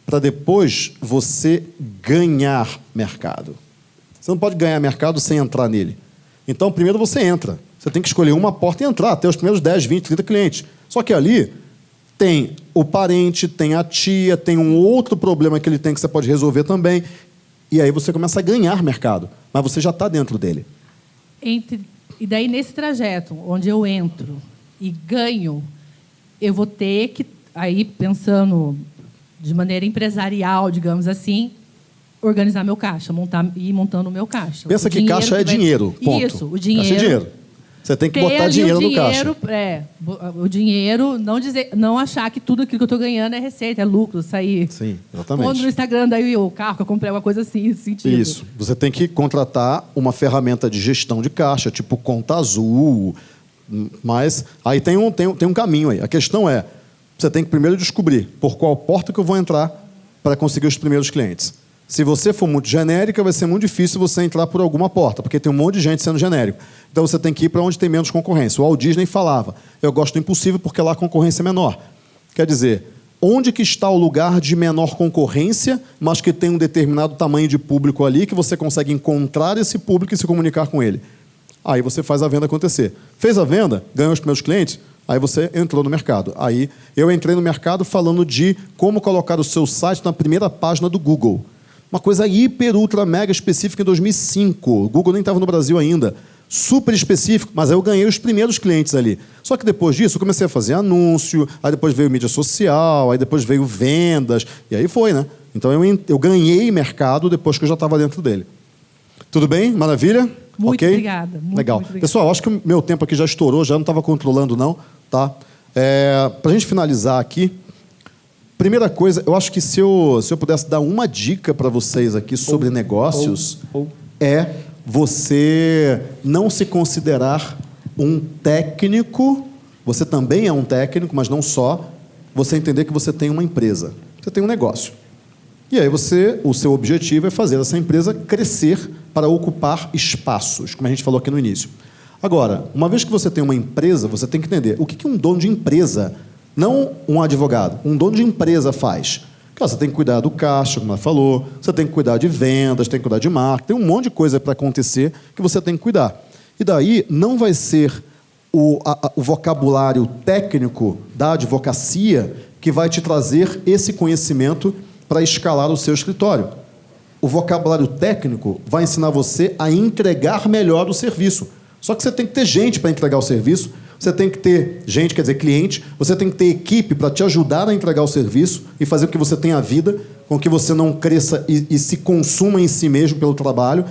para depois você ganhar mercado. Você não pode ganhar mercado sem entrar nele. Então, primeiro você entra. Você tem que escolher uma porta e entrar, até os primeiros 10, 20, 30 clientes. Só que ali tem o parente, tem a tia, tem um outro problema que ele tem que você pode resolver também. E aí você começa a ganhar mercado, mas você já está dentro dele. Entre, e daí, nesse trajeto, onde eu entro e ganho, eu vou ter que, aí pensando de maneira empresarial, digamos assim, organizar meu caixa, montar e ir montando o meu caixa. Pensa O que caixa é vai- dinheiro, ponto. Isso, o dinheiro. Caixa é dinheiro. Você tem que ter botar dinheiro, o no dinheiro, caixa. É, bo- o dinheiro, não dizer, não achar que tudo aquilo que eu estou ganhando é receita, é lucro, sair. Sim, Quando exatamente. no Instagram daí o carro que eu comprei uma coisa assim, nesse sentido. Isso. Você tem que contratar uma ferramenta de gestão de caixa, tipo conta azul. Mas aí tem um, tem, tem um caminho aí. A questão é, você tem que primeiro descobrir por qual porta que eu vou entrar para conseguir os primeiros clientes. Se você for muito genérica, vai ser muito difícil você entrar por alguma porta, porque tem um monte de gente sendo genérico. Então você tem que ir para onde tem menos concorrência. O Walt Disney falava, eu gosto do impossível porque lá a concorrência é menor. Quer dizer, onde que está o lugar de menor concorrência, mas que tem um determinado tamanho de público ali, que você consegue encontrar esse público e se comunicar com ele. Aí você faz a venda acontecer. Fez a venda, ganhou os primeiros clientes, aí você entrou no mercado. Aí eu entrei no mercado falando de como colocar o seu site na primeira página do Google. Uma coisa hiper, ultra, mega específica em 2005. O Google nem estava no Brasil ainda. Super específico, mas aí eu ganhei os primeiros clientes ali. Só que depois disso eu comecei a fazer anúncio, aí depois veio mídia social, aí depois veio vendas, e aí foi, né? Então eu, eu ganhei mercado depois que eu já estava dentro dele. Tudo bem? Maravilha? Muito Ok? obrigada, muito, Legal. muito obrigada. Pessoal, acho que o meu tempo aqui já estourou, já não estava controlando, não. Tá? É, Para a gente finalizar aqui, primeira coisa, eu acho que se eu, se eu pudesse dar uma dica para vocês aqui sobre negócios, ou- é você não se considerar um técnico, você também é um técnico, mas não só, você entender que você tem uma empresa, você tem um negócio. E aí você, o seu objetivo é fazer essa empresa crescer para ocupar espaços, como a gente falou aqui no início. Agora, uma vez que você tem uma empresa, você tem que entender o que que um dono de empresa, não um advogado, um dono de empresa faz. Cara, você tem que cuidar do caixa, como ela falou, você tem que cuidar de vendas, tem que cuidar de marketing, tem um monte de coisa para acontecer que você tem que cuidar. E daí não vai ser o, a- o vocabulário técnico da advocacia que vai te trazer esse conhecimento para escalar o seu escritório. O vocabulário técnico vai ensinar você a entregar melhor o serviço. Só que você tem que ter gente para entregar o serviço, você tem que ter gente, quer dizer, cliente, você tem que ter equipe para te ajudar a entregar o serviço e fazer com que você tenha vida, com que você não cresça e, e se consuma em si mesmo pelo trabalho.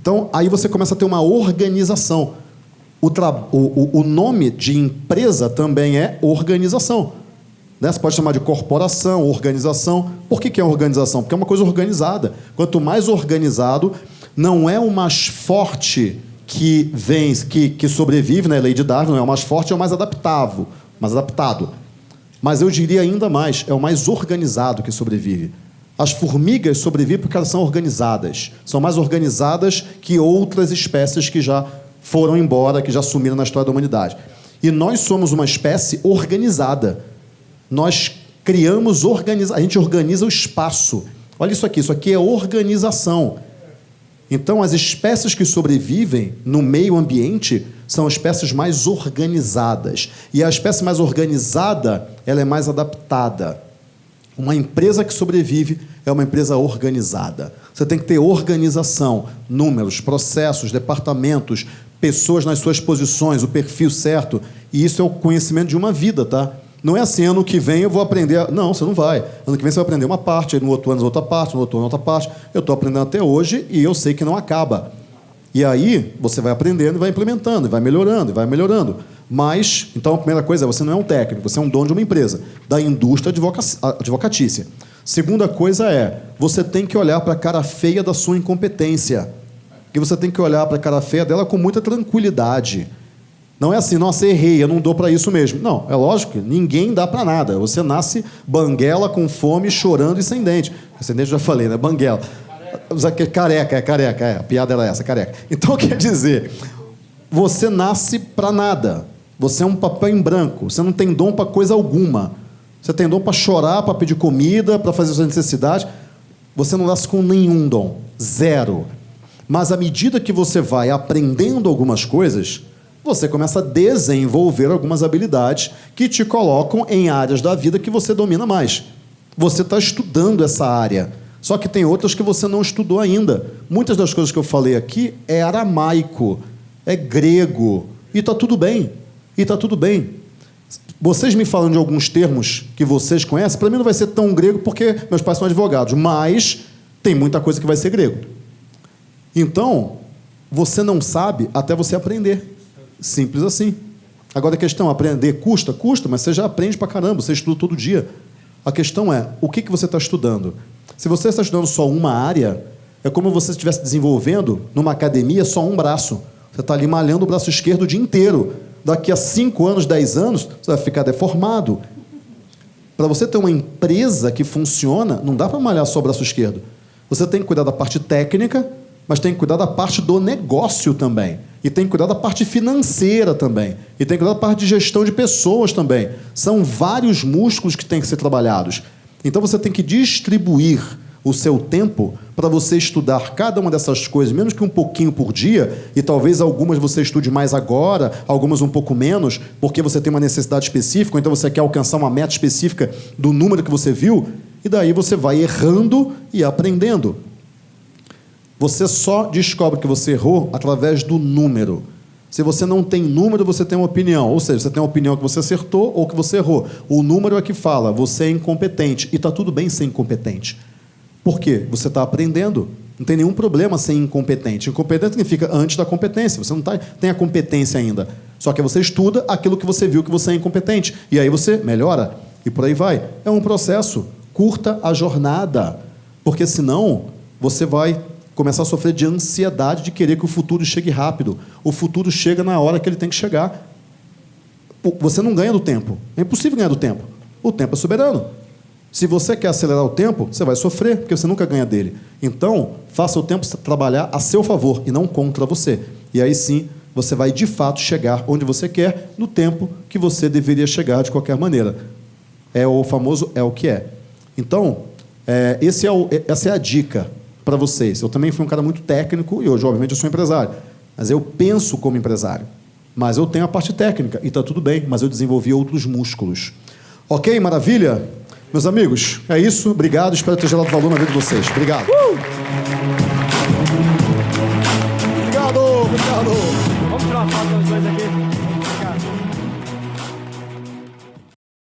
Então, aí você começa a ter uma organização. O, o- o nome de empresa também é organização. Né? Você pode chamar de corporação, organização. Por que, que é organização? Porque é uma coisa organizada. Quanto mais organizado, não é o mais forte que vem, que, que sobrevive, né? Lei de Darwin, é o mais forte, é o mais adaptável, mais adaptado. Mas eu diria ainda mais, é o mais organizado que sobrevive. As formigas sobrevivem porque elas são organizadas. São mais organizadas que outras espécies que já foram embora, que já sumiram na história da humanidade. E nós somos uma espécie organizada. Nós criamos, organiza... a gente organiza o espaço. Olha isso aqui, isso aqui é organização. Então, as espécies que sobrevivem no meio ambiente são espécies mais organizadas. E a espécie mais organizada, ela é mais adaptada. Uma empresa que sobrevive é uma empresa organizada. Você tem que ter organização, números, processos, departamentos, pessoas nas suas posições, o perfil certo. E isso é o conhecimento de uma vida, tá? Não é assim, ano que vem eu vou aprender. Não, você não vai. Ano que vem você vai aprender uma parte, no outro ano outra parte, no outro ano outra parte. Eu estou aprendendo até hoje e eu sei que não acaba. E aí você vai aprendendo e vai implementando, e vai melhorando, e vai melhorando. Mas, então a primeira coisa é, você não é um técnico, você é um dono de uma empresa, da indústria advoca- advocatícia. Segunda coisa é, você tem que olhar para a cara feia da sua incompetência. E você tem que olhar para a cara feia dela com muita tranquilidade. Não é assim, nossa, errei, eu não dou para isso mesmo. Não, é lógico, ninguém dá para nada. Você nasce banguela, com fome, chorando e sem dente. Sem dente já falei, né? Banguela. Careca, é careca, é. A piada era essa, careca. Então quer dizer, você nasce para nada. Você é um papel em branco. Você não tem dom para coisa alguma. Você tem dom para chorar, para pedir comida, para fazer suas necessidades. Você não nasce com nenhum dom. Zero. Mas à medida que você vai aprendendo algumas coisas, você começa a desenvolver algumas habilidades que te colocam em áreas da vida que você domina mais. Você está estudando essa área. Só que tem outras que você não estudou ainda. Muitas das coisas que eu falei aqui é aramaico, é grego. E está tudo bem. E está tudo bem. Vocês me falando de alguns termos que vocês conhecem, para mim não vai ser tão grego porque meus pais são advogados, mas tem muita coisa que vai ser grego. Então, você não sabe até você aprender. Simples assim. Agora a questão, aprender custa? Custa, mas você já aprende pra caramba, você estuda todo dia. A questão é, o que, que você está estudando? Se você está estudando só uma área, é como se você estivesse desenvolvendo numa academia só um braço. Você está ali malhando o braço esquerdo o dia inteiro. Daqui a 5 anos, 10 anos, você vai ficar deformado. Para você ter uma empresa que funciona, não dá para malhar só o braço esquerdo. Você tem que cuidar da parte técnica, mas tem que cuidar da parte do negócio também. E tem que cuidar da parte financeira também. E tem que cuidar da parte de gestão de pessoas também. São vários músculos que têm que ser trabalhados. Então você tem que distribuir o seu tempo para você estudar cada uma dessas coisas, menos que um pouquinho por dia, e talvez algumas você estude mais agora, algumas um pouco menos, porque você tem uma necessidade específica, ou então você quer alcançar uma meta específica do número que você viu, e daí você vai errando e aprendendo. Você só descobre que você errou através do número. Se você não tem número, você tem uma opinião. Ou seja, você tem uma opinião que você acertou ou que você errou. O número é que fala, você é incompetente. E está tudo bem ser incompetente. Por quê? Você está aprendendo. Não tem nenhum problema ser incompetente. Incompetente significa antes da competência. Você não tá, tem a competência ainda. Só que você estuda aquilo que você viu que você é incompetente. E aí você melhora. E por aí vai. É um processo. Curta a jornada. Porque senão você vai começar a sofrer de ansiedade de querer que o futuro chegue rápido. O futuro chega na hora que ele tem que chegar. Você não ganha do tempo. É impossível ganhar do tempo. O tempo é soberano. Se você quer acelerar o tempo, você vai sofrer, porque você nunca ganha dele. Então, faça o tempo trabalhar a seu favor e não contra você. E aí sim, você vai de fato chegar onde você quer, no tempo que você deveria chegar de qualquer maneira. É o famoso é o que é. Então, é, esse é o, essa é a dica para vocês. Eu também fui um cara muito técnico e hoje, obviamente, eu sou empresário. Mas eu penso como empresário. Mas eu tenho a parte técnica e está tudo bem, mas eu desenvolvi outros músculos. Ok? Maravilha? Meus amigos, é isso. Obrigado. Espero ter gerado valor na vida de vocês. Obrigado. Uh! Obrigado, obrigado. Vamos tirar foto